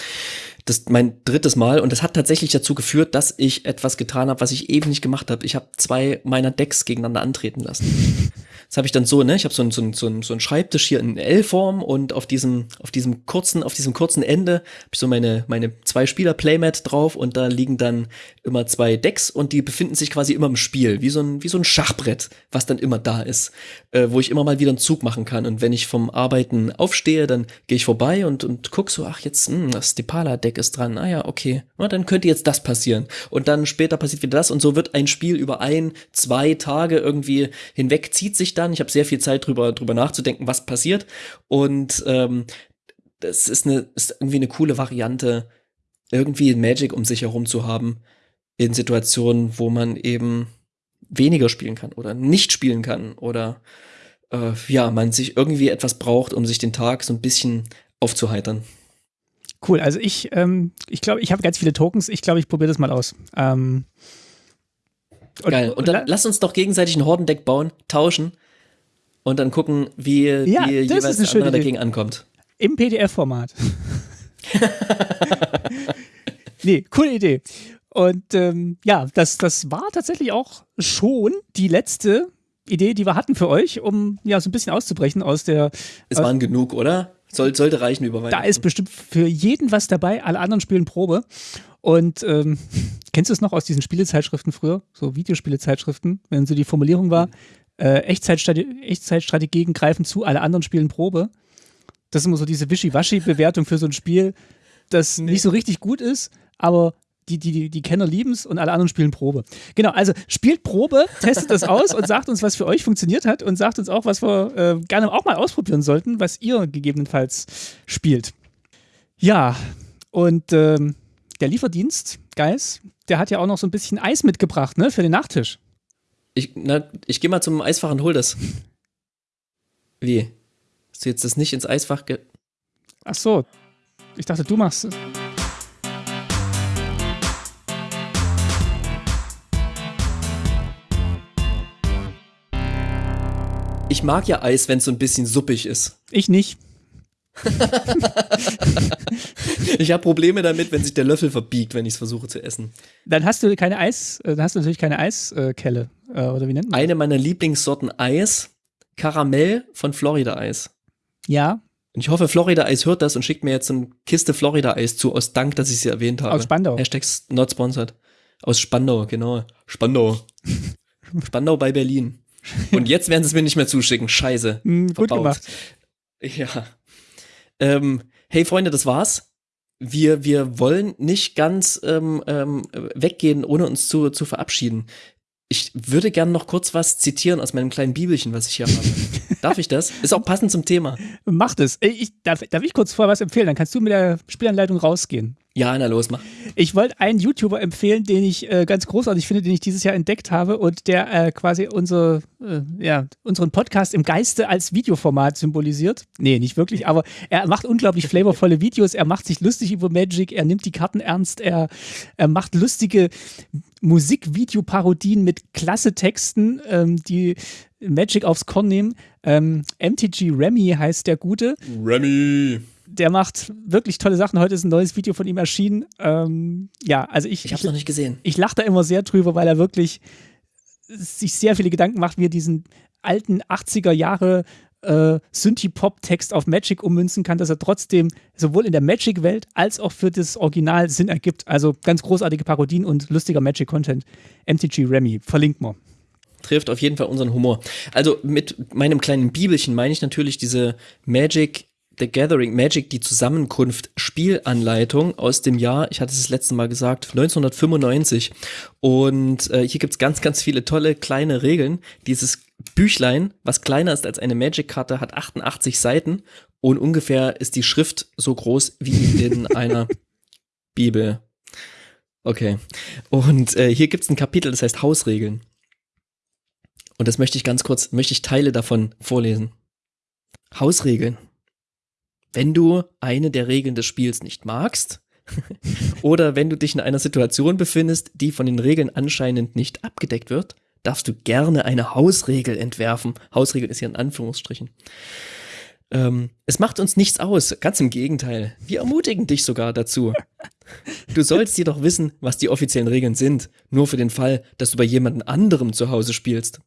das mein drittes Mal und das hat tatsächlich dazu geführt, dass ich etwas getan habe, was ich eben nicht gemacht habe. Ich habe zwei meiner Decks gegeneinander antreten lassen. Das habe ich dann so, ne? Ich habe so einen so ein, so ein, so ein Schreibtisch hier in L-Form und auf diesem, auf diesem kurzen, auf diesem kurzen Ende habe ich so meine, meine zwei Spieler Playmat drauf und da liegen dann immer zwei Decks und die befinden sich quasi immer im Spiel, wie so ein, wie so ein Schachbrett, was dann immer da ist, äh, wo ich immer mal wieder einen Zug machen kann. Und wenn ich vom Arbeiten aufstehe, dann gehe ich vorbei und, und guck so, ach jetzt, mh, hm, das Stepala-Deck ist dran. Ah ja, okay. Na, dann könnte jetzt das passieren. Und dann später passiert wieder das und so wird ein Spiel über ein, zwei Tage irgendwie hinweg, zieht sich dann. Ich habe sehr viel Zeit drüber, drüber nachzudenken, was passiert. Und ähm, das ist, eine, ist irgendwie eine coole Variante, irgendwie Magic um sich herum zu haben in Situationen, wo man eben weniger spielen kann oder nicht spielen kann oder äh, ja, man sich irgendwie etwas braucht, um sich den Tag so ein bisschen aufzuheitern. Cool, also ich, ähm, ich glaube, ich habe ganz viele Tokens. Ich glaube, ich probiere das mal aus. Ähm, und, Geil. Und dann lass uns doch gegenseitig ein Hordendeck bauen, tauschen und dann gucken, wie, ja, wie jeweils der andere dagegen ankommt. Im PDF-Format. nee, coole Idee. Und ähm, ja, das, das war tatsächlich auch schon die letzte Idee, die wir hatten für euch, um ja so ein bisschen auszubrechen aus der. Es waren genug, oder? Soll, sollte reichen über Weihnachten. Da ist bestimmt für jeden was dabei. Alle anderen spielen Probe. Und ähm, kennst du es noch aus diesen Spielezeitschriften früher? So Videospielezeitschriften, wenn so die Formulierung war, äh, Echtzeitstrate Echtzeitstrategien greifen zu, alle anderen spielen Probe. Das ist immer so diese Wischiwaschi-Bewertung für so ein Spiel, das nee. nicht so richtig gut ist, aber die, die, die Kenner lieben es und alle anderen spielen Probe. Genau, also spielt Probe, testet das aus und sagt uns, was für euch funktioniert hat und sagt uns auch, was wir äh, gerne auch mal ausprobieren sollten, was ihr gegebenenfalls spielt. Ja, und ähm, der Lieferdienst, Geis, der hat ja auch noch so ein bisschen Eis mitgebracht, ne, für den Nachtisch. Ich, ich gehe mal zum Eisfach und hol das. Wie? Hast du jetzt das nicht ins Eisfach ge. Ach so. Ich dachte, du machst es. Ich mag ja Eis, wenn es so ein bisschen suppig ist. Ich nicht. ich habe Probleme damit, wenn sich der Löffel verbiegt, wenn ich es versuche zu essen. Dann hast du keine Eis, äh, dann hast du natürlich keine Eiskelle. Äh, oder wie nennt man das? Eine meiner Lieblingssorten Eis, Karamell von Florida Eis. Ja. Und ich hoffe, Florida Eis hört das und schickt mir jetzt eine Kiste Florida Eis zu, aus Dank, dass ich sie erwähnt habe. Aus Spandau. Hashtag not sponsored. Aus Spandau, genau. Spandau. Spandau bei Berlin. Und jetzt werden sie es mir nicht mehr zuschicken. Scheiße. Mm, gut gemacht. Ja. Ähm, hey Freunde, das war's. Wir, wir wollen nicht ganz ähm, ähm, weggehen, ohne uns zu, zu verabschieden. ich würde gern noch kurz was zitieren aus meinem kleinen Bibelchen, was ich hier habe. Darf ich das? Ist auch passend zum Thema. Mach das. Ich, darf, darf ich kurz vorher was empfehlen? Dann kannst du mit der Spielanleitung rausgehen. Ja, na los, mach. Ich wollte einen YouTuber empfehlen, den ich äh, ganz großartig finde, den ich dieses Jahr entdeckt habe und der äh, quasi unser, äh, ja, unseren Podcast im Geiste als Videoformat symbolisiert. Nee, nicht wirklich, aber er macht unglaublich flavorvolle Videos, er macht sich lustig über Magic, er nimmt die Karten ernst, er, er macht lustige Musikvideoparodien mit klasse Texten, ähm, die Magic aufs Korn nehmen. Ähm, MTG Remy heißt der Gute. Remy der macht wirklich tolle Sachen. Heute ist ein neues Video von ihm erschienen. Ähm, ja, also ich. Ich habe noch nicht gesehen. Ich lache da immer sehr drüber, weil er wirklich sich sehr viele Gedanken macht, wie er diesen alten 80er Jahre äh, Synthie-Pop-Text auf Magic ummünzen kann, dass er trotzdem sowohl in der Magic-Welt als auch für das Original Sinn ergibt. Also ganz großartige Parodien und lustiger Magic-Content. MTG Remy, verlinkt mal trifft auf jeden Fall unseren Humor. Also mit meinem kleinen Bibelchen meine ich natürlich diese Magic The Gathering Magic, die Zusammenkunft Spielanleitung aus dem Jahr, ich hatte es das letzte Mal gesagt, 1995. Und äh, hier gibt's ganz, ganz viele tolle kleine Regeln. Dieses Büchlein, was kleiner ist als eine Magic-Karte, hat 88 Seiten und ungefähr ist die Schrift so groß wie in einer Bibel. Okay. Und äh, hier gibt's ein Kapitel, das heißt Hausregeln. Und das möchte ich ganz kurz, möchte ich Teile davon vorlesen. Hausregeln. Wenn du eine der Regeln des Spiels nicht magst, oder wenn du dich in einer Situation befindest, die von den Regeln anscheinend nicht abgedeckt wird, darfst du gerne eine Hausregel entwerfen. Hausregel ist hier in Anführungsstrichen. Ähm, es macht uns nichts aus, ganz im Gegenteil. Wir ermutigen dich sogar dazu. Du sollst jedoch wissen, was die offiziellen Regeln sind, nur für den Fall, dass du bei jemand anderem zu Hause spielst.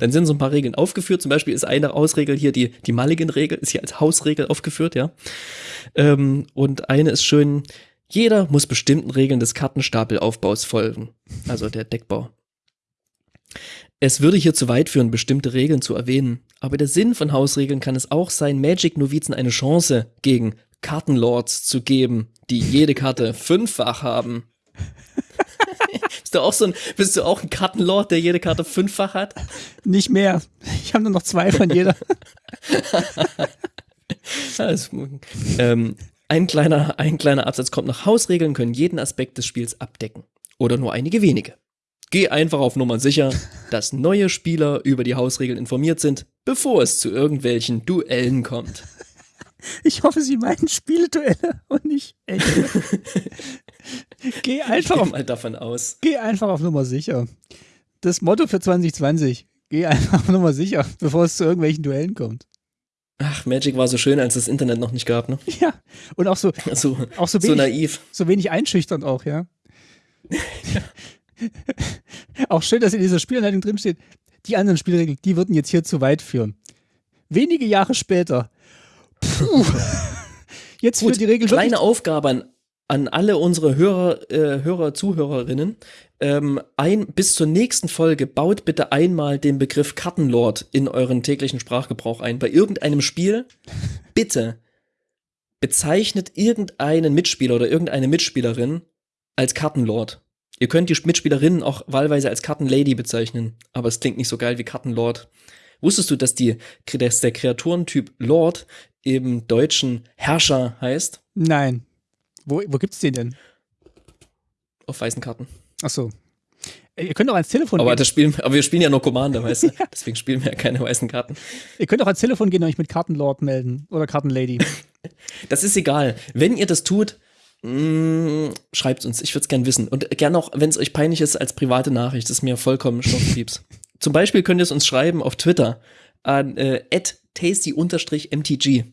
Dann sind so ein paar Regeln aufgeführt. Zum Beispiel ist eine Ausregel hier die, die Mulligan-Regel, ist hier als Hausregel aufgeführt, ja. Ähm, und eine ist schön, jeder muss bestimmten Regeln des Kartenstapelaufbaus folgen. Also der Deckbau. Es würde hier zu weit führen, bestimmte Regeln zu erwähnen. Aber der Sinn von Hausregeln kann es auch sein, Magic-Novizen eine Chance gegen Kartenlords zu geben, die jede Karte fünffach haben. Bist du auch so ein, bist du auch ein Kartenlord, der jede Karte fünffach hat? Nicht mehr. Ich habe nur noch zwei von jeder. also, ähm, ein kleiner, ein kleiner Absatz kommt noch. Hausregeln können jeden Aspekt des Spiels abdecken. Oder nur einige wenige. Geh einfach auf Nummer sicher, dass neue Spieler über die Hausregeln informiert sind, bevor es zu irgendwelchen Duellen kommt. Ich hoffe, Sie meinen Spielduelle und nicht echte. Geh einfach auf, mal davon aus. Geh einfach auf Nummer sicher. Das Motto für 2020. Geh einfach auf Nummer sicher, bevor es zu irgendwelchen Duellen kommt. Ach, Magic war so schön, als es das Internet noch nicht gab, ne? Ja, und auch so, so, auch so, wenig, so naiv. So wenig einschüchternd auch, ja. ja. auch schön, dass in dieser Spielanleitung drin steht, die anderen Spielregeln, die würden jetzt hier zu weit führen. Wenige Jahre später. Puh. Jetzt Gut, für die Regel kleine Aufgabe an an alle unsere Hörer, äh, Hörer, Zuhörerinnen, ähm, ein, bis zur nächsten Folge baut bitte einmal den Begriff Kartenlord in euren täglichen Sprachgebrauch ein. Bei irgendeinem Spiel, bitte bezeichnet irgendeinen Mitspieler oder irgendeine Mitspielerin als Kartenlord. Ihr könnt die Mitspielerinnen auch wahlweise als Kartenlady bezeichnen, aber es klingt nicht so geil wie Kartenlord. Wusstest du, dass, die, dass der Kreaturentyp Lord im Deutschen Herrscher heißt? Nein. Wo, wo es den denn? Auf weißen Karten. Ach so. Ihr könnt auch ans Telefon aber gehen. Das spielen, aber wir spielen ja nur Commander, weißt du? ja. Deswegen spielen wir ja keine weißen Karten. Ihr könnt auch ans Telefon gehen und euch mit Kartenlord melden oder Kartenlady. das ist egal. Wenn ihr das tut, mm, schreibt uns. Ich würde es gerne wissen. Und gerne auch, wenn es euch peinlich ist, als private Nachricht. Das ist mir vollkommen schnurzpieps. Zum Beispiel könnt ihr es uns schreiben auf Twitter an äh, tasty-mtg.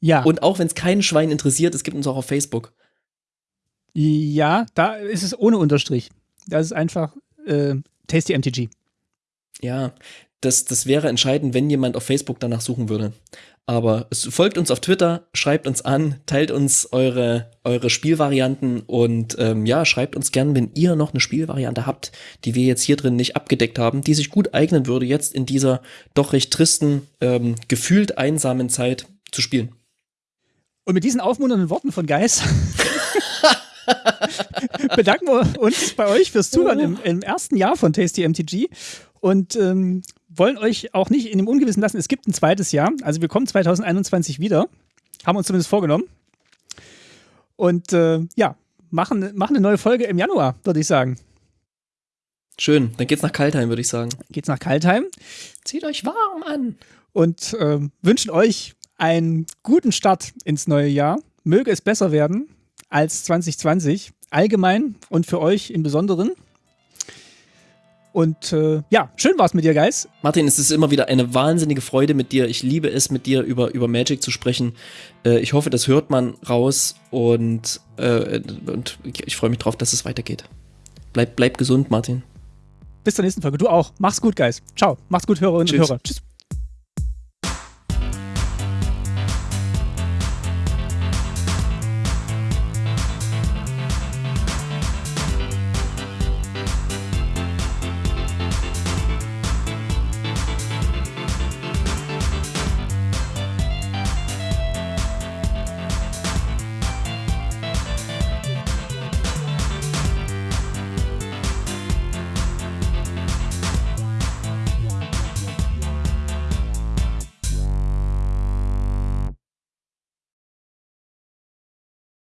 Ja. Und auch wenn es kein Schwein interessiert, es gibt uns auch auf Facebook. Ja, da ist es ohne Unterstrich. Das ist einfach äh, Tasty MTG. Ja, das, das wäre entscheidend, wenn jemand auf Facebook danach suchen würde. Aber es folgt uns auf Twitter, schreibt uns an, teilt uns eure, eure Spielvarianten und ähm, ja, schreibt uns gern, wenn ihr noch eine Spielvariante habt, die wir jetzt hier drin nicht abgedeckt haben, die sich gut eignen würde, jetzt in dieser doch recht tristen, ähm, gefühlt einsamen Zeit zu spielen. Und mit diesen aufmunternden Worten von Geis bedanken wir uns bei euch fürs Zuhören im, im ersten Jahr von Tasty MTG und ähm, wollen euch auch nicht in dem Ungewissen lassen. Es gibt ein zweites Jahr. Also wir kommen 2021 wieder. Haben uns zumindest vorgenommen. Und äh, ja, machen, machen eine neue Folge im Januar, würde ich sagen. Schön, dann geht's nach Kaltheim, würde ich sagen. Geht's nach Kaltheim. Zieht euch warm an. Und äh, wünschen euch einen guten Start ins neue Jahr. Möge es besser werden als 2020, allgemein und für euch im Besonderen. Und äh, ja, schön war es mit dir, Guys. Martin, es ist immer wieder eine wahnsinnige Freude mit dir. Ich liebe es, mit dir über, über Magic zu sprechen. Äh, ich hoffe, das hört man raus und, äh, und ich freue mich drauf, dass es weitergeht. Bleib, bleib gesund, Martin. Bis zur nächsten Folge. Du auch. Mach's gut, Guys. Ciao. Mach's gut, Hörerinnen und Hörer. Tschüss.